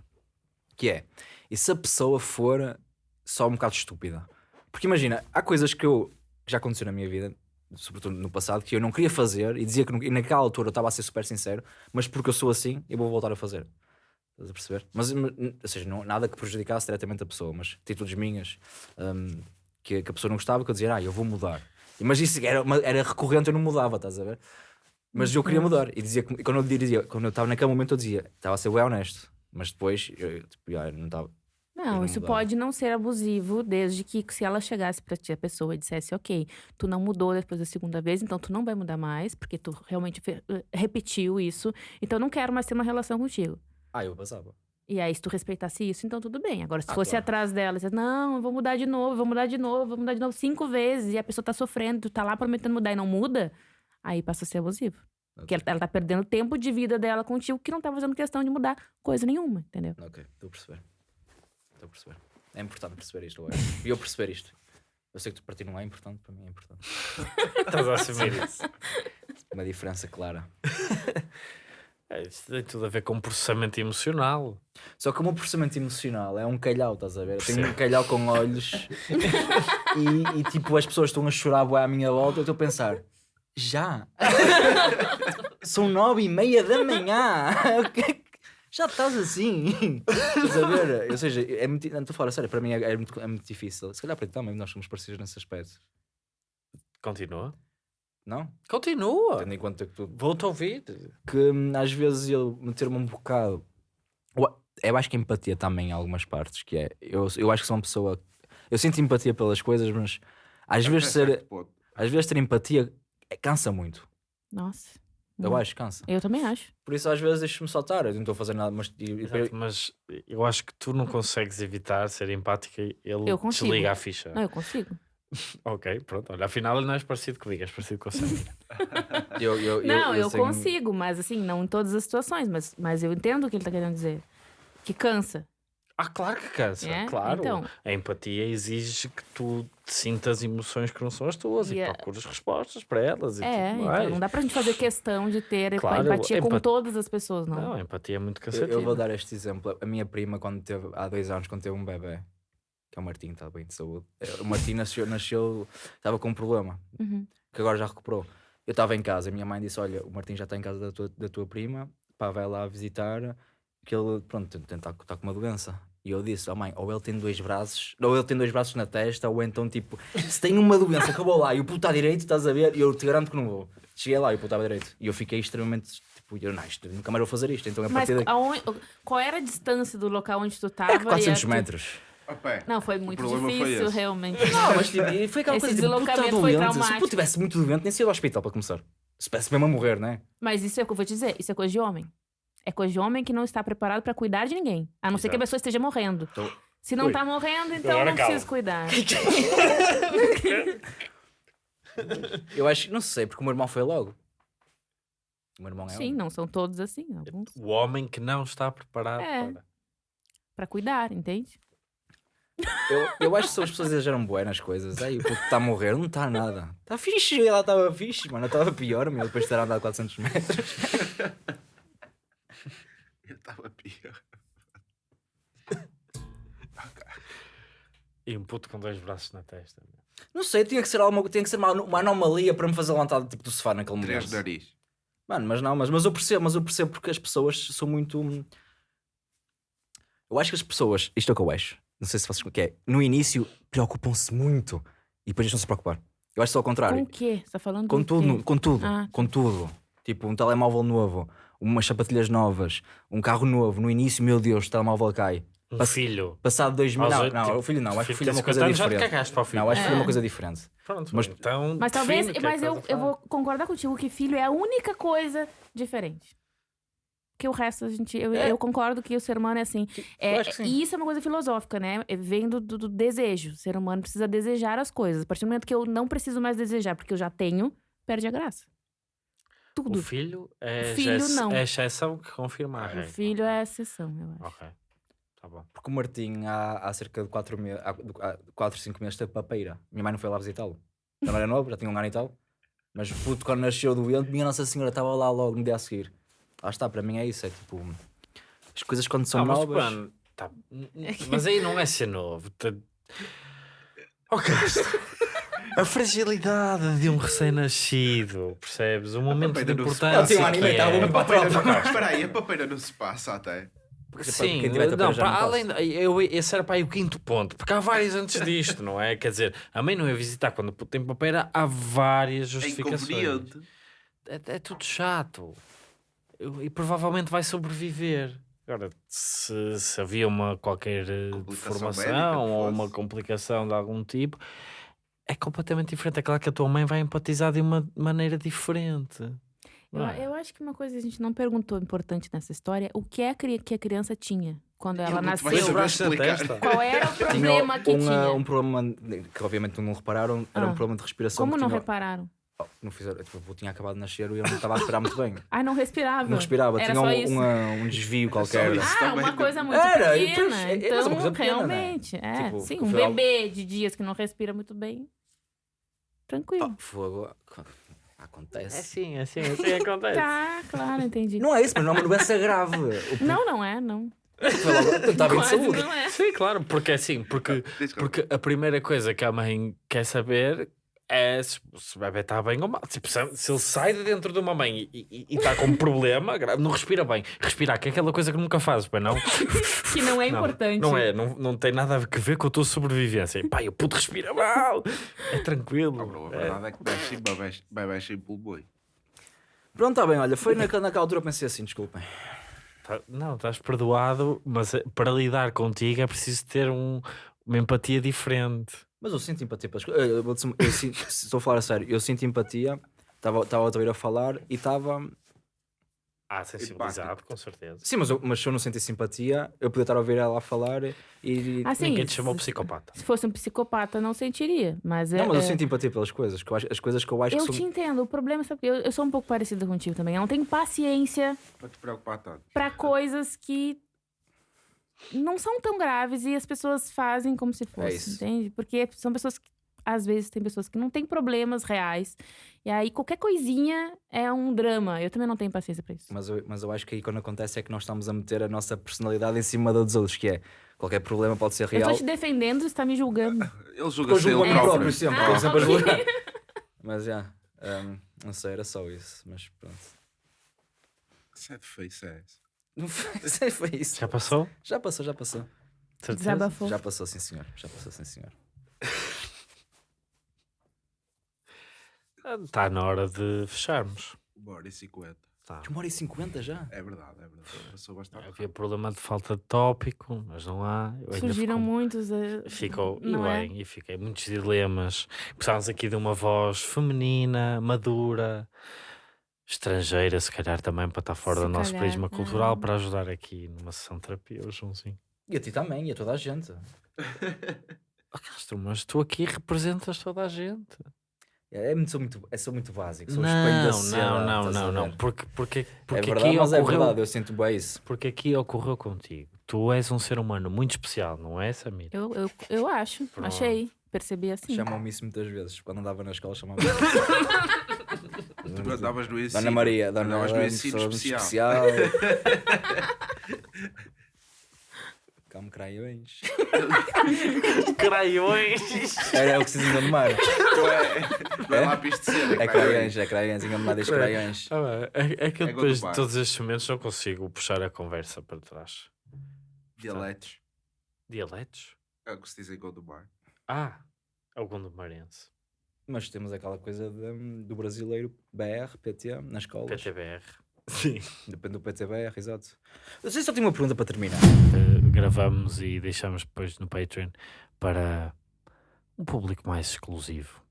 Que é, e se a pessoa for só um bocado estúpida? Porque imagina, há coisas que eu que já aconteceu na minha vida, sobretudo no passado, que eu não queria fazer e dizia que não- e naquela altura eu estava a ser super sincero, mas porque eu sou assim, eu vou voltar a fazer. Estás a perceber? Mas, ou seja, não, nada que prejudicasse diretamente a pessoa, mas atitudes minhas hum, que, que a pessoa não gostava, que eu dizia, ah, eu vou mudar. Mas isso era, era recorrente, eu não mudava, estás a ver? Mas eu queria mudar. E dizia, e quando eu dizia, quando eu estava naquele momento, eu dizia, estava a ser bem honesto. Mas depois, eu, tipo, não estava. Não, não isso mudava. pode não ser abusivo, desde que se ela chegasse pra ti, a pessoa e dissesse, ok, tu não mudou depois da segunda vez, então tu não vai mudar mais, porque tu realmente eh, repetiu isso, então eu não quero mais ter uma relação contigo. Ah, eu passava. E aí, se tu respeitasse isso, então tudo bem. Agora, se Ah, fosse claro. atrás dela, você, não, eu vou mudar de novo, vou mudar de novo, vou mudar de novo cinco vezes, e a pessoa tá sofrendo, tu tá lá prometendo mudar e não muda, aí passa a ser abusivo. Porque ela, ela tá perdendo tempo de vida dela contigo que não tá fazendo questão de mudar coisa nenhuma, entendeu? Ok, estou a perceber. Estou a perceber. É importante perceber isto, acho. E eu perceber isto. Eu sei que tu para ti não é importante, para mim é importante. Estás a assumir isso. Uma diferença clara. É, Isso tem tudo a ver com processamento emocional. Só que o meu processamento emocional é um calhau, estás a ver? Eu tenho um calhau com olhos e, e, tipo as pessoas estão a chorar à minha volta. Eu estou a pensar, já? São nove e meia da manhã. É Já estás assim? Estás a ver? Ou seja, é muito. Não estou a falar, a sério, para mim é, é muito, é muito difícil. Se calhar para ti também, nós somos parecidos nesse aspecto. Continua. Não? Continua. Tendo em conta que tu Vou-te ouvir. que hum, às vezes eu meter-me um bocado. Eu- Eu acho que empatia também em algumas partes, que é. Eu, eu acho que sou uma pessoa. Eu sinto empatia pelas coisas, mas às vezes, Até certo ser, às vezes ter empatia é- cansa muito. Nossa. Eu Hum. acho, cansa. Eu também acho. Por isso às vezes deixo-me soltar, eu não estou a fazer nada, mas. e- Exato, mas eu acho que tu não consegues evitar ser empática e ele Eu consigo. desliga a ficha. Não, eu consigo. Ok, pronto. Olha, afinal não és parecido comigo, és parecido com a Samira. eu, eu, não, eu, tenho- consigo, mas assim, não em todas as situações, mas, mas eu entendo o que ele tá querendo dizer. Que cansa. Ah, claro que cansa, É? claro. Então. A empatia exige que tu sintas emoções que não são as tuas e, E é- procures respostas para elas e É, tudo então mais. não dá pra gente fazer questão de ter Claro, empatia com empat- todas as pessoas, não. Não, a empatia é muito Eu, cansativa. eu vou dar este exemplo. A minha prima, quando teve, há dois anos, quando teve um bebê, que é o Martim, está bem de saúde. eh, O Martim nasceu, nasceu, estava com um problema. Uhum. que agora já recuperou. Eu estava em casa, a minha mãe disse: Olha, o Martim já está em casa da tua, da tua prima, pá, vai lá visitar, que ele, pronto, está tá com uma doença. E eu disse: Oh mãe, ou ele tem dois braços, ou ele tem dois braços na testa, ou então, tipo, se tem uma doença, acabou lá, e o puto está direito, estás a ver, e eu te garanto que não vou. Cheguei lá e o puto estava direito. E eu fiquei extremamente, tipo, eu, não, isto, nunca mais vou fazer isto. Então, a Mas partir daqui, aonde- qual era a distância do local onde tu tava? é e a 400 tu- metros. Não, foi muito foi difícil, esse. realmente. Não, mas tipo, foi aquela Esse coisa tipo, está deslocamento foi doente. Se puto estivesse muito doente, nem saía do hospital para começar. Se parece mesmo a morrer, não é? Mas isso é o que eu vou te dizer, isso é coisa de homem. É coisa de homem que não está preparado pra cuidar de ninguém. A não ser que a pessoa esteja morrendo. Então- Se não Ui. tá morrendo, então Agora não calma. precisa cuidar. Eu acho, não sei, porque o meu irmão foi logo. O meu irmão é Sim, homem. não são todos assim, alguns. O homem que não está preparado É. para. Pra cuidar, entende? Eu, eu acho que são as pessoas exageram bué nas coisas. Aí o puto está a morrer, não está nada. Está fixe, ela estava fixe, mano. Estava pior, meu, depois de ter andado 400 metros. Eu estava pior. E um puto com dois braços na testa. Não sei, tinha que ser, alguma, tinha que ser uma, uma anomalia para me fazer levantar tipo, do sofá naquele momento. Três nariz. Mano, mas não, mas, mas eu percebo, mas eu percebo porque as pessoas são muito. hum, Eu acho que as pessoas, isto é o que eu acho, não sei se vocês que é, no início preocupam-se muito E depois deixam-se preocupar. Eu acho só ao contrário. Com o quê? Você tá falando Com do tudo, quê? com tudo, Ah. com tudo. Tipo, um telemóvel novo, umas sapatilhas novas, um carro novo. No início, meu Deus, o telemóvel cai. Um Pass- filho. Passado dois mil. Não, oito, não, tipo, o filho não. Acho que o filho é uma 50 coisa anos já te diferente. cagaste para o filho. Não, acho que o filho é uma É. coisa diferente. Pronto, Mas- então. Mas talvez, é mas eu, eu vou concordar contigo que filho é a única coisa diferente. Que o resto a gente. Eu, É. eu concordo que o ser humano é assim. É, acho que sim. e isso é uma coisa filosófica, né? É, Vem do, do- do desejo. O ser humano precisa desejar as coisas. A partir do momento que eu não preciso mais desejar, porque eu já tenho, perde a graça. O Tudo. filho é, O filho, já- não. é exceção que confirma a O filho é a exceção, eu acho. Ok. Tá bom. Porque o Martim, há, há cerca de 4 meses, há 4, 5 meses, teve papeira. Minha mãe não foi lá visitá-lo. Também era novo, já tinha um ano e tal. Mas o puto, quando nasceu doente, minha Nossa Senhora estava lá logo no dia a seguir. Lá está, para mim é isso. É tipo. As coisas quando são Ah, mas, novas. tá- mas aí não é ser novo. Tá... Castro. A fragilidade de um recém-nascido, percebes? O momento de não importância. que estava é. A papeira não... Espera aí, a papeira não se passa até. Porque Sim, não, para além, de- eu, esse era para aí o quinto ponto, porque há vários antes disto, não é? Quer dizer, a mãe não ia visitar quando tem papeira, há várias É justificações. inconveniente. é, é tudo chato Eu- e provavelmente vai sobreviver. Agora, se, se havia uma qualquer eh, deformação ou uma complicação de algum tipo, é completamente diferente. É claro que a tua mãe vai empatizar de uma maneira diferente. Eu, é? eu acho que uma coisa que a gente não perguntou importante nessa história, o que, é que a criança tinha quando ela vai nasceu? Qual era o Tinha problema que um, tinha? um problema que obviamente não repararam, era Ah. um problema de respiração. Como que não tinha- repararam? Oh, não fizeram, tipo, eu tinha acabado de nascer e eu não estava a respirar muito bem. Ah, não respirava. Não respirava, Era tinha só um, isso. uma- um desvio qualquer. isso. Ah, também uma coisa muito Era, pequena. é- mas é então, uma coisa pequena, né? realmente, é. Tipo, sim, um bebê de dias que não respira muito bem. Tranquilo. Oh, fogo. Acontece. É sim, é sim, é assim acontece. Tá, claro, entendi. Não é isso, mas não é uma doença grave. O Não, não é, não. Estava bem de saúde. não é. Sim, claro, porque é assim, porque, porque a primeira coisa que a mãe quer saber é se, se o bebê está bem ou mal. Tipo, se, se ele sai de dentro de uma mãe e está com um problema, não respira bem. Respirar, que é aquela coisa que nunca fazes, bem não? Que não é Não, importante. Não é, não, não tem nada a ver com a tua sobrevivência. E, Pai, o puto respira mal. É tranquilo. Ah, bro, a É. verdade é que bebes sem- bebes- bebes sem pulmões. Pronto, está bem, olha, foi naquela, naquela altura eu pensei assim, desculpem. Tá- não, estás perdoado, mas eh, para lidar contigo é preciso ter um- uma empatia diferente. Mas eu sinto empatia pelas coisas. Eu, vou dizer- eu sinto- se estou a falar a sério, eu sinto empatia, estava estava a ouvir a falar e estava. Ah, sensibilizado, com certeza. Sim, mas, eu, mas se eu não sentir simpatia, eu podia estar a ouvir ela a falar e. Assim, Ninguém te chamou se- psicopata. Se fosse um psicopata, não sentiria. Mas é. não, mas eu é- sinto empatia pelas coisas, que eu acho- as coisas que eu acho Eu que te são. entendo. O problema é que eu, eu sou um pouco parecida contigo também. Eu não tenho paciência Para te preocupar tanto. pra coisas que não são tão graves e as pessoas fazem como se fosse, isso. entende? Porque são pessoas que às vezes tem pessoas que não têm problemas reais e aí qualquer coisinha é um drama. Eu também não tenho paciência pra isso. Mas eu, mas eu acho que aí quando acontece é que nós estamos a meter a nossa personalidade em cima da dos outros, que é qualquer problema pode ser Eu real. tô te defendendo, você tá me julgando. Ele Eu julga-se ele próprio. próprio sempre, Ah, estou sempre a ok. julgar. Mas já, hum, não sei, era só isso, mas pronto. Sad face é essa. Não foi, sei, foi isso. Já passou? Já passou, já passou. Desabafou. Já passou, sim senhor. Já passou, sim senhor. Está na hora de fecharmos. Uma hora e cinquenta. Tá. Uma hora e cinquenta já? É verdade, é verdade. Passou bastante. Havia problema de falta de tópico, mas não há. Eu Surgiram fico- muitos. eh, Ficou, e é? bem, e fiquei muitos dilemas. Precisávamos aqui de uma voz feminina, madura, estrangeira, se calhar também para estar fora Se do nosso calhar, prisma cultural, ah. para ajudar aqui numa sessão de terapia, o Joãozinho. E a ti também, e a toda a gente. Oh, Castro, mas tu aqui representas toda a gente. É, é muito, sou, muito, é, sou muito básico. Sou o espelho da Não, sociedade, não, não, estás a não, não. ver? Porque, porque, É porque verdade, aqui mas é ocorreu, verdade, eu sinto bem isso. porque aqui ocorreu contigo. Tu és um ser humano muito especial, não é, Samir? Eu, eu, eu acho, Pronto. achei. Percebi assim. Chamam-me isso muitas vezes. Quando andava na escola, chamavam-me Tu andavas no ensino. Dona Maria, Dona Andavas no Ela, ensino muito especial. Calma, craiões. Craiões! Era o que se diz em mar. Não é, não é É? lápis de cera. É craiões, é craiões. Enganado diz craiões. Ah, é, é que eu É depois de todos estes momentos não consigo puxar a conversa para trás. Dialetos. Dialetos? É o que se diz em Gondomar. Ah, É o Gondomarense. Mas temos aquela coisa de- do brasileiro BR, PT, nas escolas. PTBR. Sim. Depende do PTBR, exato. Eu sei, só tenho uma pergunta para terminar. Eh, gravamos e deixamos depois no Patreon para um público mais exclusivo.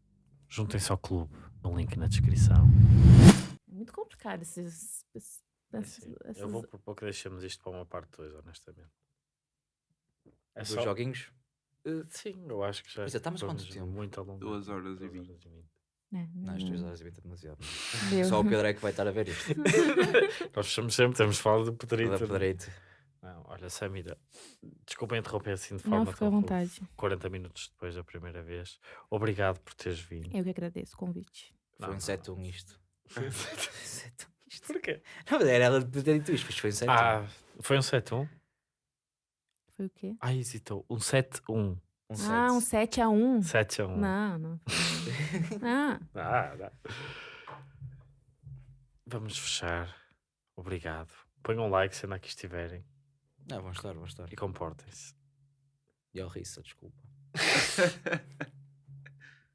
Juntem-se ao clube, no link na descrição. É muito complicado esses. esses- É esses- assim, essas- Eu vou propor que deixemos isto para uma parte 2, honestamente. É Dos só... joguinhos. Eh, sim, eu acho que já. Pois é, estamos quanto vamos tempo? Muito ao longo. Duas horas e duas vinte. horas e vinte. É, Não, as não- 3 horas e 20 é demasiado. deu. Só o Pedro é que vai estar a ver isto. Nós fechamos sempre, temos falado do Pedrito. Da Pedreito. Não, olha, Samira, desculpa interromper assim de Não, forma fica à tão vontade. 40 minutos depois da primeira vez. Obrigado por teres vindo. Eu que agradeço o convite. Não, Foi um não, 7-1 não. isto. 7-1 isto. Porquê? Não, mas era ela de ter dito isto, mas foi um 7-1. Ah, foi um 7-1? Foi o quê? Ah, hesitou. Um 7-1. Um Ah, um 7 a 1 7-1. Não, não. Ah, Ah, dá. Vamos fechar. Obrigado. Ponham um like se ainda aqui estiverem Não, vão estar, vão estar. e comportem-se. E ao Rissa, desculpa.